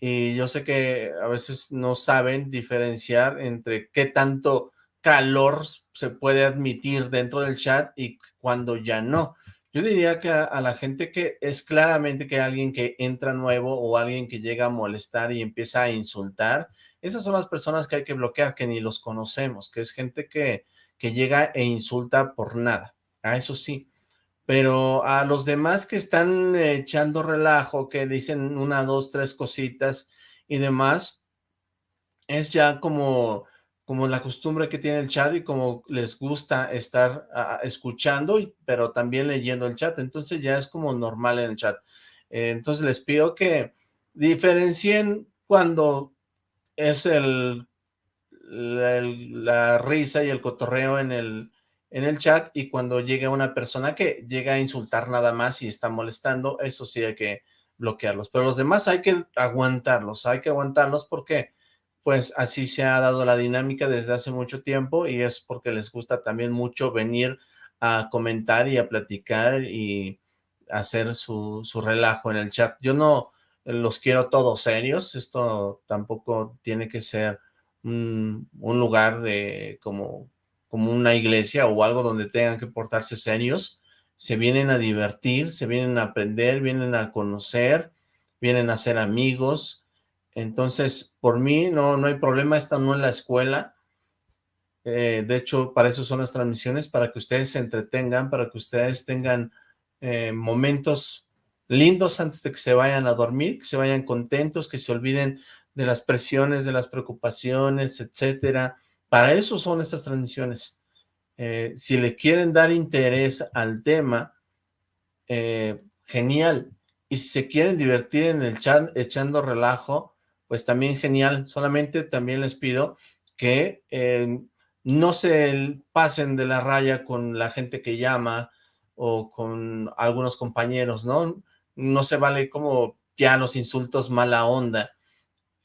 Y yo sé que a veces no saben diferenciar entre qué tanto calor se puede admitir dentro del chat y cuando ya no. Yo diría que a, la gente que es claramente que alguien que entra nuevo o alguien que llega a molestar y empieza a insultar, esas son las personas que hay que bloquear, que ni los conocemos, que es gente que, que llega e insulta por nada. A eso sí. Pero a los demás que están echando relajo, que dicen una, dos, tres cositas y demás, es ya como, como la costumbre que tiene el chat y como les gusta estar escuchando, pero también leyendo el chat. Entonces ya es como normal en el chat. Eh, entonces les pido que diferencien cuando es el, la, risa y el cotorreo en el, en el chat y cuando llega una persona que llega a insultar nada más y está molestando, eso sí hay que bloquearlos. Pero los demás hay que aguantarlos, hay que aguantarlos porque pues así se ha dado la dinámica desde hace mucho tiempo y es porque les gusta también mucho venir a comentar y a platicar y hacer su, su relajo en el chat. Yo no, los quiero todos serios, esto tampoco tiene que ser un, lugar de como, como una iglesia o algo donde tengan que portarse serios, se vienen a divertir, se vienen a aprender, vienen a conocer, vienen a ser amigos, entonces por mí no, no hay problema, esta no es la escuela, eh, de hecho para eso son las transmisiones, para que ustedes se entretengan, para que ustedes tengan eh, momentos lindos antes de que se vayan a dormir, que se vayan contentos, que se olviden de las presiones, de las preocupaciones, etcétera. Para eso son estas transmisiones. Eh, si le quieren dar interés al tema, genial. Y si se quieren divertir en el chat echando relajo, pues también genial. Solamente también les pido que eh, no se pasen de la raya con la gente que llama o con algunos compañeros, ¿no? no se vale como ya los insultos mala onda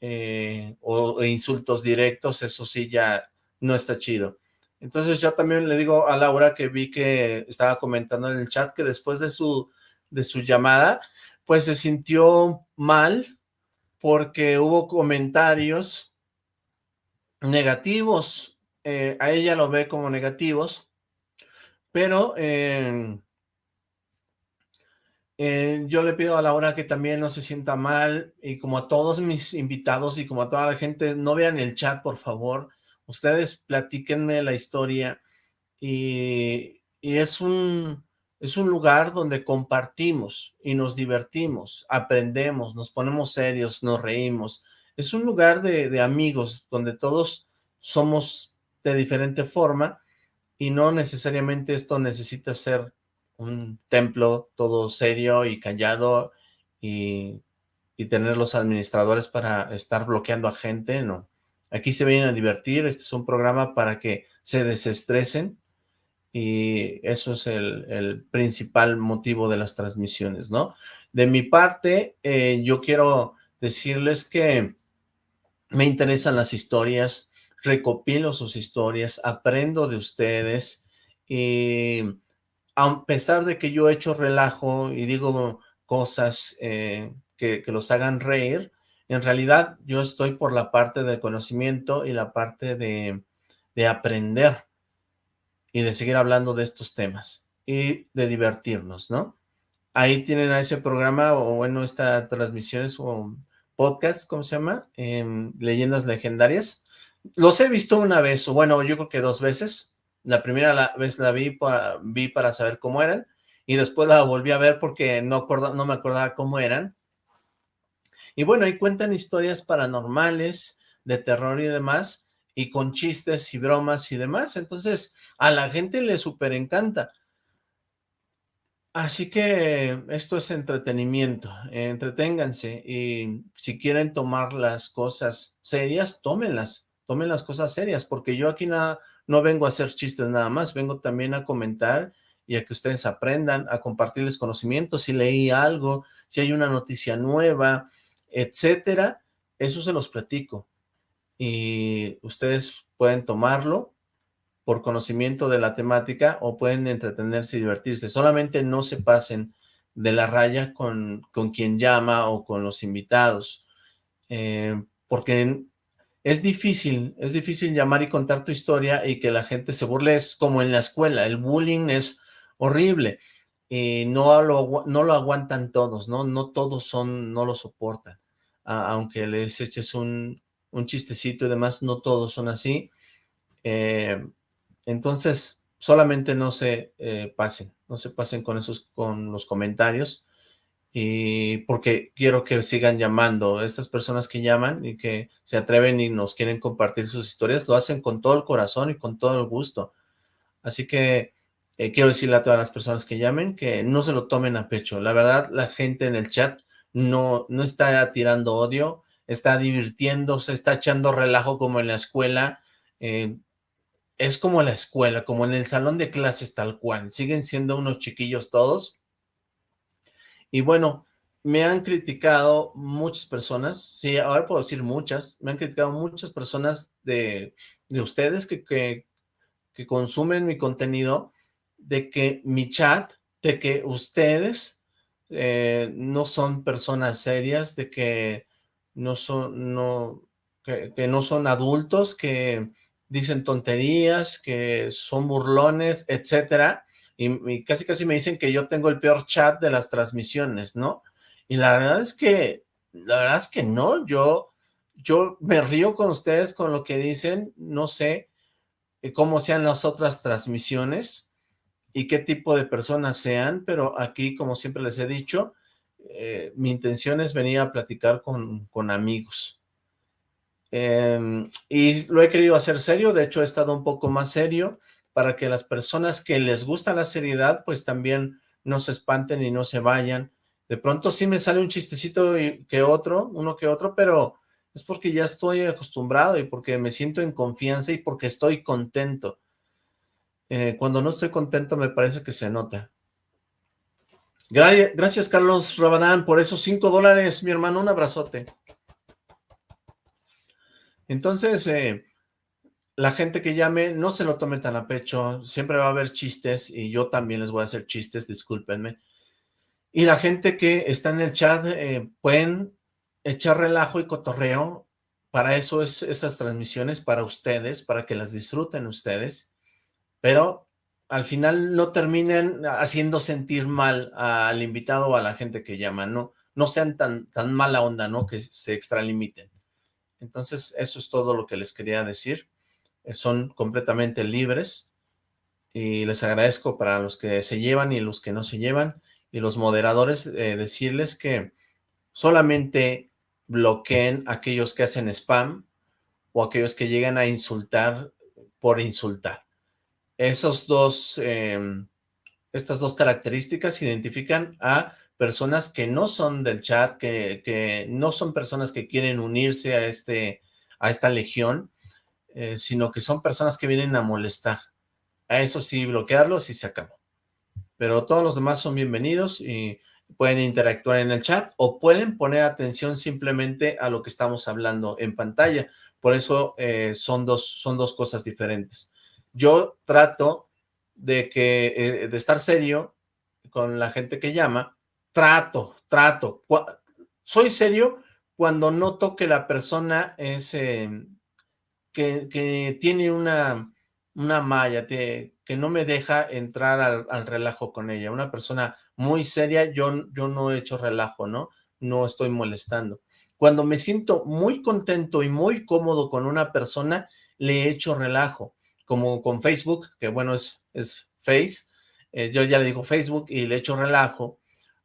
eh, o insultos directos, eso sí ya no está chido. Entonces yo también le digo a Laura que vi que estaba comentando en el chat que después de su, de su llamada, pues se sintió mal porque hubo comentarios negativos, eh, a ella lo ve como negativos, pero eh, eh, yo le pido a Laura que también no se sienta mal y como a todos mis invitados y como a toda la gente, no vean el chat, por favor. Ustedes platíquenme la historia y, es, un, es un lugar donde compartimos y nos divertimos, aprendemos, nos ponemos serios, nos reímos. Es un lugar de, de amigos donde todos somos de diferente forma y no necesariamente esto necesita ser un templo todo serio y callado y, tener los administradores para estar bloqueando a gente, no. Aquí se vienen a divertir, este es un programa para que se desestresen y eso es el, principal motivo de las transmisiones, ¿no? De mi parte, eh, yo quiero decirles que me interesan las historias, recopilo sus historias, aprendo de ustedes y a pesar de que yo he hecho relajo y digo cosas eh, que, los hagan reír, en realidad yo estoy por la parte del conocimiento y la parte de, aprender y de seguir hablando de estos temas. y de divertirnos, ¿no? Ahí tienen a ese programa, o bueno, esta transmisiones o podcast, ¿cómo se llama? Leyendas Legendarias. Los he visto una vez, o bueno, yo creo que dos veces. La primera vez la vi para, vi para saber cómo eran, y después la volví a ver porque no, no me acordaba cómo eran. Y bueno, ahí cuentan historias paranormales, de terror y demás, y con chistes y bromas y demás. Entonces, a la gente le súper encanta. Así que esto es entretenimiento, entreténganse y si quieren tomar las cosas serias, tómenlas, tomen las cosas serias, porque yo aquí nada, no vengo a hacer chistes nada más, vengo también a comentar y a que ustedes aprendan, a compartirles conocimientos, si leí algo, si hay una noticia nueva, etcétera, eso se los platico y ustedes pueden tomarlo por conocimiento de la temática o pueden entretenerse y divertirse. Solamente no se pasen de la raya con, con quien llama o con los invitados, eh, porque es difícil, es difícil llamar y contar tu historia y que la gente se burle, es como en la escuela, el bullying es horrible y no lo, no lo aguantan todos, ¿no? No todos son, no lo soportan, aunque les eches un, un chistecito y demás, no todos son así. Eh, entonces, solamente no se eh, pasen, no se pasen con esos, con los comentarios, y porque quiero que sigan llamando, estas personas que llaman y que se atreven y nos quieren compartir sus historias, lo hacen con todo el corazón y con todo el gusto. Así que eh, quiero decirle a todas las personas que llamen que no se lo tomen a pecho. La verdad, la gente en el chat no, no está tirando odio, está divirtiéndose, está echando relajo como en la escuela. Eh, es como la escuela, como en el salón de clases tal cual. Siguen siendo unos chiquillos todos. Y bueno, me han criticado muchas personas, sí, ahora puedo decir muchas, me han criticado muchas personas de, ustedes que, que, consumen mi contenido, de que mi chat, de que ustedes eh, no son personas serias, de que no son, no, que, no son adultos, que dicen tonterías, que son burlones, etcétera, y, casi casi me dicen que yo tengo el peor chat de las transmisiones, ¿no? Y la verdad es que, la verdad es que no, yo, yo me río con ustedes con lo que dicen, no sé eh, cómo sean las otras transmisiones y qué tipo de personas sean, pero aquí, como siempre les he dicho, eh, mi intención es venir a platicar con, con amigos. Em, y lo he querido hacer serio, de hecho he estado un poco más serio para que las personas que les gusta la seriedad pues también no se espanten y no se vayan. De pronto sí me sale un chistecito que otro, uno que otro, pero es porque ya estoy acostumbrado y porque me siento en confianza y porque estoy contento. Eh, cuando no estoy contento me parece que se nota. Gracias, Carlos Rabadán, por esos cinco dólares, mi hermano, un abrazote. Entonces, eh, la gente que llame, no se lo tome tan a pecho, siempre va a haber chistes, y yo también les voy a hacer chistes, discúlpenme. Y la gente que está en el chat, eh, pueden echar relajo y cotorreo, para eso es esas transmisiones, para ustedes, para que las disfruten ustedes, pero al final no terminen haciendo sentir mal al invitado o a la gente que llama, no, no sean tan, tan mala onda, ¿no? Que se extralimiten. Entonces, eso es todo lo que les quería decir. Eh, son completamente libres y les agradezco para los que se llevan y los que no se llevan y los moderadores eh, decirles que solamente bloqueen aquellos que hacen spam o aquellos que llegan a insultar por insultar esos dos, em, estas dos características identifican a personas que no son del chat, que, no son personas que quieren unirse a, este, a esta legión, eh, sino que son personas que vienen a molestar. A eso sí, bloquearlos y se acabó. Pero todos los demás son bienvenidos y pueden interactuar en el chat o pueden poner atención simplemente a lo que estamos hablando en pantalla. Por eso eh, son, dos, son dos cosas diferentes yo trato de que eh, de estar serio con la gente que llama, trato, trato, soy serio cuando noto que la persona es, em, que, tiene una, una malla, que no me deja entrar al, relajo con ella. Una persona muy seria, yo, yo no he hecho relajo, ¿no? No estoy molestando. Cuando me siento muy contento y muy cómodo con una persona, le he hecho relajo, como con Facebook, que bueno, es, es Face, eh, yo ya le digo Facebook y le echo relajo,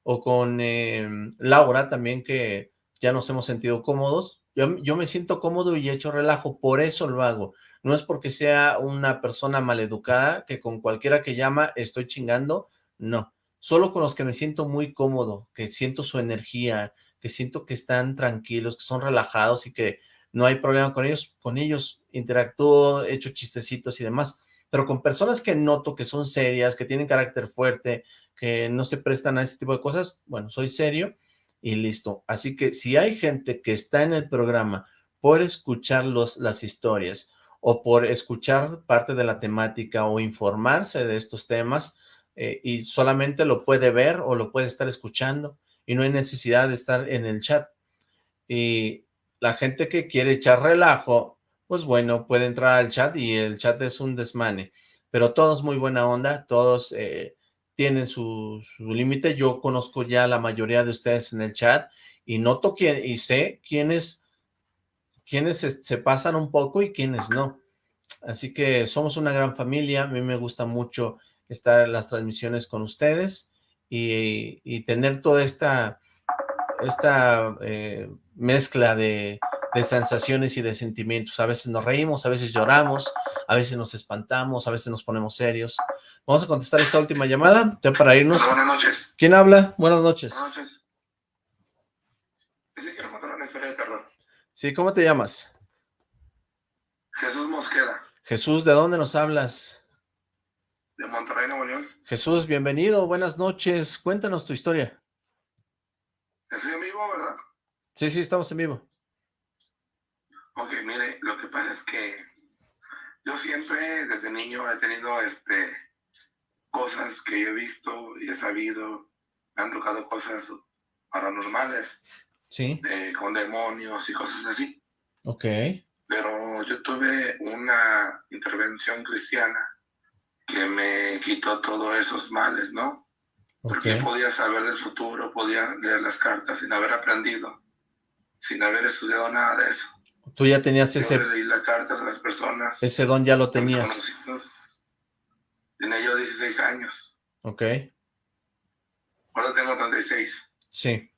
o con em, Laura también, que ya nos hemos sentido cómodos, yo, yo me siento cómodo y he hecho relajo, por eso lo hago, no es porque sea una persona maleducada, que con cualquiera que llama estoy chingando, no, solo con los que me siento muy cómodo, que siento su energía, que siento que están tranquilos, que son relajados y que no hay problema con ellos, con ellos interactúo, he hecho chistecitos y demás, pero con personas que noto que son serias, que tienen carácter fuerte, que no se prestan a ese tipo de cosas, bueno, soy serio y listo. Así que si hay gente que está en el programa por escuchar los, las historias o por escuchar parte de la temática o informarse de estos temas eh, y solamente lo puede ver o lo puede estar escuchando y no hay necesidad de estar en el chat. Y la gente que quiere echar relajo, pues bueno, puede entrar al chat y el chat es un desmane. Pero todos muy buena onda, todos eh, tienen su, límite. Yo conozco ya la mayoría de ustedes en el chat y noto quién, y sé quiénes, quiénes se, pasan un poco y quiénes no. Así que somos una gran familia, a mí me gusta mucho estar en las transmisiones con ustedes y, tener toda esta, esta eh, mezcla de, sensaciones y de sentimientos. A veces nos reímos, a veces lloramos, a veces nos espantamos, a veces nos ponemos serios. Vamos a contestar esta última llamada, ya para irnos. Buenas noches. ¿Quién habla? Buenas noches. Buenas noches. De. Sí, ¿cómo te llamas? Jesús Mosqueda. Jesús, ¿de dónde nos hablas? De Monterrey, Nuevo León. Jesús, bienvenido, buenas noches. Cuéntanos tu historia. Estoy en vivo, ¿verdad? Sí, sí, estamos en vivo. Ok, mire, lo que pasa es que yo siempre desde niño he tenido este cosas que yo he visto y he sabido, me han tocado cosas paranormales. Sí. con demonios y cosas así. Ok. Pero yo tuve una intervención cristiana que me quitó todos esos males, ¿no? Porque podía saber del futuro, podía leer las cartas sin haber aprendido, sin haber estudiado nada de eso. Tú ya tenías ese... leí las cartas a las personas. Ese don ya lo tenías. Tenía yo 16 años. Ok. Ahora tengo 36. Sí.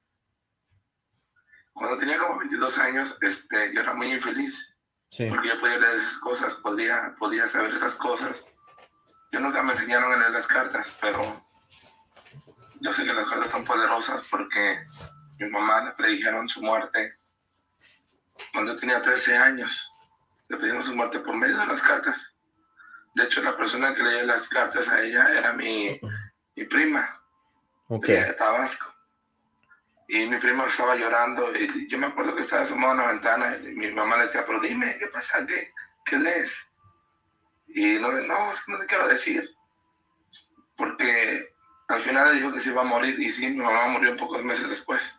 Cuando tenía como 22 años, este, yo era muy infeliz. Sí. Porque yo podía leer esas cosas, podía, podía saber esas cosas. Yo nunca me enseñaron a leer las cartas, pero yo sé que las cartas son poderosas porque mi mamá le predijeron su muerte cuando yo tenía 13 años. Le pedimos su muerte por medio de las cartas. De hecho, la persona que leía las cartas a ella era mi, mi prima de Tabasco. Y mi prima estaba llorando y yo me acuerdo que estaba asomado a una ventana y mi mamá le decía, pero dime, ¿qué pasa? ¿Qué, qué lees? Y no, no, es que no te quiero decir. Porque al final le dijo que se iba a morir y sí, mi mamá murió pocos meses después.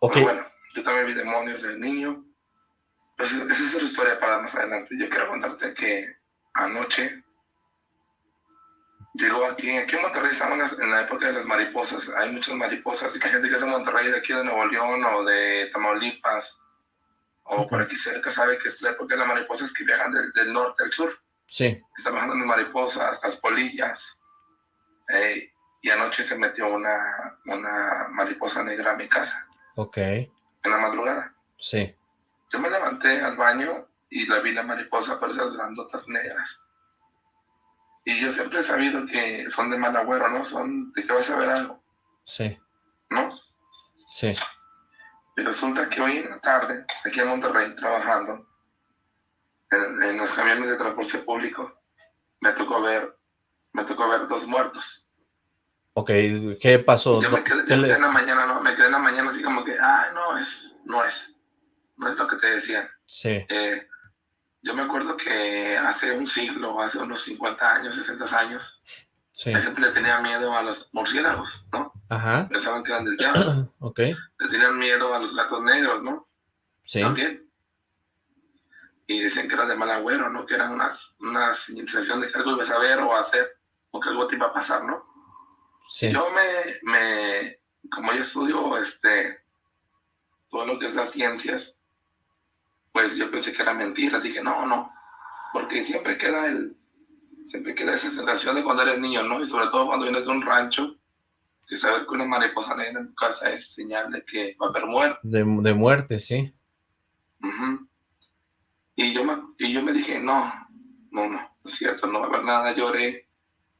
Pero bueno, yo también vi demonios de niño. Pero esa es otra historia para más adelante. Yo quiero contarte que anoche llegó aquí, aquí en Monterrey estamos en la época de las mariposas. Hay muchas mariposas y hay gente que es de Monterrey, de aquí de Nuevo León o de Tamaulipas o por aquí cerca sabe que es la época de las mariposas que viajan del, del norte al sur. Sí. Están bajando las mariposas, las polillas. Eh, y anoche se metió una, una mariposa negra a mi casa. Ok. En la madrugada. Sí. Yo me levanté al baño y la vi la mariposa por esas grandotas negras. Y yo siempre he sabido que son de mal agüero, ¿no? Son de que vas a ver algo. Sí. ¿No? Sí. Y resulta que hoy en la tarde, aquí en Monterrey, trabajando, en, en los camiones de transporte público, me tocó ver, me tocó ver dos muertos. Ok, ¿qué pasó? Yo me quedé, en la mañana, ¿no? Me quedé en la mañana así como que, ay, no es, no es, no es lo que te decían. Sí. Eh, yo me acuerdo que hace un siglo, hace unos 50 años, 60 años, sí. la gente le tenía miedo a los murciélagos, ¿no? Ajá. Pensaban que eran del diablo. ok. Le tenían miedo a los gatos negros, ¿no? Sí. También. y decían que era de mal agüero, ¿no? Que eran unas, una sensación de que algo ibas a ver o a hacer, o que algo te iba a pasar, ¿no? Sí. Yo me, me, como yo estudio este, todo lo que es las ciencias, pues yo pensé que era mentira, dije, no, no, porque siempre queda el, siempre queda esa sensación de cuando eres niño, ¿no? Y sobre todo cuando vienes de un rancho, que saber que una mariposa negra en tu casa es señal de que va a haber muerte. De, de muerte, sí. Ujú. Y yo, me, y yo me dije, no, no, no, no es cierto, no va a haber nada. Lloré,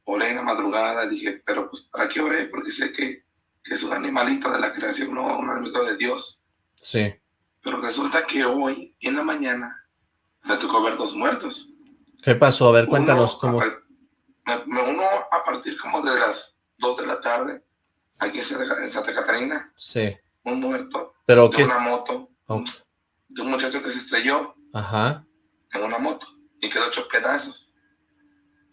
oré en la madrugada, dije, pero pues, ¿para qué oré? Porque sé que, que es un animalito de la creación, no un animalito de Dios. Sí. Pero resulta que hoy, en la mañana, me tocó ver dos muertos. ¿Qué pasó? A ver, cuéntanos Uno cómo... a Me, uno a partir como de las 2 de la tarde, aquí en Santa, en Santa Catarina, Sí. un muerto ¿Pero de qué? una moto, Oh. de un muchacho que se estrelló Ajá. en una moto y quedó hecho pedazos.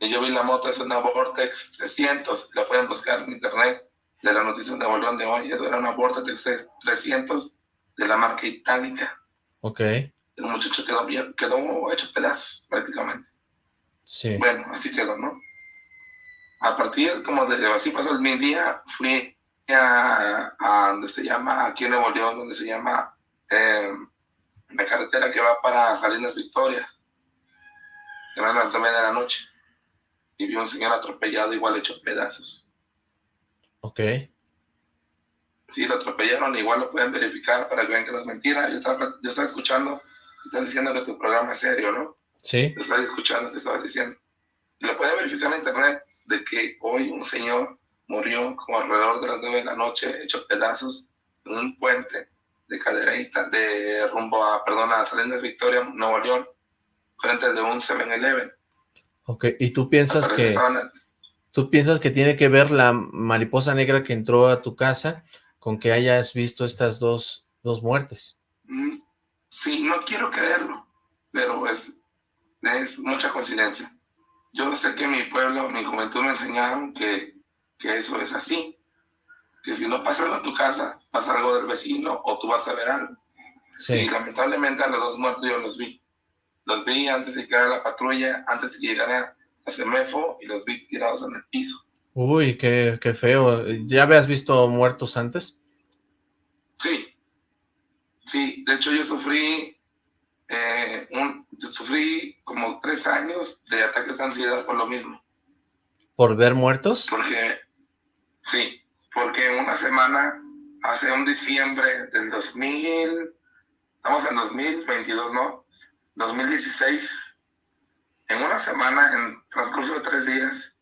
Yo vi la moto, es una Vortex 300, la pueden buscar en internet, de la noticia de Nuevo León de hoy, era una Vortex 300 de la marca Itálica. Ok. El muchacho quedó, bien, quedó hecho pedazos prácticamente. Sí. Bueno, así quedó, ¿no? A partir como de, así pasó mi día, fui a, a donde se llama, aquí en Nuevo León, donde se llama eh, la carretera que va para Salinas Victorias. Eran las nueve de la noche. Y vi un señor atropellado, igual hecho pedazos. Ok. Sí, lo atropellaron, igual lo pueden verificar para que vean que no es mentira. Yo estaba, yo estaba escuchando, estás diciendo que tu programa es serio, ¿no? Sí. Te estaba escuchando que estabas diciendo. Y lo pueden verificar en internet de que hoy un señor murió como alrededor de las nueve de la noche, hecho pedazos en un puente de cadereita, de rumbo a, perdón, a Salinas Victoria, Nuevo León, frente de un 7-Eleven. Ok. ¿Y tú piensas que... ¿Tú piensas que tiene que ver la mariposa negra que entró a tu casa con que hayas visto estas dos, dos muertes? Mm, Sí, no quiero creerlo, pero es, es mucha coincidencia. Yo sé que mi pueblo, mi juventud me enseñaron que, que eso es así, que si no pasa algo en tu casa, pasa algo del vecino o tú vas a ver algo. Y Sí. lamentablemente a los dos muertos yo los vi. Los vi antes de que llegara la patrulla, antes de que llegara a Semefo y los vi tirados en el piso. Uy, qué, qué feo. ¿Ya habías visto muertos antes? Sí, sí, de hecho yo sufrí, eh, un, yo sufrí como tres años de ataques de ansiedad por lo mismo, ¿Por ver muertos? porque, sí, porque en una semana, hace un diciembre del 2000, estamos en 2022, ¿no? 2016, en una semana, en transcurso de tres días,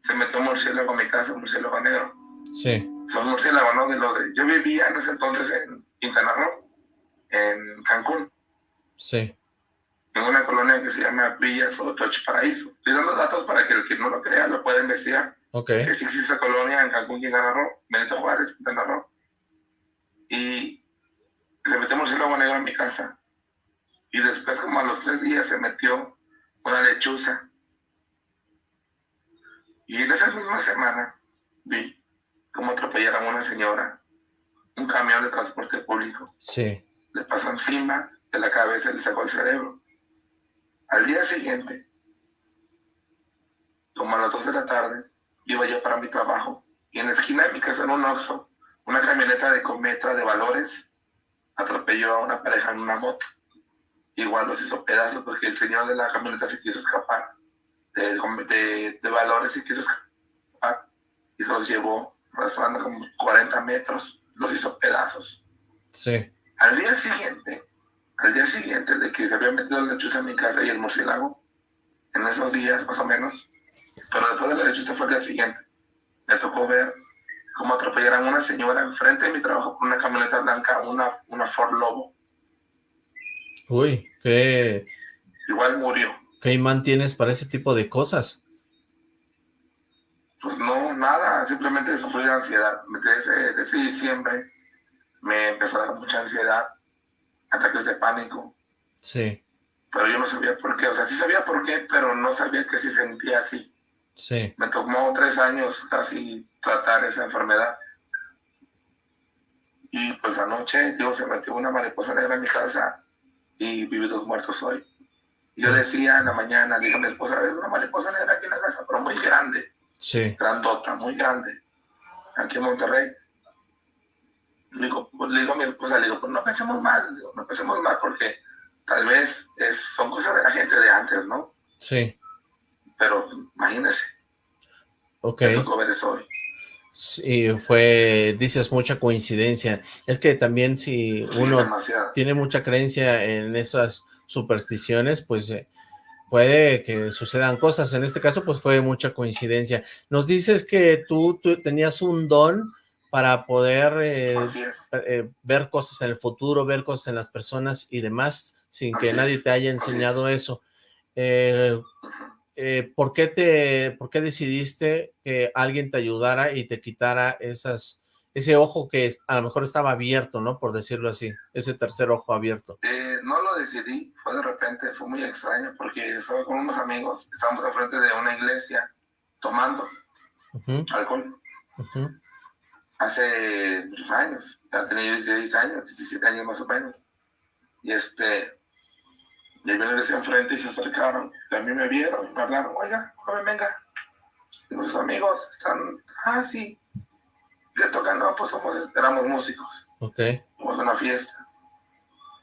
se metió un murciélago a mi casa, un murciélago negro. Sí. son murciélagos, ¿no? De los de- yo vivía en ese entonces en Quintana Roo, en Cancún, Sí. en una colonia que se llama Villa Sotoche Paraíso. Estoy dando datos para que el que no lo crea lo pueda investigar. Ok. Que sí existe colonia en Cancún, Quintana Roo, Benito Juárez, Quintana Roo. Y se metió un murciélago negro en mi casa. Y después, como a los tres días, se metió una lechuza. Y en esa misma semana vi cómo atropellaron a una señora, un camión de transporte público. Sí. Le pasó encima de la cabeza y le sacó el cerebro. Al día siguiente, como a las 2 de la tarde, iba yo para mi trabajo y en la esquina de mi casa en un Oxxo, una camioneta de Cometra de valores atropelló a una pareja en una moto. Igual los hizo pedazos porque el señor de la camioneta se quiso escapar de, de, de valores se quiso escapar y se los llevó arrastrando como 40 metros, los hizo pedazos. Sí. Al día siguiente, al día siguiente de que se había metido la lechuza en mi casa y el murciélago, en esos días más o menos, pero después de la lechuza fue el día siguiente, me tocó ver cómo atropellaron a una señora enfrente de mi trabajo con una camioneta blanca, una, una Ford Lobo. Uy, qué, Igual murió. qué imán tienes para ese tipo de cosas. Pues no, nada, simplemente sufrí de ansiedad. Desde, desde diciembre me empezó a dar mucha ansiedad, ataques de pánico, Sí, pero yo no sabía por qué. O sea, sí sabía por qué, pero no sabía que se sentía así. sí. Me tomó tres años casi tratar esa enfermedad. Y pues anoche, digo, se metió una mariposa negra en mi casa y viví dos muertos hoy. Yo decía en la mañana, dije a mi esposa, ver una mariposa negra aquí en la casa, pero muy grande. Sí. Grandota, muy grande. Aquí en Monterrey. Le digo, pues, le digo a mi esposa, le digo, pues no pensemos mal, digo, no pensemos mal porque tal vez es, son cosas de la gente de antes, ¿no? Sí. Pero imagínese, Ok. me tocó ver eso hoy. Sí, fue, dices, mucha coincidencia. Es que también si Sí, uno demasiado. tiene mucha creencia en esas supersticiones, pues eh, puede que sucedan cosas. En este caso, pues fue mucha coincidencia. Nos dices que tú, tú tenías un don para poder eh, eh, ver cosas en el futuro, ver cosas en las personas y demás, sin que Así nadie te haya es. enseñado eso. Eh. Eh, ¿por, qué te, ¿Por qué decidiste que alguien te ayudara y te quitara esas, ese ojo que a lo mejor estaba abierto, ¿no? Por decirlo así, ese tercer ojo abierto. Eh, no lo decidí, fue de repente, fue muy extraño porque estaba con unos amigos, estábamos al frente de una iglesia tomando alcohol hace muchos años, ya tenía yo 16 años, 17 años más o menos. Y este, y la iglesia enfrente y se acercaron, a mí me vieron y me hablaron, oiga, joven, venga. Y nuestros amigos están, ah, sí, ¿qué tocan? No, pues somos, éramos músicos. Ok, fuimos a una fiesta.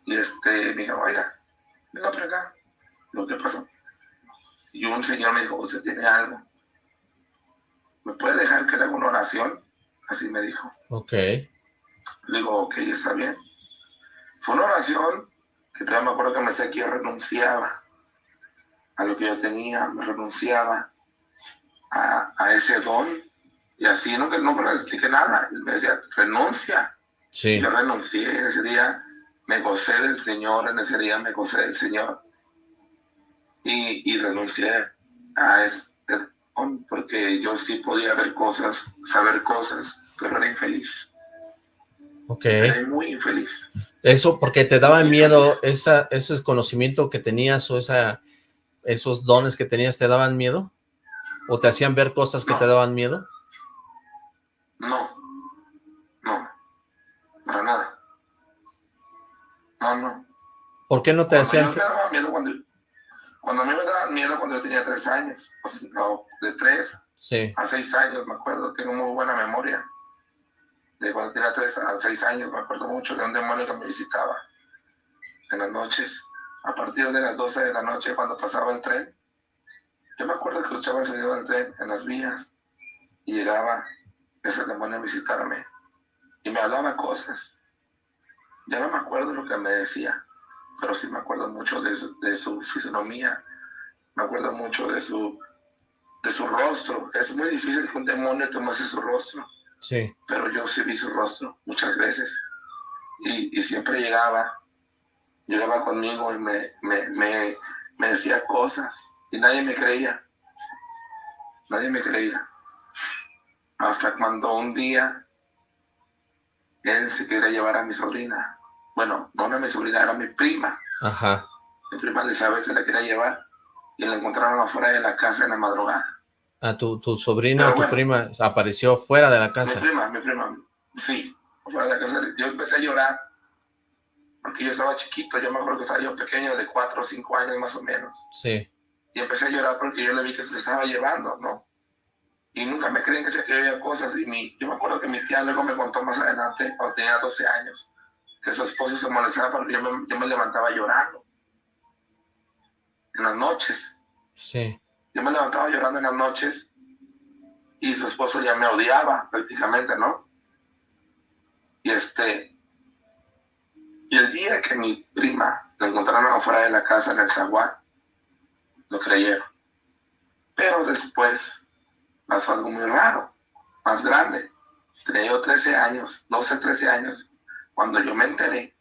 Y este, me dijeron, oiga, venga por acá. Lo que pasó. Y un señor me dijo, usted tiene algo. ¿Me puede dejar que le haga una oración? Así me dijo. ok, Le digo, ok, está bien. Fue una oración que todavía me acuerdo que me decía que yo renunciaba a lo que yo tenía, me renunciaba a, a ese don. Y así no, que no me expliqué nada. Él me decía, renuncia. sí, Yo renuncié en ese día, me gocé del Señor, en ese día me gocé del Señor. Y, y renuncié a este don porque yo sí podía ver cosas, saber cosas, pero era infeliz. ok. Era muy infeliz. Eso porque te daba miedo, esa, ese conocimiento que tenías o esa, esos dones que tenías, ¿te daban miedo? ¿O te hacían ver cosas que No. te daban miedo? No, no, para nada. No, no. ¿Por qué no te Cuando hacían? daba miedo cuando, cuando a mí me daban miedo cuando yo tenía tres años, o si no, de tres Sí, a seis años, me acuerdo, tengo muy buena memoria. De cuando tenía tres a seis años, me acuerdo mucho de un demonio que me visitaba en las noches, a partir de las 12 de la noche, cuando pasaba el tren. Yo me acuerdo que escuchaba el sonido del tren en las vías y llegaba ese demonio a visitarme y me hablaba cosas. Ya no me acuerdo lo que me decía, pero sí me acuerdo mucho de su, fisonomía, me acuerdo mucho de su de su rostro. Es muy difícil que un demonio muestre su rostro, sí, pero yo sí vi su rostro muchas veces. Y, y siempre llegaba, llegaba conmigo y me, me, me, me decía cosas y nadie me creía. Nadie me creía. Hasta cuando un día él se quería llevar a mi sobrina. Bueno, no era mi sobrina, era mi prima. ajá, Mi prima Elizabeth se la quería llevar y la encontraron afuera de la casa en la madrugada. A tu, tu sobrina o tu bueno. prima apareció fuera de la Mi casa. prima, mi prima, sí, fuera de la casa. Yo empecé a llorar porque yo estaba chiquito, yo me acuerdo que estaba yo pequeño, de cuatro o cinco años más o menos. Sí, Y empecé a llorar porque yo le vi que se estaba llevando, ¿no? Y nunca me creen que se que había cosas. Y mi, yo me acuerdo que mi tía luego me contó más adelante, cuando tenía 12 años, que su esposo se molestaba porque yo me, yo me levantaba llorando. En las noches. sí, Yo me levantaba llorando en las noches y su esposo ya me odiaba prácticamente, ¿no? Y este, y el día que mi prima la encontraron afuera de la casa en el zaguán, lo creyeron. Pero después pasó algo muy raro, más grande. Tenía yo 13 años, 12, 13 años, cuando yo me enteré,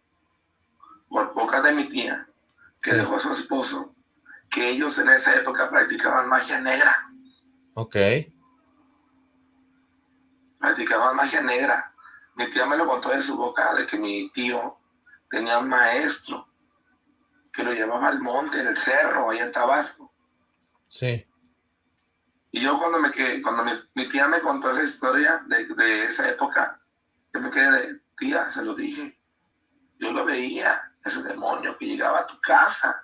por boca de mi tía, que Sí. dejó a su esposo, que ellos en esa época practicaban magia negra, ok, practicaban magia negra. Mi tía me lo contó de su boca, de que mi tío tenía un maestro que lo llevaba al monte, en el cerro, allá en Tabasco. sí, Y yo cuando me quedé, cuando mi, mi tía me contó esa historia de, de esa época, yo me quedé de, tía, se lo dije. Yo lo veía, ese demonio que llegaba a tu casa,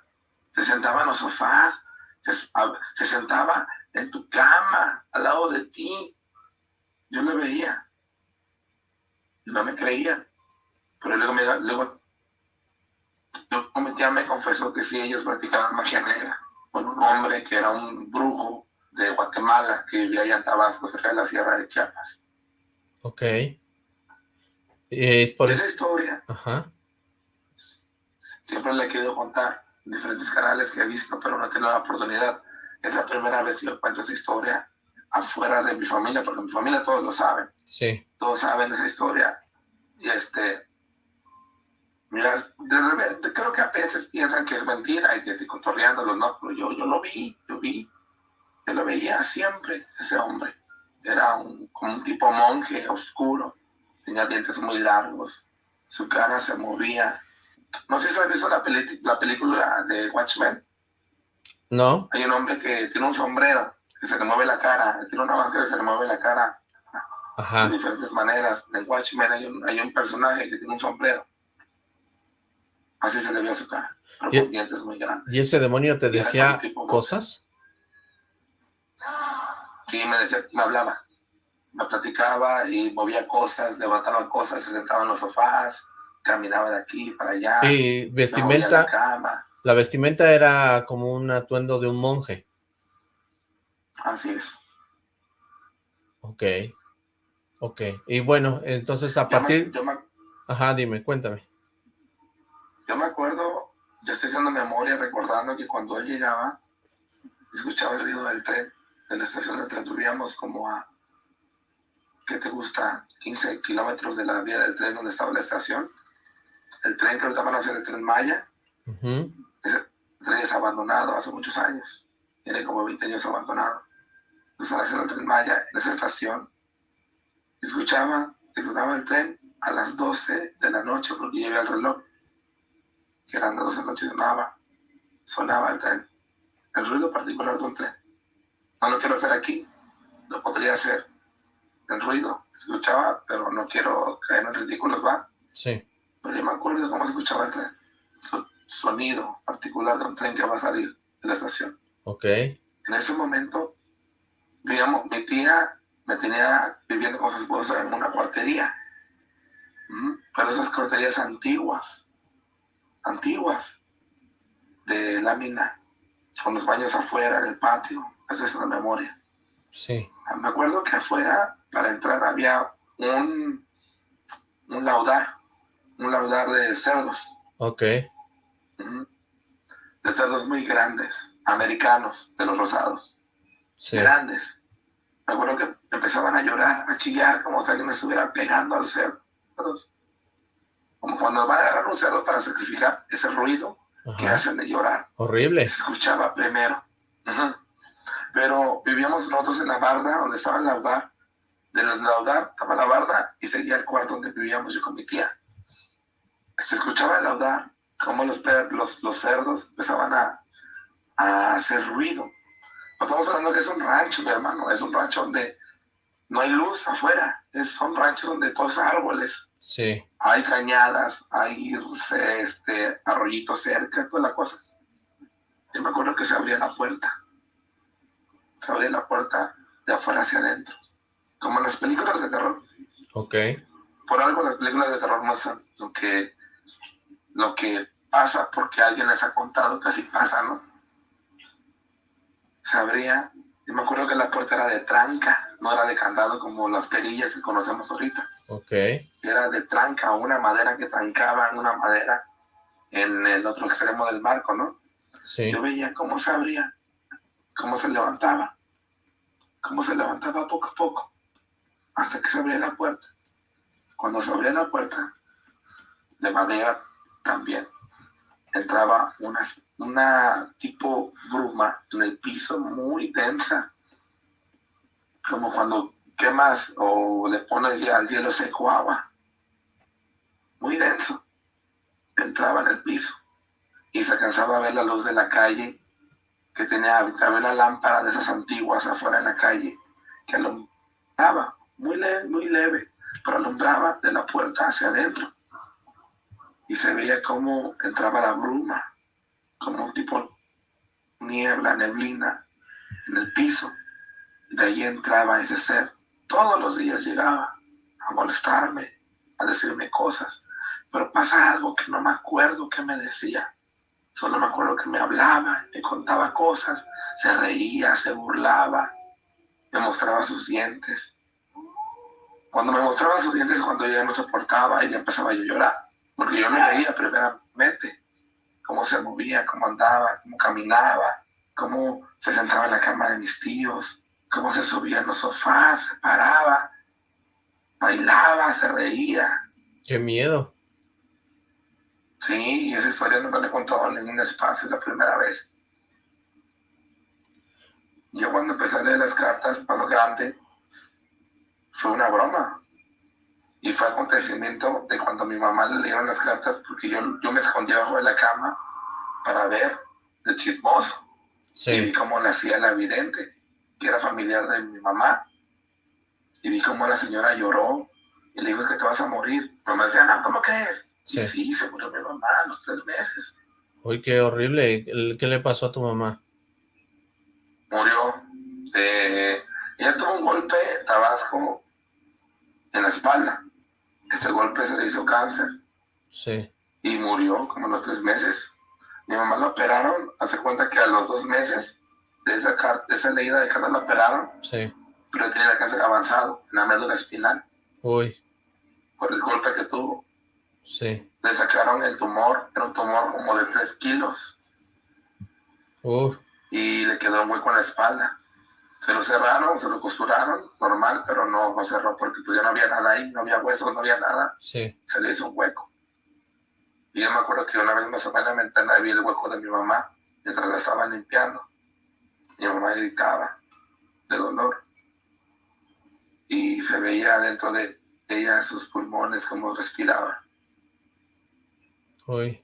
se sentaba en los sofás, se, se sentaba en tu cama, al lado de ti. Yo lo veía. No me creía. Pero luego, me, luego tía me confesó que sí, ellos practicaban magia negra con un hombre que era un brujo de Guatemala que vivía allá en Tabasco, cerca de la Sierra de Chiapas. Ok. Eh, por Esa historia Ajá. siempre le he querido contar diferentes canales que he visto, pero no he tenido la oportunidad. Es la primera vez que yo cuento esa historia afuera de mi familia, porque mi familia todos lo saben. Sí. Todos saben esa historia. Y este, mira, de repente creo que a veces piensan que es mentira y que estoy contorreándolo, no, pero yo, yo lo vi, yo vi, yo lo veía siempre, ese hombre. Era un, como un tipo monje oscuro, tenía dientes muy largos, su cara se movía. No sé si has visto la, la película de Watchmen. No. Hay un hombre que tiene un sombrero, que se le mueve la cara, tiene una máscara y se le mueve la cara de diferentes maneras. En Watchmen hay un, hay un personaje que tiene un sombrero. Así se le ve a su cara, pero ¿Y, con dientes muy grandes. ¿Y ese demonio te decía cosas? Sí, me decía, me hablaba me platicaba y movía cosas, levantaba cosas, se sentaba en los sofás, caminaba de aquí para allá. Y vestimenta, la, vestimenta era como un atuendo de un monje. Así es. Ok, ok. Y bueno, entonces a partir... Ajá, dime, cuéntame. Yo me acuerdo, yo estoy haciendo memoria recordando que cuando él llegaba, escuchaba el ruido del tren, de la estación del tren, tuvíamos como a ¿qué te gusta? 15 kilómetros de la vía del tren donde estaba la estación. El tren que ahorita van a hacer el tren Maya. Ese tren es abandonado hace muchos años. Tiene como 20 años abandonado. Entonces van a hacer el tren Maya en esa estación. Escuchaba que sonaba el tren a las 12 de la noche porque llevé el reloj. Que eran las 12 de la noche sonaba. Sonaba el tren. El ruido particular de un tren. No lo quiero hacer aquí. Lo podría hacer el ruido, escuchaba, pero no quiero caer en ridículos, ¿va? Sí. Pero yo me acuerdo de cómo se escuchaba el tren, su sonido particular de un tren que va a salir de la estación. Ok. En ese momento, digamos, mi tía me tenía viviendo con su esposa en una cuartería, pero esas cuarterías antiguas, antiguas, de lámina, con los baños afuera, en el patio, eso es una memoria. Sí. Me acuerdo que afuera para entrar había un, un laudar, un laudar de cerdos. Ok. De cerdos muy grandes, americanos, de los rosados. Grandes. Me acuerdo que empezaban a llorar, a chillar, como si alguien estuviera pegando al cerdo. Como cuando va a agarrar un cerdo para sacrificar, ese ruido que hacen de llorar. Horrible. Se escuchaba primero. Pero vivíamos nosotros en la barda, donde estaba el laudar, del laudar estaba la barda y seguía el cuarto donde vivíamos yo con mi tía. Se escuchaba el laudar, como los, los, los cerdos empezaban a, a hacer ruido. No estamos hablando que es un rancho, mi hermano, es un rancho donde no hay luz afuera, es, son ranchos donde todos árboles. Sí. Hay cañadas, hay este, arroyitos cerca, todas las cosas. Y me acuerdo que se abría la puerta. Se abría la puerta de afuera hacia adentro como en las películas de terror. Ok. Por algo las películas de terror muestran lo que, lo que pasa porque alguien les ha contado que así pasa, ¿no? Se abría, y me acuerdo que la puerta era de tranca, no era de candado como las perillas que conocemos ahorita. Ok. Era de tranca, una madera que trancaba en una madera en el otro extremo del marco, ¿no? Sí. Yo veía cómo se abría, cómo se levantaba, cómo se levantaba poco a poco hasta que se abría la puerta. Cuando se abría la puerta, de madera también, entraba una, una tipo bruma en el piso muy densa, como cuando quemas o le pones ya al hielo seco agua, muy denso, entraba en el piso. Y se alcanzaba a ver la luz de la calle que tenía, había una lámpara de esas antiguas afuera en la calle que alumbraba muy leve, muy leve, pero alumbraba de la puerta hacia adentro. Y se veía cómo entraba la bruma, como un tipo niebla, neblina en el piso. De ahí entraba ese ser. Todos los días llegaba a molestarme, a decirme cosas. Pero pasa algo que no me acuerdo que me decía. Solo me acuerdo que me hablaba, me contaba cosas, se reía, se burlaba, me mostraba sus dientes. Cuando me mostraba sus dientes, cuando yo ya no soportaba y ya empezaba yo a llorar, porque yo no veía primeramente cómo se movía, cómo andaba, cómo caminaba, cómo se sentaba en la cama de mis tíos, cómo se subía en los sofás, se paraba, bailaba, se reía. Qué miedo. Sí, y esa historia nunca le he contado en ningún espacio, es la primera vez. Yo cuando empecé a leer las cartas, más grande, fue una broma. Y fue acontecimiento de cuando mi mamá le leyeron las cartas, porque yo, yo me escondí abajo de la cama para ver de chismoso. Y vi cómo le hacía la vidente, que era familiar de mi mamá. Y vi cómo la señora lloró y le dijo, es que te vas a morir. Mi mamá decía, no, ¿cómo crees? Sí. Y sí, se murió mi mamá a los tres meses. Uy, qué horrible. ¿Qué le pasó a tu mamá? Murió de... Ella tuvo un golpe tabasco en la espalda. Ese golpe se le hizo cáncer. Sí. Y murió como a los tres meses. Mi mamá la operaron, hace cuenta que a los dos meses de esa, de esa leída de carta la operaron. Sí. Pero tenía el cáncer avanzado en la médula espinal. Uy. Por el golpe que tuvo. Sí. Le sacaron el tumor, era un tumor como de tres kilos. Uf. Y le quedó hueco en la espalda. Se lo cerraron, se lo costuraron, normal, pero no, no cerró porque pues ya no había nada ahí, no había huesos, no había nada. Sí. Se le hizo un hueco. Y yo me acuerdo que una vez me asomé en la ventana y vi el hueco de mi mamá mientras la estaban limpiando. Mi mamá gritaba de dolor. Y se veía dentro de ella sus pulmones como respiraba. Uy.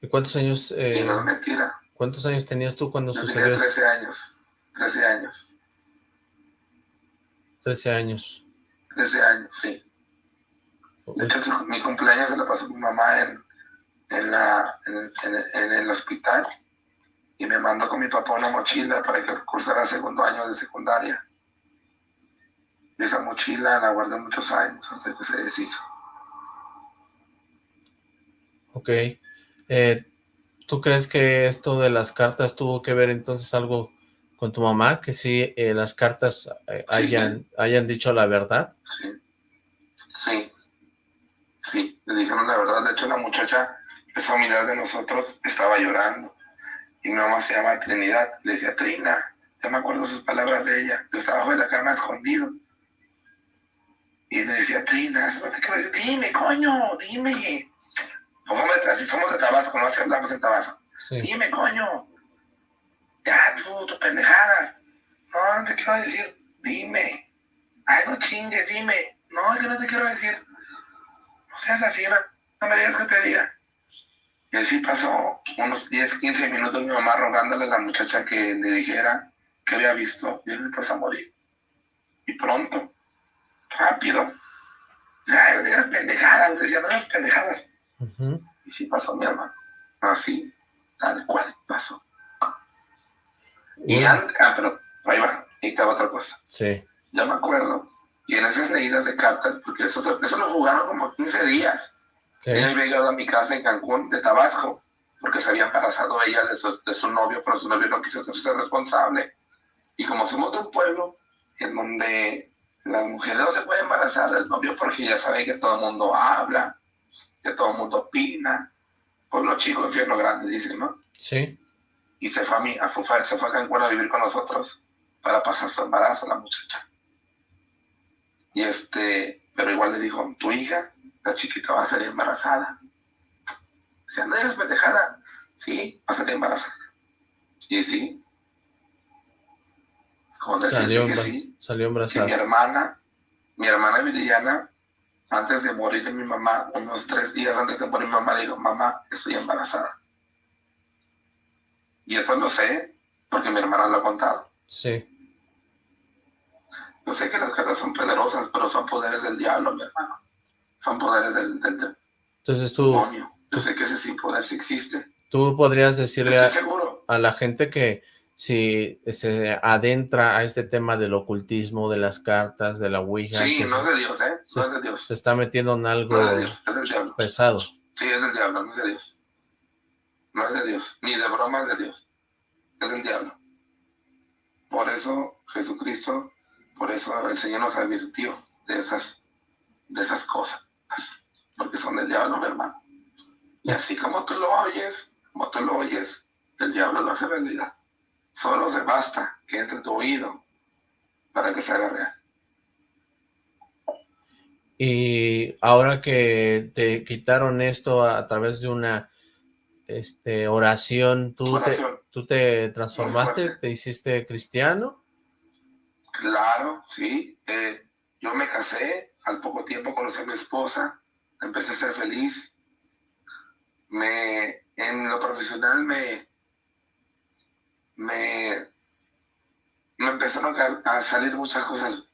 ¿Y cuántos años? y no es mentira. ¿Cuántos años tenías tú cuando yo sucedió tenía 13 años. 13 años. 13 años. 13 años, sí. De hecho, mi cumpleaños se lo pasó mi mamá en, en, la, en, en, el hospital y me mandó con mi papá una mochila para que cursara segundo año de secundaria. Y esa mochila la guardé muchos años hasta que se deshizo. Ok. Eh, ¿Tú crees que esto de las cartas tuvo que ver entonces algo con tu mamá? Que sí, eh, las cartas eh, hayan, sí. hayan dicho la verdad. Sí. Sí. Sí, le dijeron la verdad. De hecho, la muchacha empezó a mirar de nosotros, estaba llorando. Y mi mamá se llama Trinidad. Le decía, Trina, ya me acuerdo sus palabras de ella. Yo estaba abajo de la cama escondido. Y le decía, Trina, ¿no te quiero decir? Dime, coño, dime. Así somos de Tabasco, no así hablamos en Tabasco. Sí. Dime, coño. Ya, tú, tu pendejada. No, no te quiero decir. Dime. Ay, no chingues, dime. No, que no te quiero decir. No seas así, no, no me digas que te diga. Y así pasó unos 10, 15 minutos mi mamá rogándole a la muchacha que le dijera que había visto y él estás a morir. Y pronto, rápido. Ya, no digas pendejadas, decía, no digas pendejadas. Uh -huh. Y sí pasó mi hermano. Así, tal cual pasó. Y Bueno. antes, ah, pero ahí va, te va otra cosa. Sí. Yo me acuerdo que en esas leídas de cartas, porque eso, eso lo jugaron como 15 días. Ella Ok. había llegado a mi casa en Cancún, de Tabasco, porque se había embarazado ella de su, de su novio, pero su novio no quiso hacerse responsable. Y como somos de un pueblo en donde las mujeres no se pueden embarazar del novio porque ya saben que todo el mundo habla, que todo el mundo opina. Pueblo chico, infierno grande, dicen, ¿no? Sí. Y se fue a, mí, a, fue, se fue a Cancún a vivir con nosotros para pasar su embarazo la muchacha. Y este, pero igual le dijo, tu hija, la chiquita va a salir embarazada. Si anda eres pendejada, sí, va a salir embarazada. Y sí. Como Salió, que embara- sí, salió que mi embarazada. hermana, mi hermana Viridiana, antes de morir mi mamá, unos tres días antes de morir mi mamá, le dijo, mamá, estoy embarazada. Y eso lo sé porque mi hermana lo ha contado. Sí. Yo sé que las cartas son poderosas, pero son poderes del diablo, mi hermano. Son poderes del, del, del Entonces tú, demonio. Yo sé que ese sí poder sí existe. tú podrías decirle a, la gente que si se adentra a este tema del ocultismo, de las cartas, de la Ouija. Sí, no es de Dios, ¿eh? No es de Dios. Se está metiendo en algo no es de Dios, es del diablo. pesado. Sí, es del diablo, no es de Dios. No es de Dios, ni de broma es de Dios. Es del diablo. Por eso Jesucristo, por eso el Señor nos advirtió de esas, de esas cosas. Porque son del diablo, mi hermano. Y así como tú lo oyes, como tú lo oyes, el diablo lo hace realidad. Solo se basta que entre tu oído para que se haga real. Y ahora que te quitaron esto a, través de una este, oración, ¿tú, oración. Te, ¿tú te transformaste? ¿Te hiciste cristiano? Claro, sí. Eh, yo me casé, al poco tiempo conocí a mi esposa, empecé a ser feliz. Me, en lo profesional me, me, me empezaron a, salir muchas cosas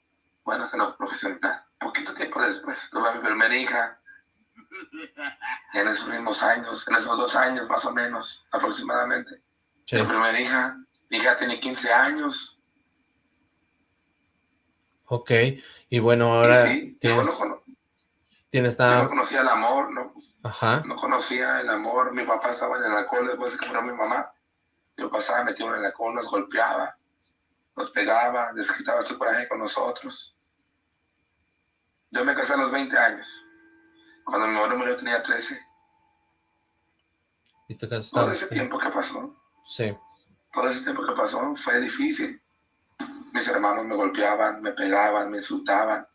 buenas en lo profesional. Poquito tiempo después tuve a mi primera hija. En esos mismos años, en esos dos años más o menos, aproximadamente. Mi primera hija, mi hija tiene 15 años. Ok, y bueno, ahora sí, tienes, no, tienes no conocía el amor, no, Ajá. no conocía el amor. Mi papá estaba en el alcohol después de que murió mi mamá. Yo pasaba metido en la alcohol, nos golpeaba, nos pegaba, desquitaba su coraje con nosotros. Yo me casé a los 20 años. Cuando mi mamá murió tenía 13. ¿Y? Todo ese tiempo que pasó. Sí. Todo ese tiempo que pasó fue difícil. Mis hermanos me golpeaban, me pegaban, me insultaban.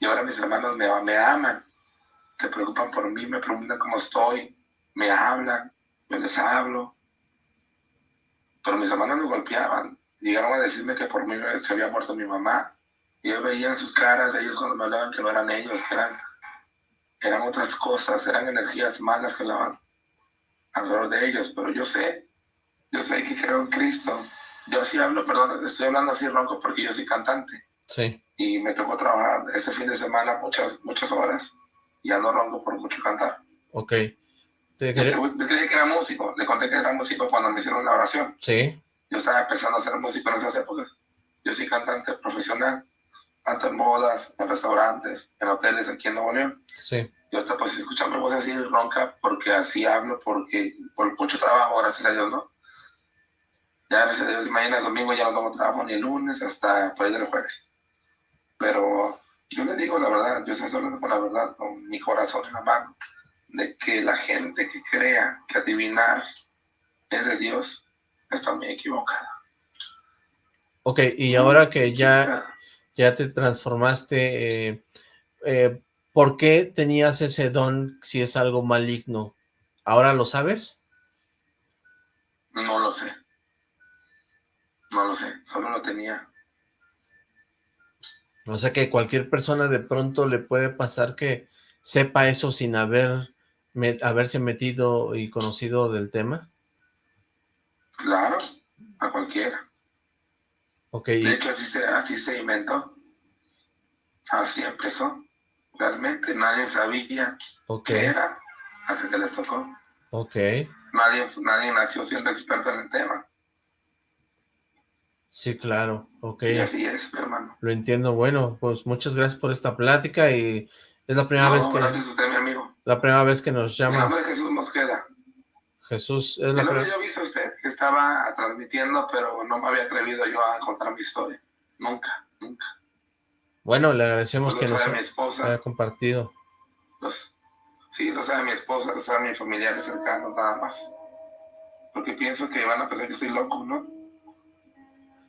Y ahora mis hermanos me, me aman. Se preocupan por mí, me preguntan cómo estoy, me hablan, yo les hablo. Pero mis hermanos me golpeaban. Llegaron a decirme que por mí se había muerto mi mamá. Y yo veía en sus caras de ellos cuando me hablaban que no eran ellos, que eran, eran otras cosas, eran energías malas que hablaban alrededor de ellos. Pero yo sé, yo sé que creo en Cristo. Yo así hablo, perdón, estoy hablando así ronco porque yo soy cantante. Sí. Y me tocó trabajar ese fin de semana muchas, muchas horas. Y ando ronco por mucho cantar. Ok. Te quería... dije que era músico, le conté que era músico cuando me hicieron la oración. Sí. Yo estaba empezando a ser músico en esas épocas. Yo soy cantante profesional, canto en bodas, en restaurantes, en hoteles aquí en Nuevo León. Sí. Y ahorita pues escuchar mi voz así ronca porque así hablo, porque por mucho trabajo, gracias a Dios, ¿no? Ya gracias a Dios, mañana es domingo, ya no tengo trabajo ni el lunes hasta por ahí del jueves. Pero yo le digo la verdad, yo estoy hablando con la verdad, con mi corazón en la mano de que la gente que crea que adivinar es de Dios está muy equivocada. Ok, y ahora que ya, ya te transformaste, eh, eh, ¿por qué tenías ese don si es algo maligno? ¿Ahora lo sabes? No lo sé. No lo sé, solo lo tenía. O sea que cualquier persona de pronto le puede pasar que sepa eso sin haber haberse metido y conocido del tema? Claro, a cualquiera. Okay. De hecho, así se, así se inventó. Así empezó. Realmente nadie sabía okay. qué era hasta que les tocó. Ok. Nadie, nadie nació siendo experto en el tema. Sí, claro. Ok. Y así es, mi hermano. Lo entiendo. Bueno, pues muchas gracias por esta plática y es la primera no, vez que... gracias a usted, mi amigo. La primera vez que nos llama. Mi nombre es Jesús Mosqueda. Jesús, es la primera... estaba transmitiendo, pero no me había atrevido yo a contar mi historia. Nunca, nunca. Bueno, le agradecemos que nos mi esposa. haya compartido. Los, sí, lo sabe mi esposa, lo sabe mis familiares cercanos, nada más. Porque pienso que van a pensar que soy loco, ¿no?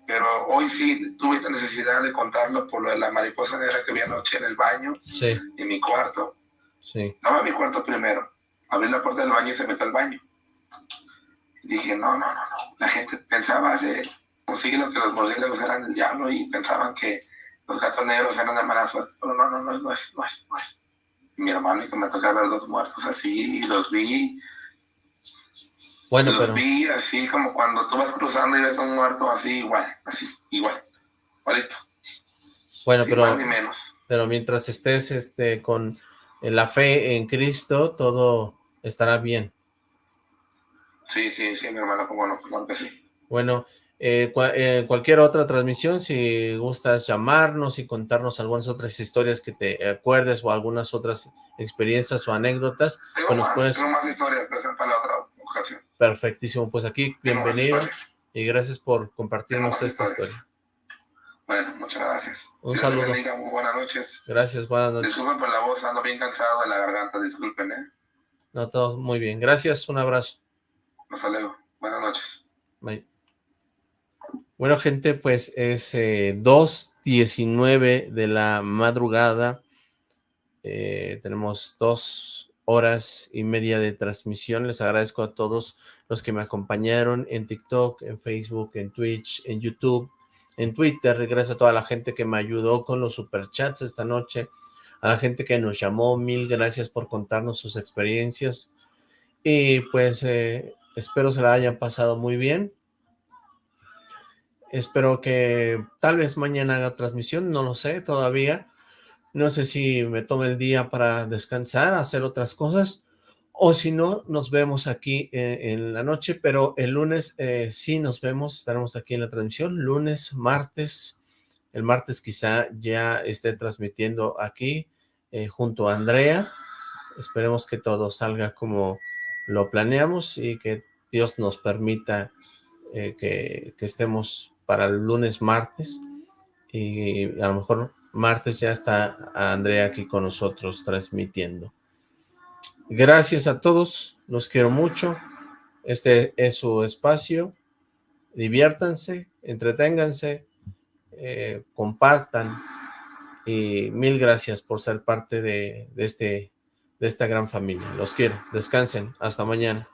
Pero hoy sí tuve la necesidad de contarlo por lo de la mariposa negra que vi anoche en el baño, Sí, en mi cuarto. sí. Estaba en mi cuarto primero. Abrí la puerta del baño y se metió al baño. Dije, no, no, no, no. La gente pensaba hace un siglo que los murciélagos eran del diablo y pensaban que los gatos negros eran de mala suerte. Pero no, no, no, no es, no es, no es. Mi hermano y que me tocaba ver dos muertos así, y los vi, Bueno, los pero... vi así como cuando tú vas cruzando y ves a un muerto así, igual, así, igual, igualito. Bueno, Sí, pero... menos. pero mientras estés este con la fe en Cristo, todo estará bien. Sí, sí, sí, mi hermano, como no, claro que sí. Bueno, eh, eh, cualquier otra transmisión, si gustas llamarnos y contarnos algunas otras historias que te acuerdes o algunas otras experiencias o anécdotas. Tengo, pues más, puedes... tengo más historias, para la otra ocasión. Perfectísimo, pues aquí bienvenido y gracias por compartirnos esta historia. Bueno, muchas gracias. Un saludo. Bendiga, muy buenas noches. Gracias, buenas noches. Disculpen por la voz, ando bien cansado de la garganta, disculpen, ¿eh? No, todo muy bien. Gracias, un abrazo. Hasta luego. Buenas noches. Bye. Bueno, gente, pues es eh, 2.19 de la madrugada. Eh, tenemos dos horas y media de transmisión. Les agradezco a todos los que me acompañaron en TikTok, en Facebook, en Twitch, en YouTube, en Twitter. Gracias a toda la gente que me ayudó con los superchats esta noche. A la gente que nos llamó, mil gracias por contarnos sus experiencias. Y pues eh, espero se la hayan pasado muy bien. Espero que tal vez mañana haga transmisión, no lo sé todavía. No sé si me tome el día para descansar, hacer otras cosas, o si no, nos vemos aquí eh, en la noche, pero el lunes eh, sí nos vemos, estaremos aquí en la transmisión, lunes, martes, el martes quizá ya esté transmitiendo aquí eh, junto a Andrea, esperemos que todo salga como lo planeamos y que Dios nos permita que, que estemos para el lunes, martes, y a lo mejor martes ya está Andrea aquí con nosotros transmitiendo. Gracias a todos, los quiero mucho, este es su espacio, diviértanse, entreténganse, eh, compartan, y mil gracias por ser parte de, de, este, de esta gran familia. Los quiero, descansen, hasta mañana.